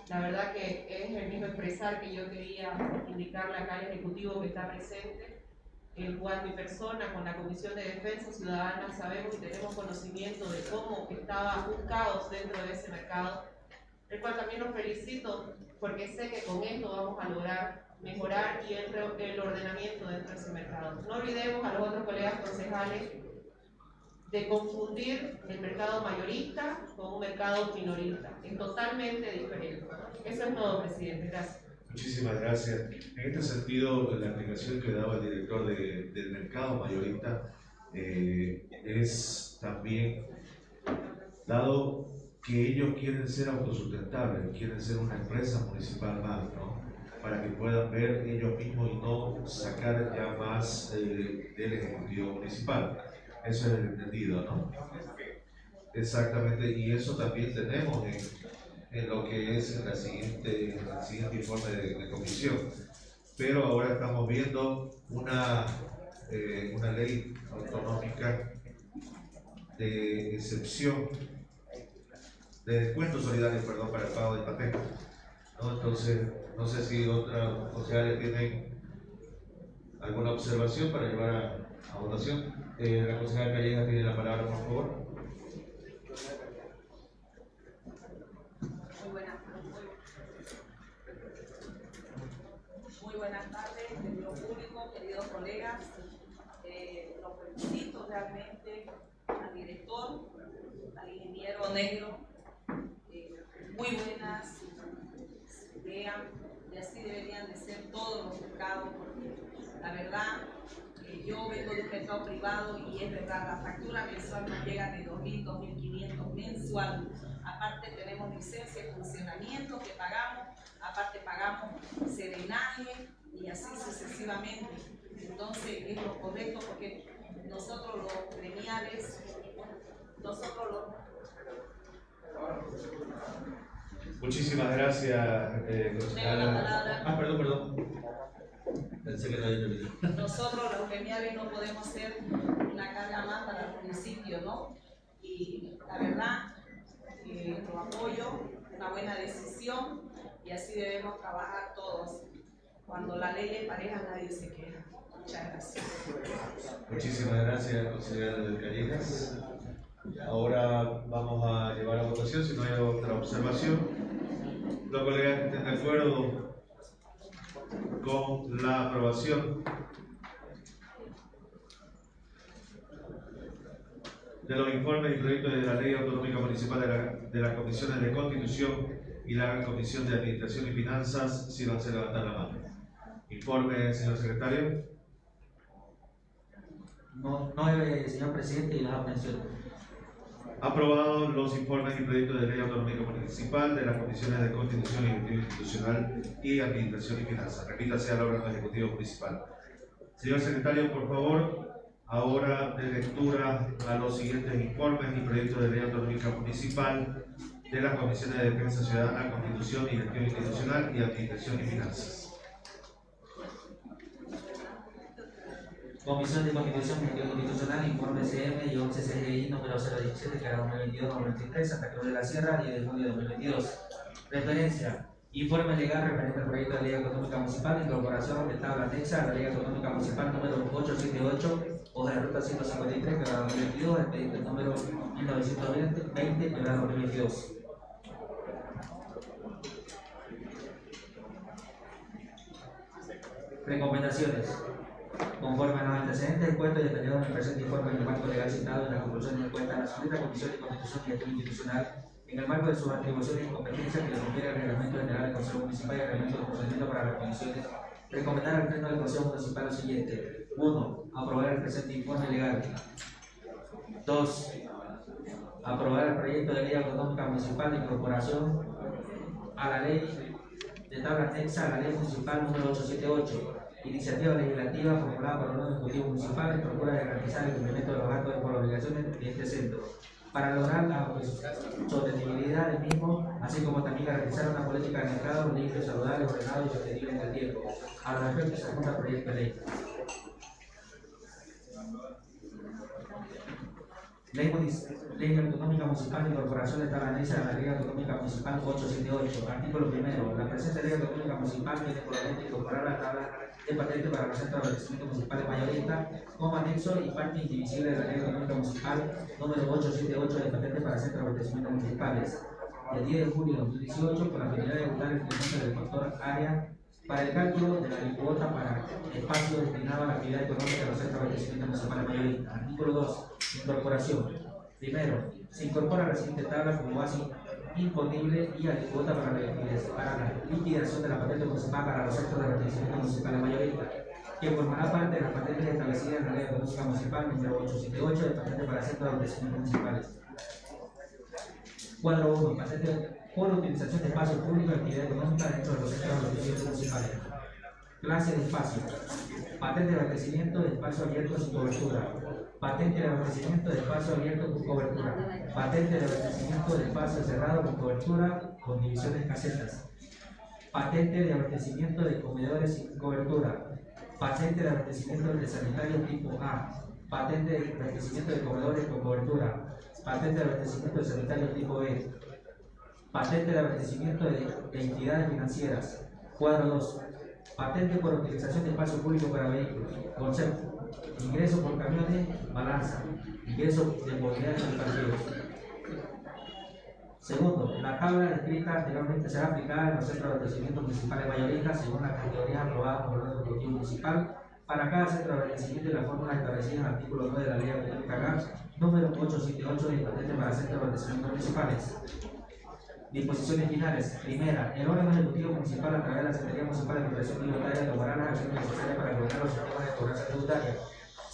S4: La verdad que es el mismo expresar que yo quería indicarle acá al Ejecutivo que está presente, el cual mi persona con la Comisión de Defensa Ciudadana sabemos y tenemos conocimiento de cómo estaba un caos dentro de ese mercado, el cual también los felicito porque sé que con esto vamos a lograr mejorar y el, el ordenamiento dentro de ese mercado. No olvidemos a los otros colegas concejales de confundir el mercado mayorista con un mercado minorista. Es totalmente diferente. Eso es todo, presidente. Gracias.
S3: Muchísimas gracias. En este sentido, la explicación que daba el director de, del mercado mayorista eh, es también, dado que ellos quieren ser autosustentables, quieren ser una empresa municipal más, ¿no? para que puedan ver ellos mismos y no sacar ya más eh, del Ejecutivo Municipal. Eso es el entendido, ¿no? Exactamente, y eso también tenemos en, lo que es la siguiente, el siguiente informe de, comisión. Pero ahora estamos viendo una, eh, una ley autonómica de excepción, de descuento solidario, perdón, para el pago de papel. ¿no? Entonces, no sé si otras sociales tienen alguna observación para llevar a votación. Eh, la consejera Calleja tiene la palabra, por favor.
S12: Muy buenas, muy, buenas tardes, querido público, queridos colegas. Eh, los felicito realmente al director, al ingeniero negro. Eh, muy buenas ideas y así deberían de ser todos los mercados porque la verdad yo vengo de un mercado privado y es verdad, la factura mensual nos llega de 2.000, 2.500 mensual. Aparte tenemos licencia de funcionamiento que pagamos, aparte pagamos serenaje y así sucesivamente. Entonces es lo correcto porque nosotros los gremiales, nosotros los...
S3: Muchísimas gracias, eh, Ah, perdón, perdón.
S12: Nosotros los gremiales no podemos ser una carga más para el municipio, ¿no? Y la verdad, eh, lo apoyo, una buena decisión y así debemos trabajar todos. Cuando la ley es pareja nadie se queja. Muchas gracias.
S3: Muchísimas gracias, consejera de Callejas. Ahora vamos a llevar a votación, si no hay otra observación. Los colegas que estén de acuerdo con la aprobación de los informes y proyectos de la Ley Autonómica Municipal de, la, de las Comisiones de Constitución y la Comisión de Administración y Finanzas, si van a levantar la mano. Informe, señor secretario.
S1: No, no señor presidente, y las abstenciones.
S3: Aprobado los informes y proyectos de ley autonómica municipal de las comisiones de Constitución y Institucional y Administración y Finanzas. Repítase al órgano ejecutivo municipal. Señor secretario, por favor, ahora de lectura a los siguientes informes y proyectos de ley autonómica municipal de las comisiones de Defensa Ciudadana, Constitución y Institucional y Administración y Finanzas.
S1: Comisión de Constitución y Constitucional, informe CM y 11 CGI número 017, que era 2022-2023, Santa Cruz de la Sierra, 10 de junio de 2022. Referencia. Informe legal referente al proyecto de ley económica municipal, incorporación de tabla anexa a la ley económica municipal número 878, hoja de ruta 153, que era 2022, expediente número 1920, que era 2022. Recomendaciones. Conforme a los antecedentes del cuento detallado en el presente informe en el marco legal citado en la conclusión del cuenta, la Suprema Comisión de Constitución y Gestión Institucional, en el marco de sus atribuciones y competencias que le confiere el Reglamento General del Consejo Municipal y el Reglamento de Procedimiento para las Comisiones, recomendar al Pleno del Consejo Municipal lo siguiente. 1. Aprobar el presente informe legal. 2. Aprobar el proyecto de ley autonómica municipal de incorporación a la ley de tabla anexa a la ley municipal número 878 iniciativa legislativa formulada por el órgano ejecutivo municipal en procura de garantizar el cumplimiento de los actos y por obligaciones de este centro, para lograr la sostenibilidad del mismo, así como también garantizar una política de mercado limpio, saludable, ordenado y sostenible en el tiempo. A los efectos se apunta proyecto de ley. Ley, Ley Autonómica Municipal de Incorporación de Tabanesa a la Ley Autonómica Municipal 878. Artículo primero. La presente Ley Autonómica Municipal tiene por objeto incorporar la tabla de patente para los centros de abastecimiento municipales mayoristas como anexo y parte indivisible de la Ley Autonómica Municipal número 878 de patente para centros de abastecimiento municipales. El 10 de julio de 2018, con la finalidad de votar el incremento del factor área para el cálculo de la cuota para espacio destinado a la actividad económica de los centros de abastecimiento municipales mayoristas. Artículo 2. Incorporación. Primero, se incorpora la siguiente tabla como base imponible y cuota para la, liquidación de la patente municipal para los centros de abastecimiento municipales mayoristas, que formará parte de las patentes establecidas en la Ley Económica Municipal número 878 de patente para centros de abastecimiento municipales. Cuadro 1. Patente por utilización de espacio público y actividad económica dentro de los centros de abastecimiento municipales. Clase de espacio. Patente de abastecimiento de espacio abierto sin cobertura. Patente de abastecimiento de espacio abierto con cobertura. Patente de abastecimiento de espacio cerrado con cobertura con divisiones casetas. Patente de abastecimiento de comedores sin cobertura. Patente de abastecimiento de sanitarios tipo A. Patente de abastecimiento de comedores con cobertura. Patente de abastecimiento de sanitarios tipo B. Patente de abastecimiento de, de entidades financieras. Cuadro 2 patente por utilización de espacio público para vehículos, concepto, ingreso por camiones, balanza, ingreso de en partidos. Segundo, la tabla descrita anteriormente será aplicada en los centros de abastecimiento municipales mayoristas según las categorías aprobadas por el ejecutivo municipal para cada centro de abastecimiento y las fórmulas establecidas en el artículo 9 de la Ley Autonómica GAPS número 878 de patente para centros de abastecimiento municipales. Disposiciones finales. Primera, el órgano ejecutivo municipal a través de la Secretaría Municipal de Protección Tributaria tomará las acciones necesarias para lograr los sistemas de cobranza tributaria.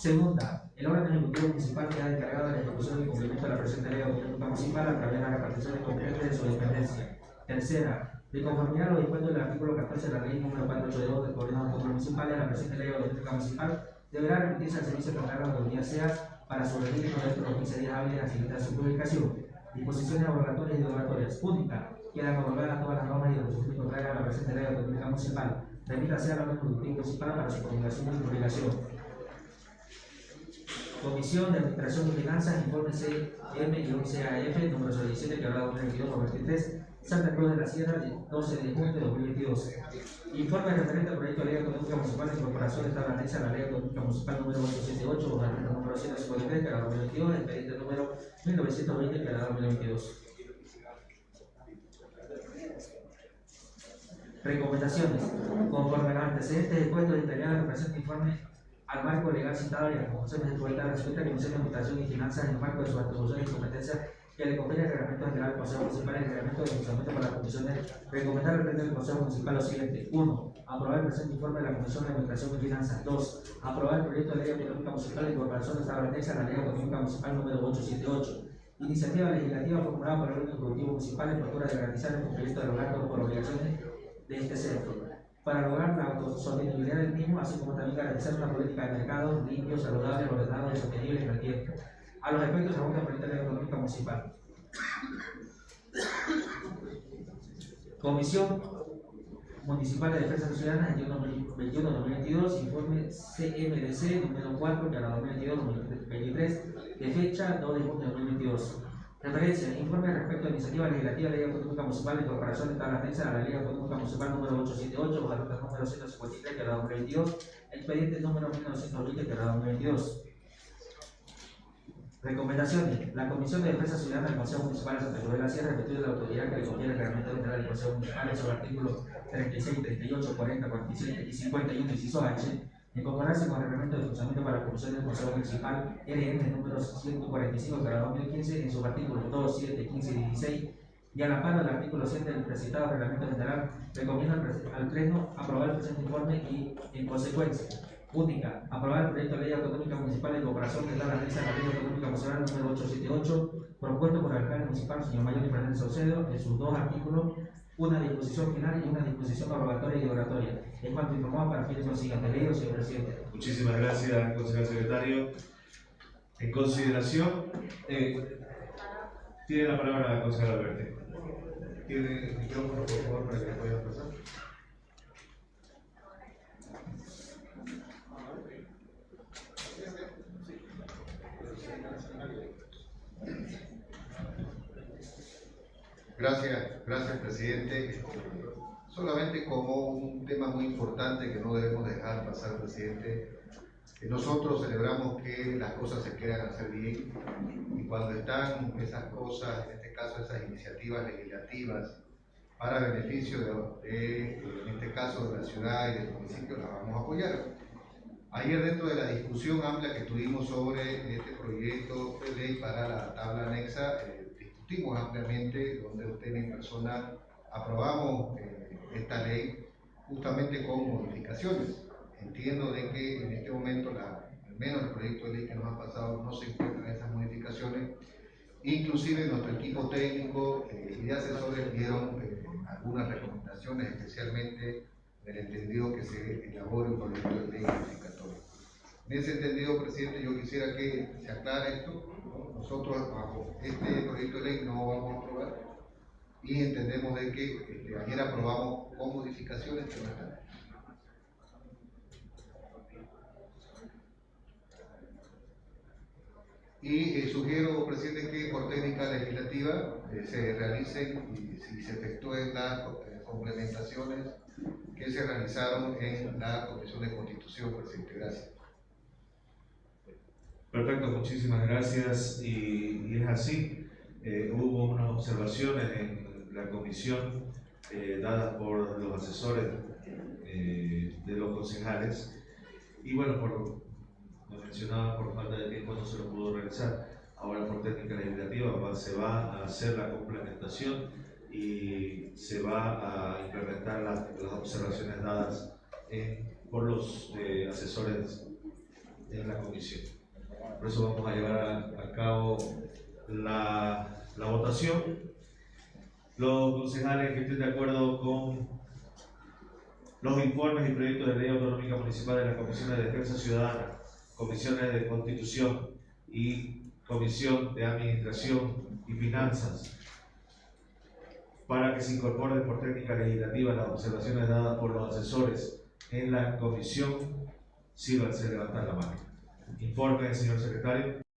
S1: Segunda, el órgano ejecutivo municipal queda encargado de la ejecución y cumplimiento de la presente ley autonómica municipal a través de las reparticiones competentes de su dependencia. Tercera, de conformidad a lo dispuesto del artículo 14 de la ley número 482 del Gobierno Autónomo Municipal de la presente ley autonómica municipal deberá remitirse al servicio de de autoridad SEA para su registro dentro de los 15 días hábiles a facilitar su publicación disposiciones obligatorias y derogatorias. Única, quedan abrogadas todas las normas y disposiciones contrarias a la presente ley autonómica municipal. Remítase a la orden municipal para su promulgación y publicación. Comisión de Administración y Finanzas, informe CM-CAF, número 17, que habrá 2022-23, Santa Cruz de la Sierra, 12 de junio de 2022. Informe referente al proyecto de ley autonómica municipal de incorporación de a la ley autonómica municipal número 878, el número 153, que habrá 2022, expediente número 1920, que habrá 2022. Recomendaciones. Conforme a los antecedentes expuestos detallados en el presente informe, al marco legal citado y a las conclusiones de igualdad respecto a la Comisión de Administración y Finanzas en el marco de sus atribuciones y competencias que le confiere el Reglamento General del Consejo Municipal y el Reglamento de Funcionamiento para las Comisiones, recomendar al Pleno del Consejo Municipal lo siguiente. 1. Aprobar el presente informe de la Comisión de Administración y Finanzas. 2. Aprobar el proyecto de ley autonómica municipal de incorporación de esta a la ley autonómica municipal número 878. Iniciativa legislativa formulada por el órgano ejecutivo municipal en procura de garantizar el cumplimiento de los actos por obligaciones de este centro para lograr la autosostenibilidad del mismo, así como también garantizar una política de mercado limpio, saludable, ordenado y sostenible en el tiempo. A los efectos de la Política Económica Municipal. Comisión Municipal de Defensa Ciudadana 21-2022, informe CMDC número 4, que a la 2022-2023, de fecha 2 de junio de 2022. Referencia, informe respecto a la iniciativa legislativa de Ley Autonómica Municipal de Incorporación de tabla anexa a la Ley Autonómica Municipal número 878, la ruta número 153, que era 2022, expediente número 1920, que era 2022. Recomendaciones. La Comisión de Defensa Ciudadana del Consejo Municipal de Santa Cruz de la Sierra de la autoridad que le confiere el reglamento general del Consejo Municipal sus artículos 36, 38, 40, 47 y 51, inciso H, En concordancia con el reglamento de funcionamiento para la Comisión del Consejo Municipal RN número 145 para 2015 en sus artículos 2, 7, 15 y 16 y al amparo del artículo 7 del presentado reglamento general, recomienda al, Pleno aprobar el presente informe y, en consecuencia, única, aprobar el proyecto de ley autonómica municipal de cooperación que la risa a la ley autonómica municipal número 878, propuesto por el alcalde municipal, señor Mayor Fernández Saucedo, en sus dos artículos, una disposición final y una disposición orogatoria y oratoria. En cuanto informó para fines de lo siguiente, leído, señor presidente.
S3: Muchísimas gracias, concejal secretario. En consideración, eh, tiene la palabra la concejal Alberti.
S10: Tiene el micrófono, por favor, para que pueda pasar. Gracias, gracias presidente. Solamente como un tema muy importante que no debemos dejar pasar, presidente. Nosotros celebramos que las cosas se quieran hacer bien y cuando están esas cosas, en este caso esas iniciativas legislativas para beneficio de, de, en este caso de la ciudad y del municipio, las vamos a apoyar. Ayer dentro de la discusión amplia que tuvimos sobre este proyecto de ley para la tabla anexa, eh, discutimos ampliamente, donde usted en persona aprobamos eh, esta ley justamente con modificaciones. Entiendo de que en este momento, la, al menos el proyecto de ley que nos ha pasado, no se encuentran esas modificaciones. Inclusive nuestro equipo técnico eh, y de asesores dieron eh, algunas recomendaciones, especialmente en el entendido que se elabore un proyecto de ley modificatorio. En ese entendido, presidente, yo quisiera que se aclare esto. ¿No? Nosotros bajo este proyecto de ley no vamos a aprobar y entendemos de que este, ayer aprobamos con modificaciones. Y eh, sugiero, presidente, que por técnica legislativa eh, se realicen y si se efectúen las eh, complementaciones que se realizaron en la Comisión de Constitución, presidente. Gracias.
S3: Perfecto, muchísimas gracias. Y, es así. Eh, hubo unas observaciones en la comisión eh, dadas por los asesores eh, de los concejales. Y bueno, por lo mencionaba, por falta de tiempo no se lo pudo realizar. Ahora por técnica legislativa va- se va a hacer la complementación y se va a implementar las, observaciones dadas por los asesores en la comisión. Por eso vamos a llevar a, a cabo la, votación. Los concejales que estén de acuerdo con los informes y proyectos de ley autonómica municipal de las comisiones de defensa ciudadana, comisiones de constitución y comisión de administración y finanzas, para que se incorporen por técnica legislativa las observaciones dadas por los asesores en la comisión, sírvanse levantar la mano. Informe, señor secretario.